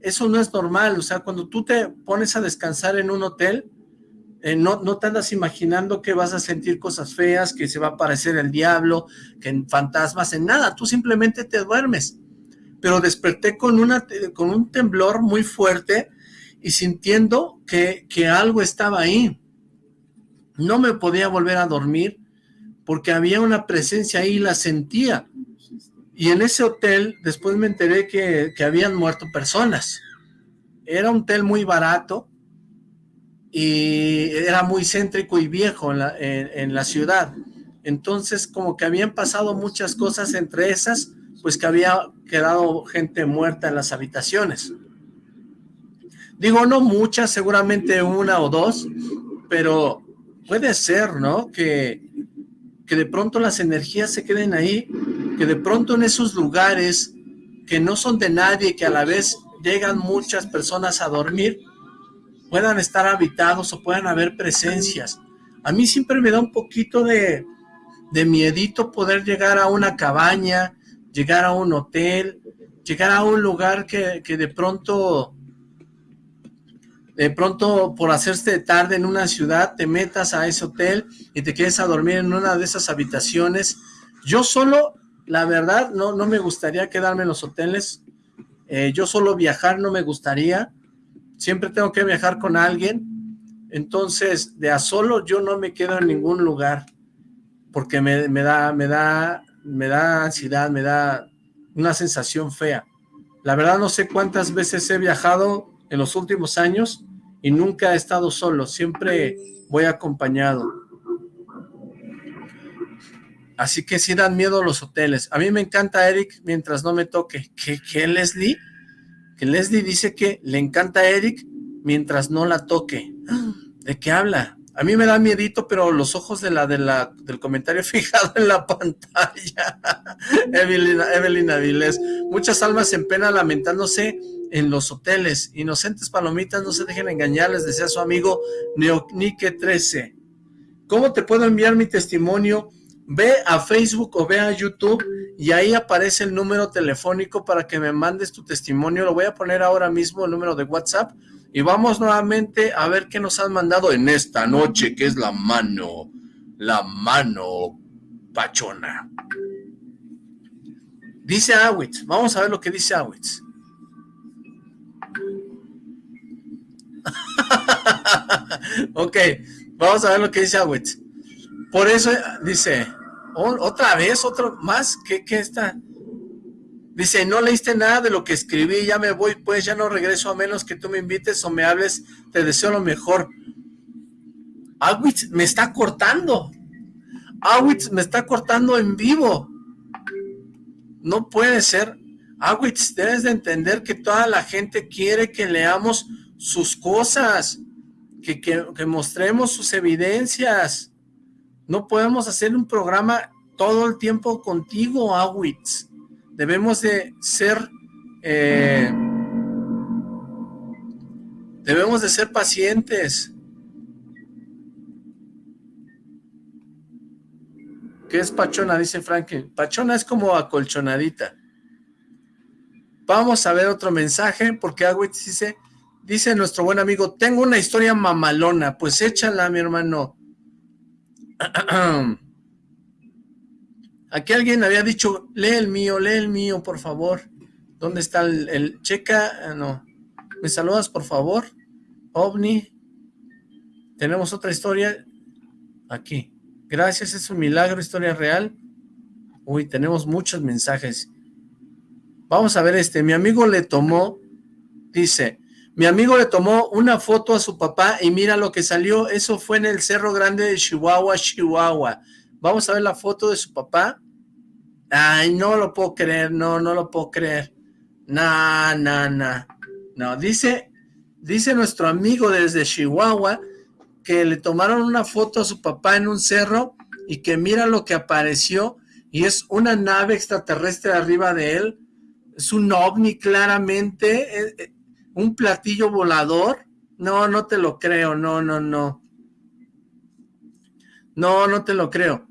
Eso no es normal, o sea, cuando tú te pones a descansar en un hotel, eh, no, no te andas imaginando que vas a sentir cosas feas, que se va a aparecer el diablo, que en fantasmas, en nada, tú simplemente te duermes. Pero desperté con, una, con un temblor muy fuerte y sintiendo que, que algo estaba ahí. No me podía volver a dormir porque había una presencia ahí y la sentía. Y en ese hotel después me enteré que, que habían muerto personas. Era un hotel muy barato y era muy céntrico y viejo en la, en la ciudad. Entonces como que habían pasado muchas cosas entre esas, pues que había quedado gente muerta en las habitaciones. Digo, no muchas, seguramente una o dos, pero puede ser, ¿no? Que, que de pronto las energías se queden ahí, que de pronto en esos lugares que no son de nadie, que a la vez llegan muchas personas a dormir, puedan estar habitados o puedan haber presencias. A mí siempre me da un poquito de, de miedito poder llegar a una cabaña, llegar a un hotel, llegar a un lugar que, que de pronto de pronto por hacerse tarde en una ciudad, te metas a ese hotel y te quedes a dormir en una de esas habitaciones. Yo solo, la verdad, no, no me gustaría quedarme en los hoteles. Eh, yo solo viajar no me gustaría. Siempre tengo que viajar con alguien. Entonces, de a solo yo no me quedo en ningún lugar porque me, da, me da, me da ansiedad, me da una sensación fea. La verdad no sé cuántas veces he viajado en los últimos años y nunca he estado solo, siempre voy acompañado. Así que sí dan miedo los hoteles. A mí me encanta Eric mientras no me toque. ¿Qué, qué Leslie? Leslie dice que le encanta a Eric mientras no la toque. ¿De qué habla? A mí me da miedito, pero los ojos de la, de la del comentario fijado en la pantalla. Evelyn, Evelyn Avilés. Muchas almas en pena lamentándose en los hoteles. Inocentes palomitas, no se dejen engañar, les decía su amigo Neonique13. ¿Cómo te puedo enviar mi testimonio? Ve a Facebook o ve a YouTube y ahí aparece el número telefónico para que me mandes tu testimonio. Lo voy a poner ahora mismo, el número de WhatsApp y vamos nuevamente a ver qué nos han mandado en esta noche, que es la mano, la mano pachona. Dice Awitz, vamos a ver lo que dice Awitz. ok, vamos a ver lo que dice Awitz. Por eso dice, otra vez, otro más, ¿qué, qué está? Dice, no leíste nada de lo que escribí, ya me voy, pues ya no regreso a menos que tú me invites o me hables, te deseo lo mejor. Awitz me está cortando. Awitz me está cortando en vivo. No puede ser. Awitz, debes de entender que toda la gente quiere que leamos sus cosas, que, que, que mostremos sus evidencias. No podemos hacer un programa todo el tiempo contigo, Awitz debemos de ser, eh, debemos de ser pacientes. ¿Qué es pachona? Dice Franklin. Pachona es como acolchonadita. Vamos a ver otro mensaje, porque Agüit dice, dice nuestro buen amigo, tengo una historia mamalona, pues échala, mi hermano. Aquí alguien había dicho, lee el mío, lee el mío, por favor. ¿Dónde está el, checa? Ah, no. ¿Me saludas, por favor? OVNI. Tenemos otra historia. Aquí. Gracias, es un milagro, historia real. Uy, tenemos muchos mensajes. Vamos a ver este. Mi amigo le tomó, dice, mi amigo le tomó una foto a su papá y mira lo que salió. Eso fue en el Cerro Grande de Chihuahua, Chihuahua. Vamos a ver la foto de su papá. Ay, no lo puedo creer, no, no lo puedo creer. No, no, no. No, dice, dice nuestro amigo desde Chihuahua que le tomaron una foto a su papá en un cerro y que mira lo que apareció y es una nave extraterrestre arriba de él. Es un ovni claramente, eh, eh, un platillo volador. No, no te lo creo, no, no, no. No, no te lo creo.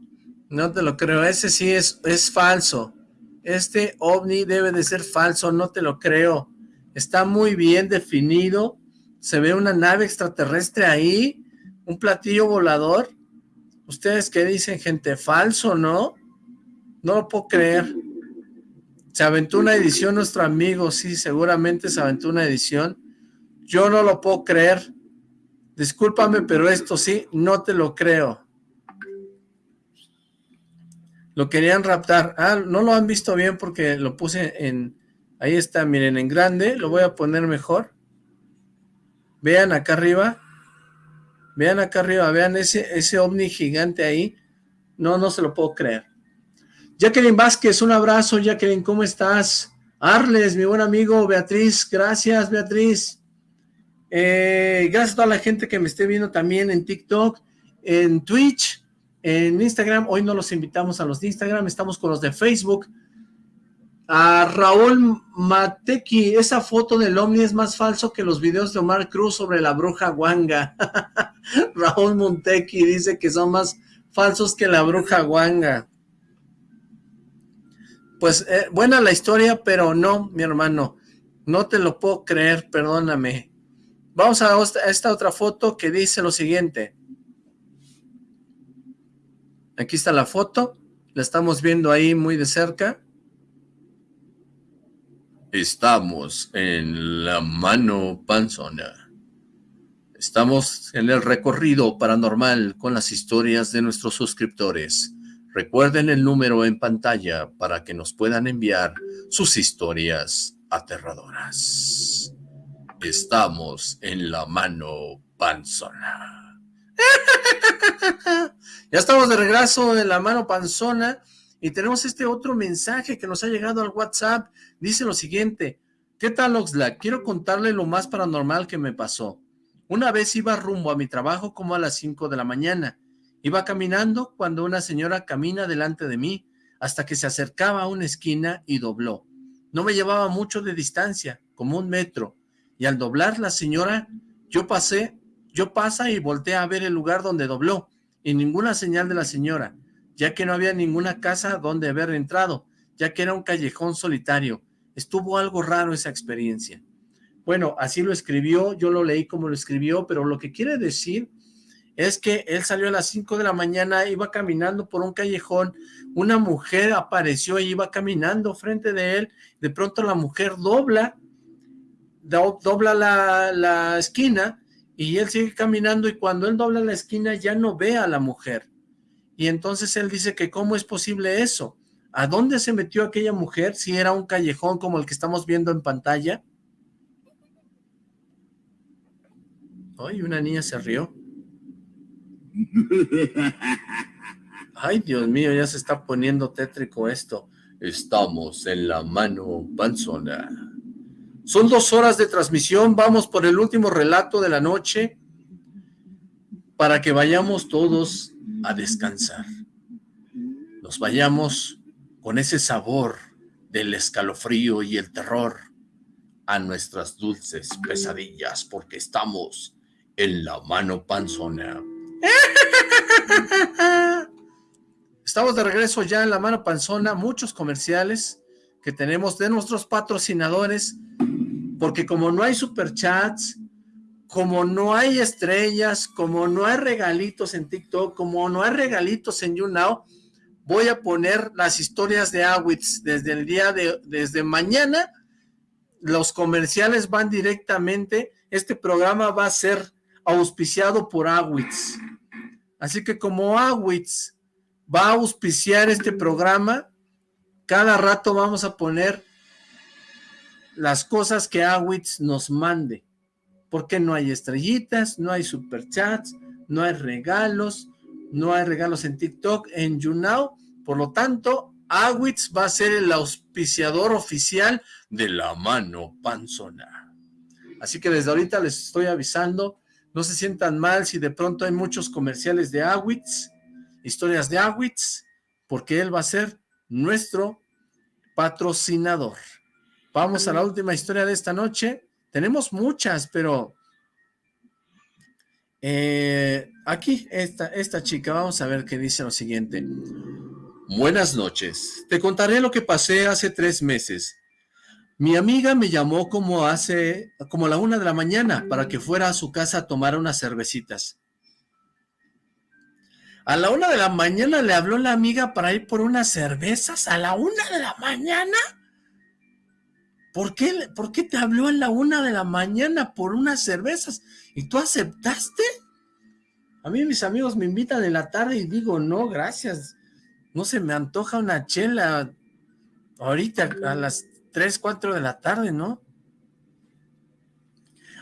No te lo creo, ese sí es, es falso. Este ovni debe de ser falso, no te lo creo. Está muy bien definido, se ve una nave extraterrestre ahí, un platillo volador. ¿Ustedes qué dicen, gente? ¿Falso, no? No lo puedo creer. Se aventó una edición nuestro amigo, sí, seguramente se aventó una edición. Yo no lo puedo creer. Discúlpame, pero esto sí, no te lo creo. Lo querían raptar. Ah, no lo han visto bien porque lo puse en... Ahí está, miren, en grande. Lo voy a poner mejor. Vean acá arriba. Vean acá arriba, vean ese, ese ovni gigante ahí. No, no se lo puedo creer. Jacqueline Vázquez, un abrazo. Jacqueline, ¿cómo estás? Arles, mi buen amigo. Beatriz, gracias, Beatriz. Eh, gracias a toda la gente que me esté viendo también en TikTok, en Twitch, en Instagram. Hoy no los invitamos a los de Instagram, estamos con los de Facebook. A Raúl Mateki, esa foto del Omni es más falso que los videos de Omar Cruz sobre la bruja Wanga. Raúl Monteki dice que son más falsos que la bruja Wanga. Pues eh, buena la historia, pero no, mi hermano, no te lo puedo creer, perdóname. Vamos a esta otra foto que dice lo siguiente. Aquí está la foto, la estamos viendo ahí muy de cerca. Estamos en la mano panzona. Estamos en el recorrido paranormal con las historias de nuestros suscriptores. Recuerden el número en pantalla para que nos puedan enviar sus historias aterradoras. Estamos en la mano panzona. ya estamos de regreso en la mano panzona y tenemos este otro mensaje que nos ha llegado al WhatsApp. Dice lo siguiente. ¿Qué tal, Oxlack? Quiero contarle lo más paranormal que me pasó. Una vez iba rumbo a mi trabajo como a las 5 de la mañana. Iba caminando cuando una señora camina delante de mí hasta que se acercaba a una esquina y dobló. No me llevaba mucho de distancia, como un metro, y al doblar la señora, yo pasé, yo pasa y volteé a ver el lugar donde dobló, y ninguna señal de la señora, ya que no había ninguna casa donde haber entrado, ya que era un callejón solitario. Estuvo algo raro esa experiencia. Bueno, así lo escribió, yo lo leí como lo escribió, pero lo que quiere decir es que él salió a las 5 de la mañana, iba caminando por un callejón, una mujer apareció y iba caminando frente de él, de pronto la mujer dobla dobla la, esquina y él sigue caminando y cuando él dobla la esquina ya no ve a la mujer. Y entonces él dice que cómo es posible eso. ¿A dónde se metió aquella mujer si era un callejón como el que estamos viendo en pantalla? Ay, una niña se rió. Ay, Dios mío, ya se está poniendo tétrico esto. Estamos en la mano panzona. Son dos horas de transmisión, vamos por el último relato de la noche para que vayamos todos a descansar. Nos vayamos con ese sabor del escalofrío y el terror a nuestras dulces pesadillas porque estamos en la mano panzona. Estamos de regreso ya en la mano panzona, muchos comerciales que tenemos de nuestros patrocinadores porque como no hay superchats, como no hay estrellas, como no hay regalitos en TikTok, como no hay regalitos en YouNow, voy a poner las historias de Awitz desde el día de, desde mañana, los comerciales van directamente, este programa va a ser auspiciado por Awitz, así que como Awitz va a auspiciar este programa, cada rato vamos a poner las cosas que Awitz nos mande, porque no hay estrellitas, no hay superchats, no hay regalos, no hay regalos en TikTok, en YouNow, por lo tanto, Awitz va a ser el auspiciador oficial de la mano panzona. Así que desde ahorita les estoy avisando, no se sientan mal si de pronto hay muchos comerciales de Awitz, historias de Awitz, porque él va a ser nuestro patrocinador. Vamos a la última historia de esta noche. Tenemos muchas, pero eh, aquí esta, esta chica, vamos a ver qué dice lo siguiente. Buenas noches. Te contaré lo que pasé hace tres meses. Mi amiga me llamó como hace, como a la una de la mañana para que fuera a su casa a tomar unas cervecitas. A la una de la mañana le habló la amiga para ir por unas cervezas. ¿A la una de la mañana? ¿Por qué, ¿Por qué te habló a la una de la mañana por unas cervezas? ¿Y tú aceptaste? A mí mis amigos me invitan en la tarde y digo, no, gracias. No se me antoja una chela ahorita a las 3, 4 de la tarde, ¿no?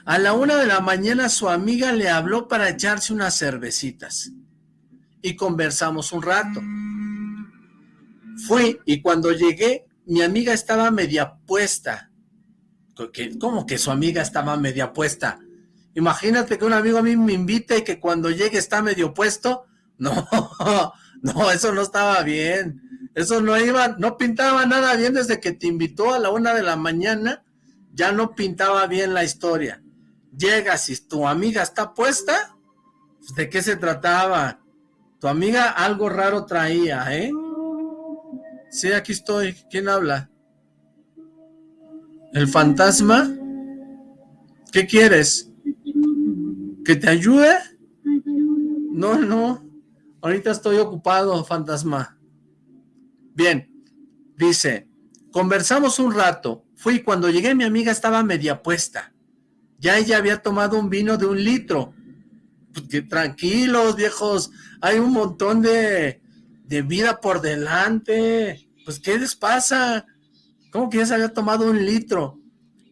A la una de la mañana su amiga le habló para echarse unas cervecitas. Y conversamos un rato. Fui y cuando llegué, mi amiga estaba media puesta. ¿Cómo que su amiga estaba media puesta? Imagínate que un amigo a mí me invite y que cuando llegue está medio puesto. No, no, eso no estaba bien. Eso no iba, no pintaba nada bien desde que te invitó a la una de la mañana. Ya no pintaba bien la historia. Llegas y tu amiga está puesta. Pues, ¿De qué se trataba? Tu amiga algo raro traía, ¿eh? Sí, aquí estoy. ¿Quién habla? ¿El fantasma? ¿Qué quieres? ¿Que te ayude? No, no. Ahorita estoy ocupado, fantasma. Bien. Dice, conversamos un rato. Fui cuando llegué mi amiga estaba media puesta. Ya ella había tomado un vino de un litro. Pues tranquilos, viejos. Hay un montón de, de vida por delante. Pues, ¿qué les pasa? ¿Cómo que ya se había tomado un litro?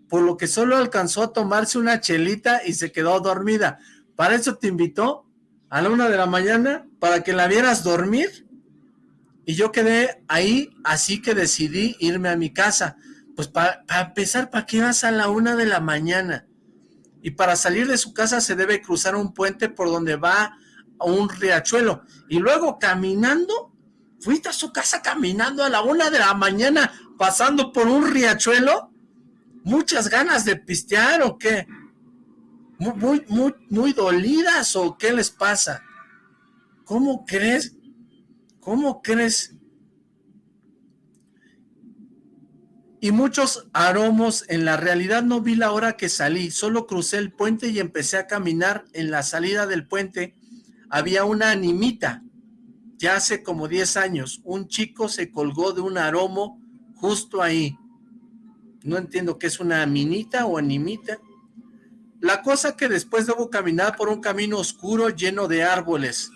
por lo que solo alcanzó a tomarse una chelita y se quedó dormida. ¿Para eso te invitó? A la una de la mañana, para que la vieras dormir. Y yo quedé ahí, así que decidí irme a mi casa. Pues para empezar, ¿para qué vas a la una de la mañana? Y para salir de su casa se debe cruzar un puente por donde va a un riachuelo. Y luego caminando, fuiste a su casa caminando a la una de la mañana, pasando por un riachuelo muchas ganas de pistear o qué? Muy, muy, muy, dolidas o qué les pasa? ¿Cómo crees? ¿Cómo crees? Y muchos aromos, en la realidad no vi la hora que salí, solo crucé el puente y empecé a caminar. En la salida del puente había una animita, ya hace como 10 años, un chico se colgó de un aromo justo ahí no entiendo qué es una minita o animita. La cosa que después debo caminar por un camino oscuro lleno de árboles,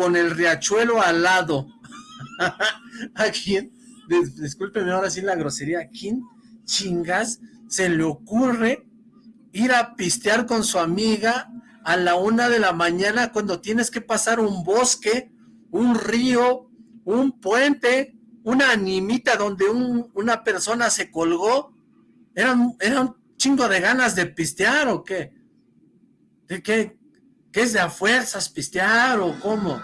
con el riachuelo al lado. ¿A quién? Discúlpeme ahora sí la grosería. ¿A quién chingas se le ocurre ir a pistear con su amiga a la una de la mañana cuando tienes que pasar un bosque, un río, un puente, una animita donde una persona se colgó, ¿era, un chingo de ganas de pistear o qué? ¿De qué? ¿Qué es de a fuerzas pistear o cómo?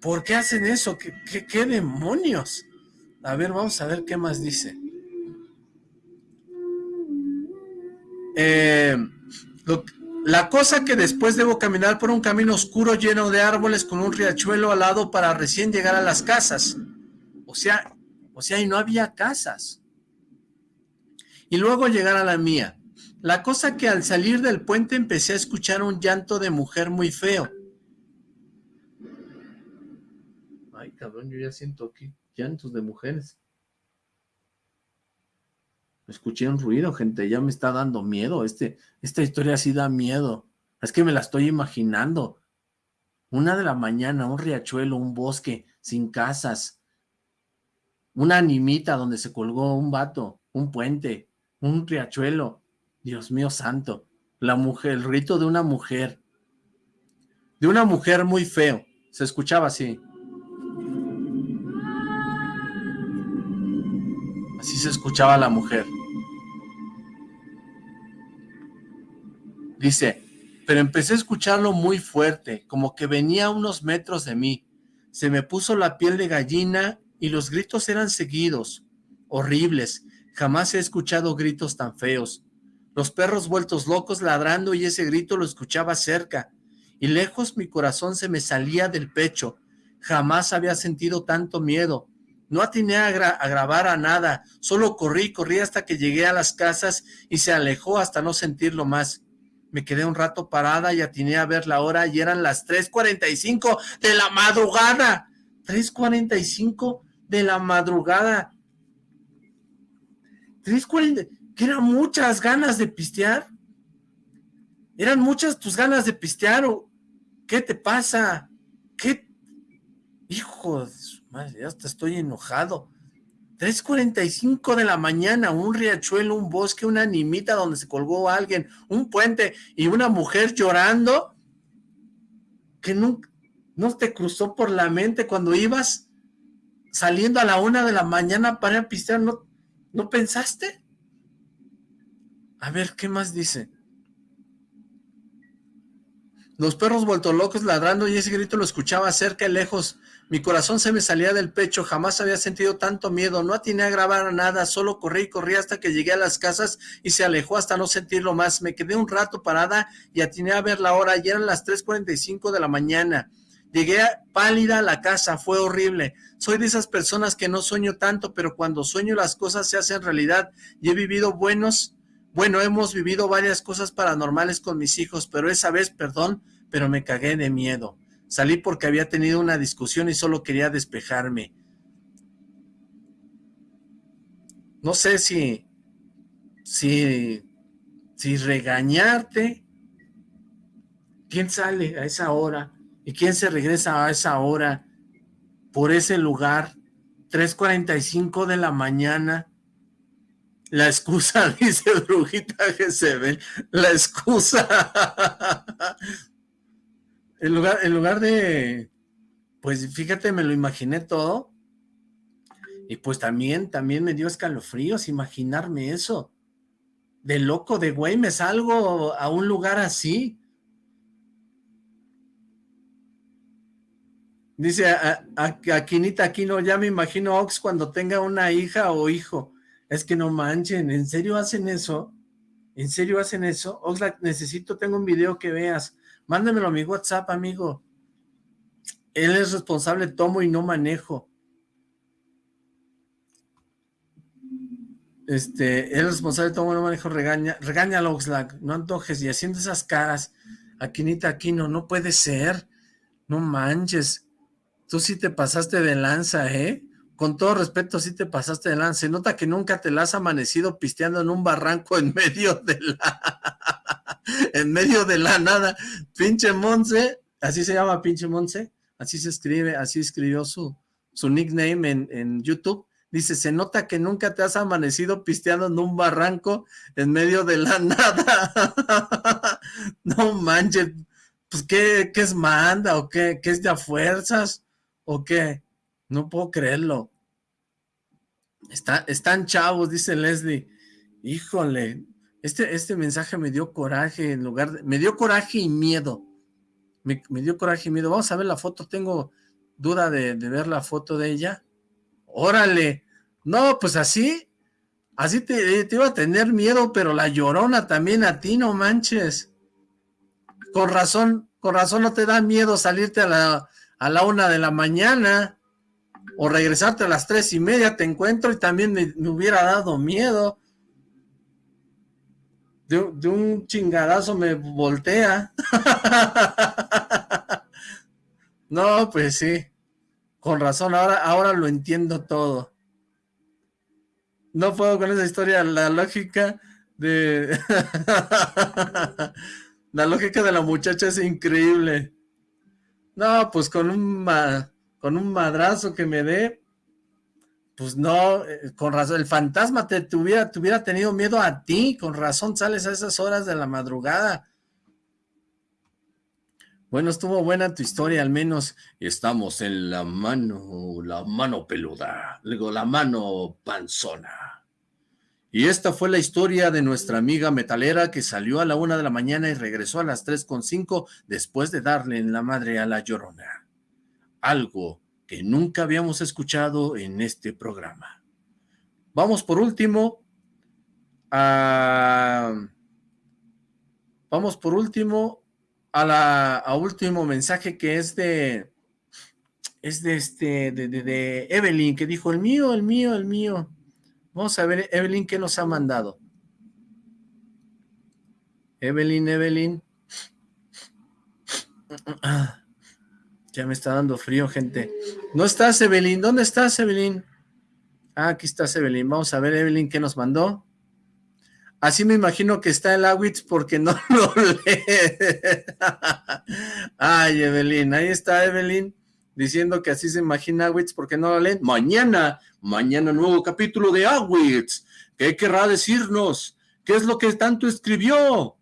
¿Por qué hacen eso? ¿Qué, demonios? A ver, vamos a ver qué más dice. Eh, la cosa que después debo caminar por un camino oscuro lleno de árboles con un riachuelo al lado para recién llegar a las casas. O sea, o sea, y no había casas. Y luego llegar a la mía. La cosa que al salir del puente empecé a escuchar un llanto de mujer muy feo. Ay, cabrón, yo ya siento aquí llantos de mujeres. Escuché un ruido, gente, ya me está dando miedo. Este, esta historia sí da miedo. Es que me la estoy imaginando. Una de la mañana, un riachuelo, un bosque, sin casas. Una animita donde se colgó un vato, un puente, un riachuelo. Dios mío santo. La mujer, el rito de una mujer. De una mujer muy feo. Se escuchaba así. Así se escuchaba la mujer. Dice, pero empecé a escucharlo muy fuerte, como que venía a unos metros de mí. Se me puso la piel de gallina y los gritos eran seguidos, horribles. Jamás he escuchado gritos tan feos. Los perros vueltos locos ladrando y ese grito lo escuchaba cerca. Y lejos mi corazón se me salía del pecho. Jamás había sentido tanto miedo. No atiné a, grabar a nada, solo corrí, corrí hasta que llegué a las casas y se alejó hasta no sentirlo más. Me quedé un rato parada y atiné a ver la hora y eran las 3.45 de la madrugada. 3.45 de la madrugada. 3.40, que eran muchas ganas de pistear. ¿Eran muchas tus ganas de pistear o qué te pasa? ¿Qué? Hijo de su madre, ya hasta estoy enojado. 3.45 de la mañana, un riachuelo, un bosque, una animita donde se colgó alguien, un puente y una mujer llorando que nunca, no te cruzó por la mente cuando ibas saliendo a la una de la mañana para pistear, ¿no, ¿no pensaste? A ver, ¿qué más dice? Los perros vuelto locos ladrando y ese grito lo escuchaba cerca y lejos. Mi corazón se me salía del pecho, jamás había sentido tanto miedo, no atiné a grabar nada, solo corrí y corrí hasta que llegué a las casas y se alejó hasta no sentirlo más. Me quedé un rato parada y atiné a ver la hora, y eran las 3.45 de la mañana. Llegué pálida a la casa, fue horrible. Soy de esas personas que no sueño tanto, pero cuando sueño las cosas se hacen realidad y he vivido buenos bueno, hemos vivido varias cosas paranormales con mis hijos, pero esa vez, perdón, pero me cagué de miedo. Salí porque había tenido una discusión y solo quería despejarme. No sé si, si, si regañarte. ¿Quién sale a esa hora? ¿Y quién se regresa a esa hora por ese lugar? 3.45 de la mañana la excusa, dice Brujita ve, la excusa. en, lugar, en lugar de, pues fíjate, me lo imaginé todo. Y pues también, también me dio escalofríos imaginarme eso. De loco, de güey, me salgo a un lugar así. Dice a, a, Quinita Aquino, ya me imagino Ox cuando tenga una hija o hijo. Es que no manchen, ¿en serio hacen eso? ¿En serio hacen eso? Oxlack, necesito, tengo un video que veas. Mándamelo a mi WhatsApp, amigo. Él es responsable, tomo y no manejo. Este, él es responsable, tomo y no manejo, regaña, regáñalo, Oxlack, no antojes, y haciendo esas caras, Aquinita Aquino, no puede ser, no manches, tú sí te pasaste de lanza, ¿eh? Con todo respeto, sí te pasaste de lance. nota que nunca te la has amanecido pisteando en un barranco en medio de la... en medio de la nada. Pinche Monse, así se llama Pinche Monse, así se escribe, así escribió su, su nickname en, en YouTube. Dice, se nota que nunca te has amanecido pisteando en un barranco en medio de la nada. no manches, pues ¿qué, qué es manda o qué, qué es de a fuerzas o qué? No puedo creerlo. Está, están chavos, dice Leslie. Híjole, este, este mensaje me dio coraje en lugar de... Me dio coraje y miedo. Me, dio coraje y miedo. Vamos a ver la foto. Tengo duda de, ver la foto de ella. Órale. No, pues así. Así te, te iba a tener miedo, pero la llorona también a ti, no manches. Con razón, con razón no te da miedo salirte a la, a la una de la mañana o regresarte a las tres y media, te encuentro y también me, hubiera dado miedo. De, un chingadazo me voltea. no, pues sí. Con razón, ahora, ahora lo entiendo todo. No puedo con esa historia, la lógica de... la lógica de la muchacha es increíble. No, pues con un con un madrazo que me dé, pues no, eh, con razón, el fantasma te, tuviera, tenido miedo a ti, con razón sales a esas horas de la madrugada. Bueno, estuvo buena tu historia, al menos estamos en la mano, la mano peluda, luego la mano panzona. Y esta fue la historia de nuestra amiga metalera que salió a la una de la mañana y regresó a las tres con cinco después de darle en la madre a la llorona algo que nunca habíamos escuchado en este programa. Vamos por último a... Vamos por último a la último mensaje que es de es de este de, de, Evelyn que dijo el mío, el mío, el mío. Vamos a ver Evelyn qué nos ha mandado. Evelyn, Evelyn. Ya me está dando frío, gente. ¿No estás, Evelyn? ¿Dónde estás, Evelyn? Ah, aquí está Evelyn. Vamos a ver, Evelyn, ¿qué nos mandó? Así me imagino que está el Awitz porque no lo lee. Ay, Evelyn, ahí está Evelyn diciendo que así se imagina Awitz porque no lo leen. Mañana, mañana nuevo capítulo de Awitz. ¿Qué querrá decirnos? ¿Qué es lo que tanto escribió?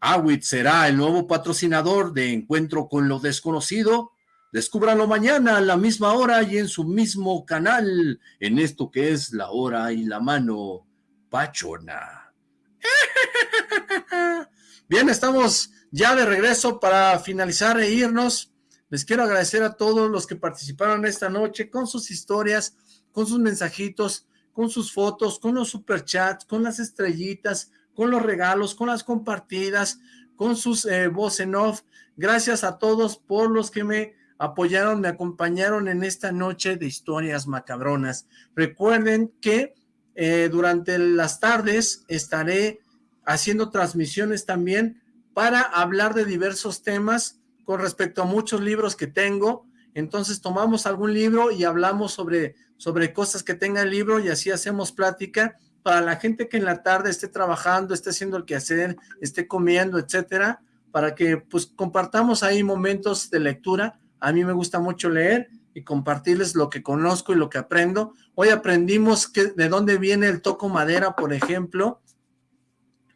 Awitz será el nuevo patrocinador de Encuentro con lo Desconocido. Descúbralo mañana a la misma hora y en su mismo canal, en esto que es la hora y la mano pachona. Bien, estamos ya de regreso para finalizar e irnos. Les quiero agradecer a todos los que participaron esta noche con sus historias, con sus mensajitos, con sus fotos, con los superchats, con las estrellitas, con los regalos, con las compartidas, con sus eh, en off. Gracias a todos por los que me apoyaron, me acompañaron en esta noche de historias macabronas. Recuerden que eh, durante las tardes estaré haciendo transmisiones también para hablar de diversos temas con respecto a muchos libros que tengo. Entonces tomamos algún libro y hablamos sobre, sobre cosas que tenga el libro y así hacemos plática para la gente que en la tarde esté trabajando, esté haciendo el quehacer, esté comiendo, etcétera, para que pues compartamos ahí momentos de lectura. A mí me gusta mucho leer y compartirles lo que conozco y lo que aprendo. Hoy aprendimos que, de dónde viene el toco madera, por ejemplo.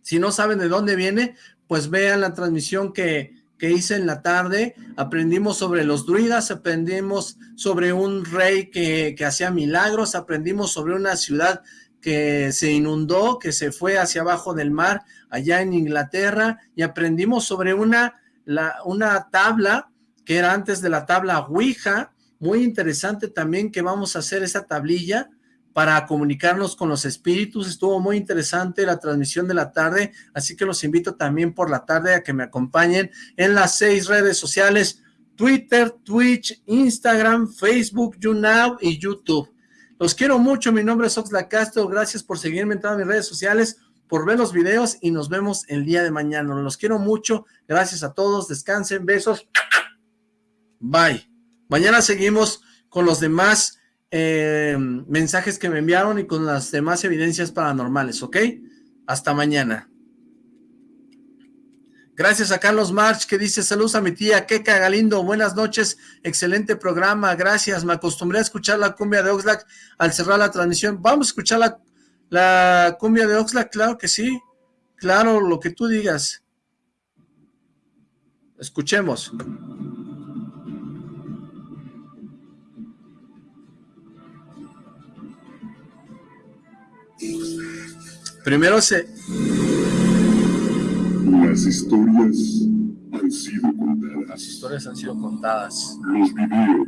Si no saben de dónde viene, pues vean la transmisión que, que hice en la tarde. Aprendimos sobre los druidas, aprendimos sobre un rey que, que hacía milagros, aprendimos sobre una ciudad que se inundó, que se fue hacia abajo del mar, allá en Inglaterra, y aprendimos sobre una, la, una tabla, que era antes de la tabla Ouija, muy interesante también que vamos a hacer esa tablilla para comunicarnos con los espíritus, estuvo muy interesante la transmisión de la tarde, así que los invito también por la tarde a que me acompañen en las seis redes sociales, Twitter, Twitch, Instagram, Facebook, YouNow y YouTube. Los quiero mucho, mi nombre es Oxlack Castro, gracias por seguirme en todas mis redes sociales, por ver los videos y nos vemos el día de mañana. Los quiero mucho, gracias a todos, descansen, besos, bye. Mañana seguimos con los demás eh, mensajes que me enviaron y con las demás evidencias paranormales, ¿ok? Hasta mañana. Gracias a Carlos March que dice, saludos a mi tía Keka Galindo, buenas noches, excelente programa, gracias, me acostumbré a escuchar la cumbia de Oxlack al cerrar la transmisión, vamos a escuchar la, la cumbia de Oxlack, claro que sí, claro, lo que tú digas. Escuchemos. Primero se... Las historias han sido contadas. Las historias han sido contadas. Los videos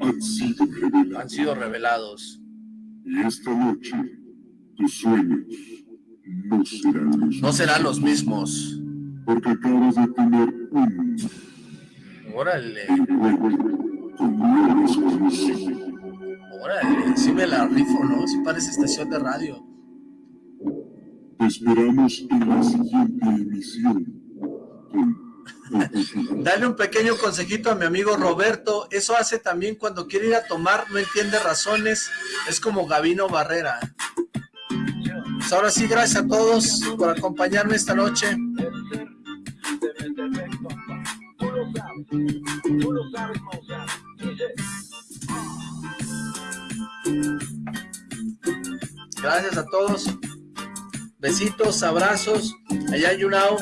han sido revelados. Han sido revelados. Y esta noche, tus sueños no serán los mismos. No serán los mismos. Porque acabas de tener un... Órale. Con nuevos conocidos. Órale, sí me la rifo, ¿no? Sí parece estación de radio. Te esperamos en la siguiente emisión. Dale un pequeño consejito a mi amigo Roberto. Eso hace también cuando quiere ir a tomar, no entiende razones. Es como Gavino Barrera. Pues ahora sí, gracias a todos por acompañarme esta noche. Gracias a todos. Besitos, abrazos. Allá hay Yunao.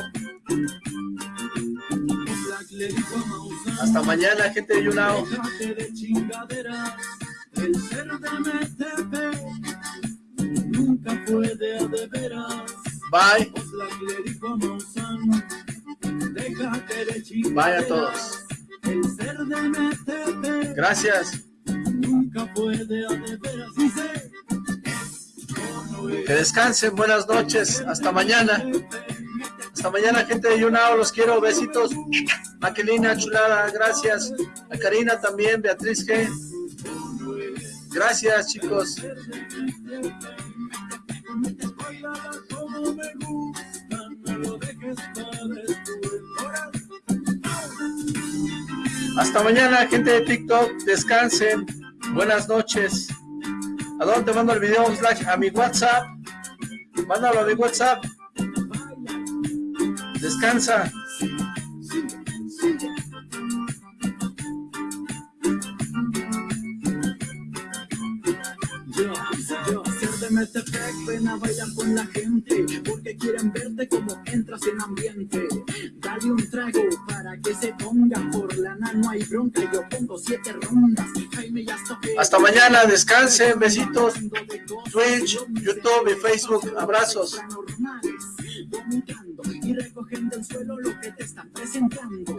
Hasta mañana, gente de Yunao. Bye. Bye a todos. Gracias. Que descansen, buenas noches, hasta mañana. Hasta mañana, gente de Yunao, los quiero, besitos. Maquelina, chulada, gracias. A Karina también, Beatriz G. Gracias, chicos. Hasta mañana, gente de TikTok. Descansen. Buenas noches. ¿A dónde te mando el video, Slack? A mi WhatsApp. Mándalo a mi WhatsApp. Descansa. Metepec, ven a bailar con la gente, porque quieren verte como entras en ambiente. Dale un trago para que se ponga, por la no hay bronca, yo pongo siete rondas. Jaime ya Hasta mañana, descansen, besitos. Twitch, YouTube y Facebook, abrazos. y recogiendo el suelo lo que te están presentando.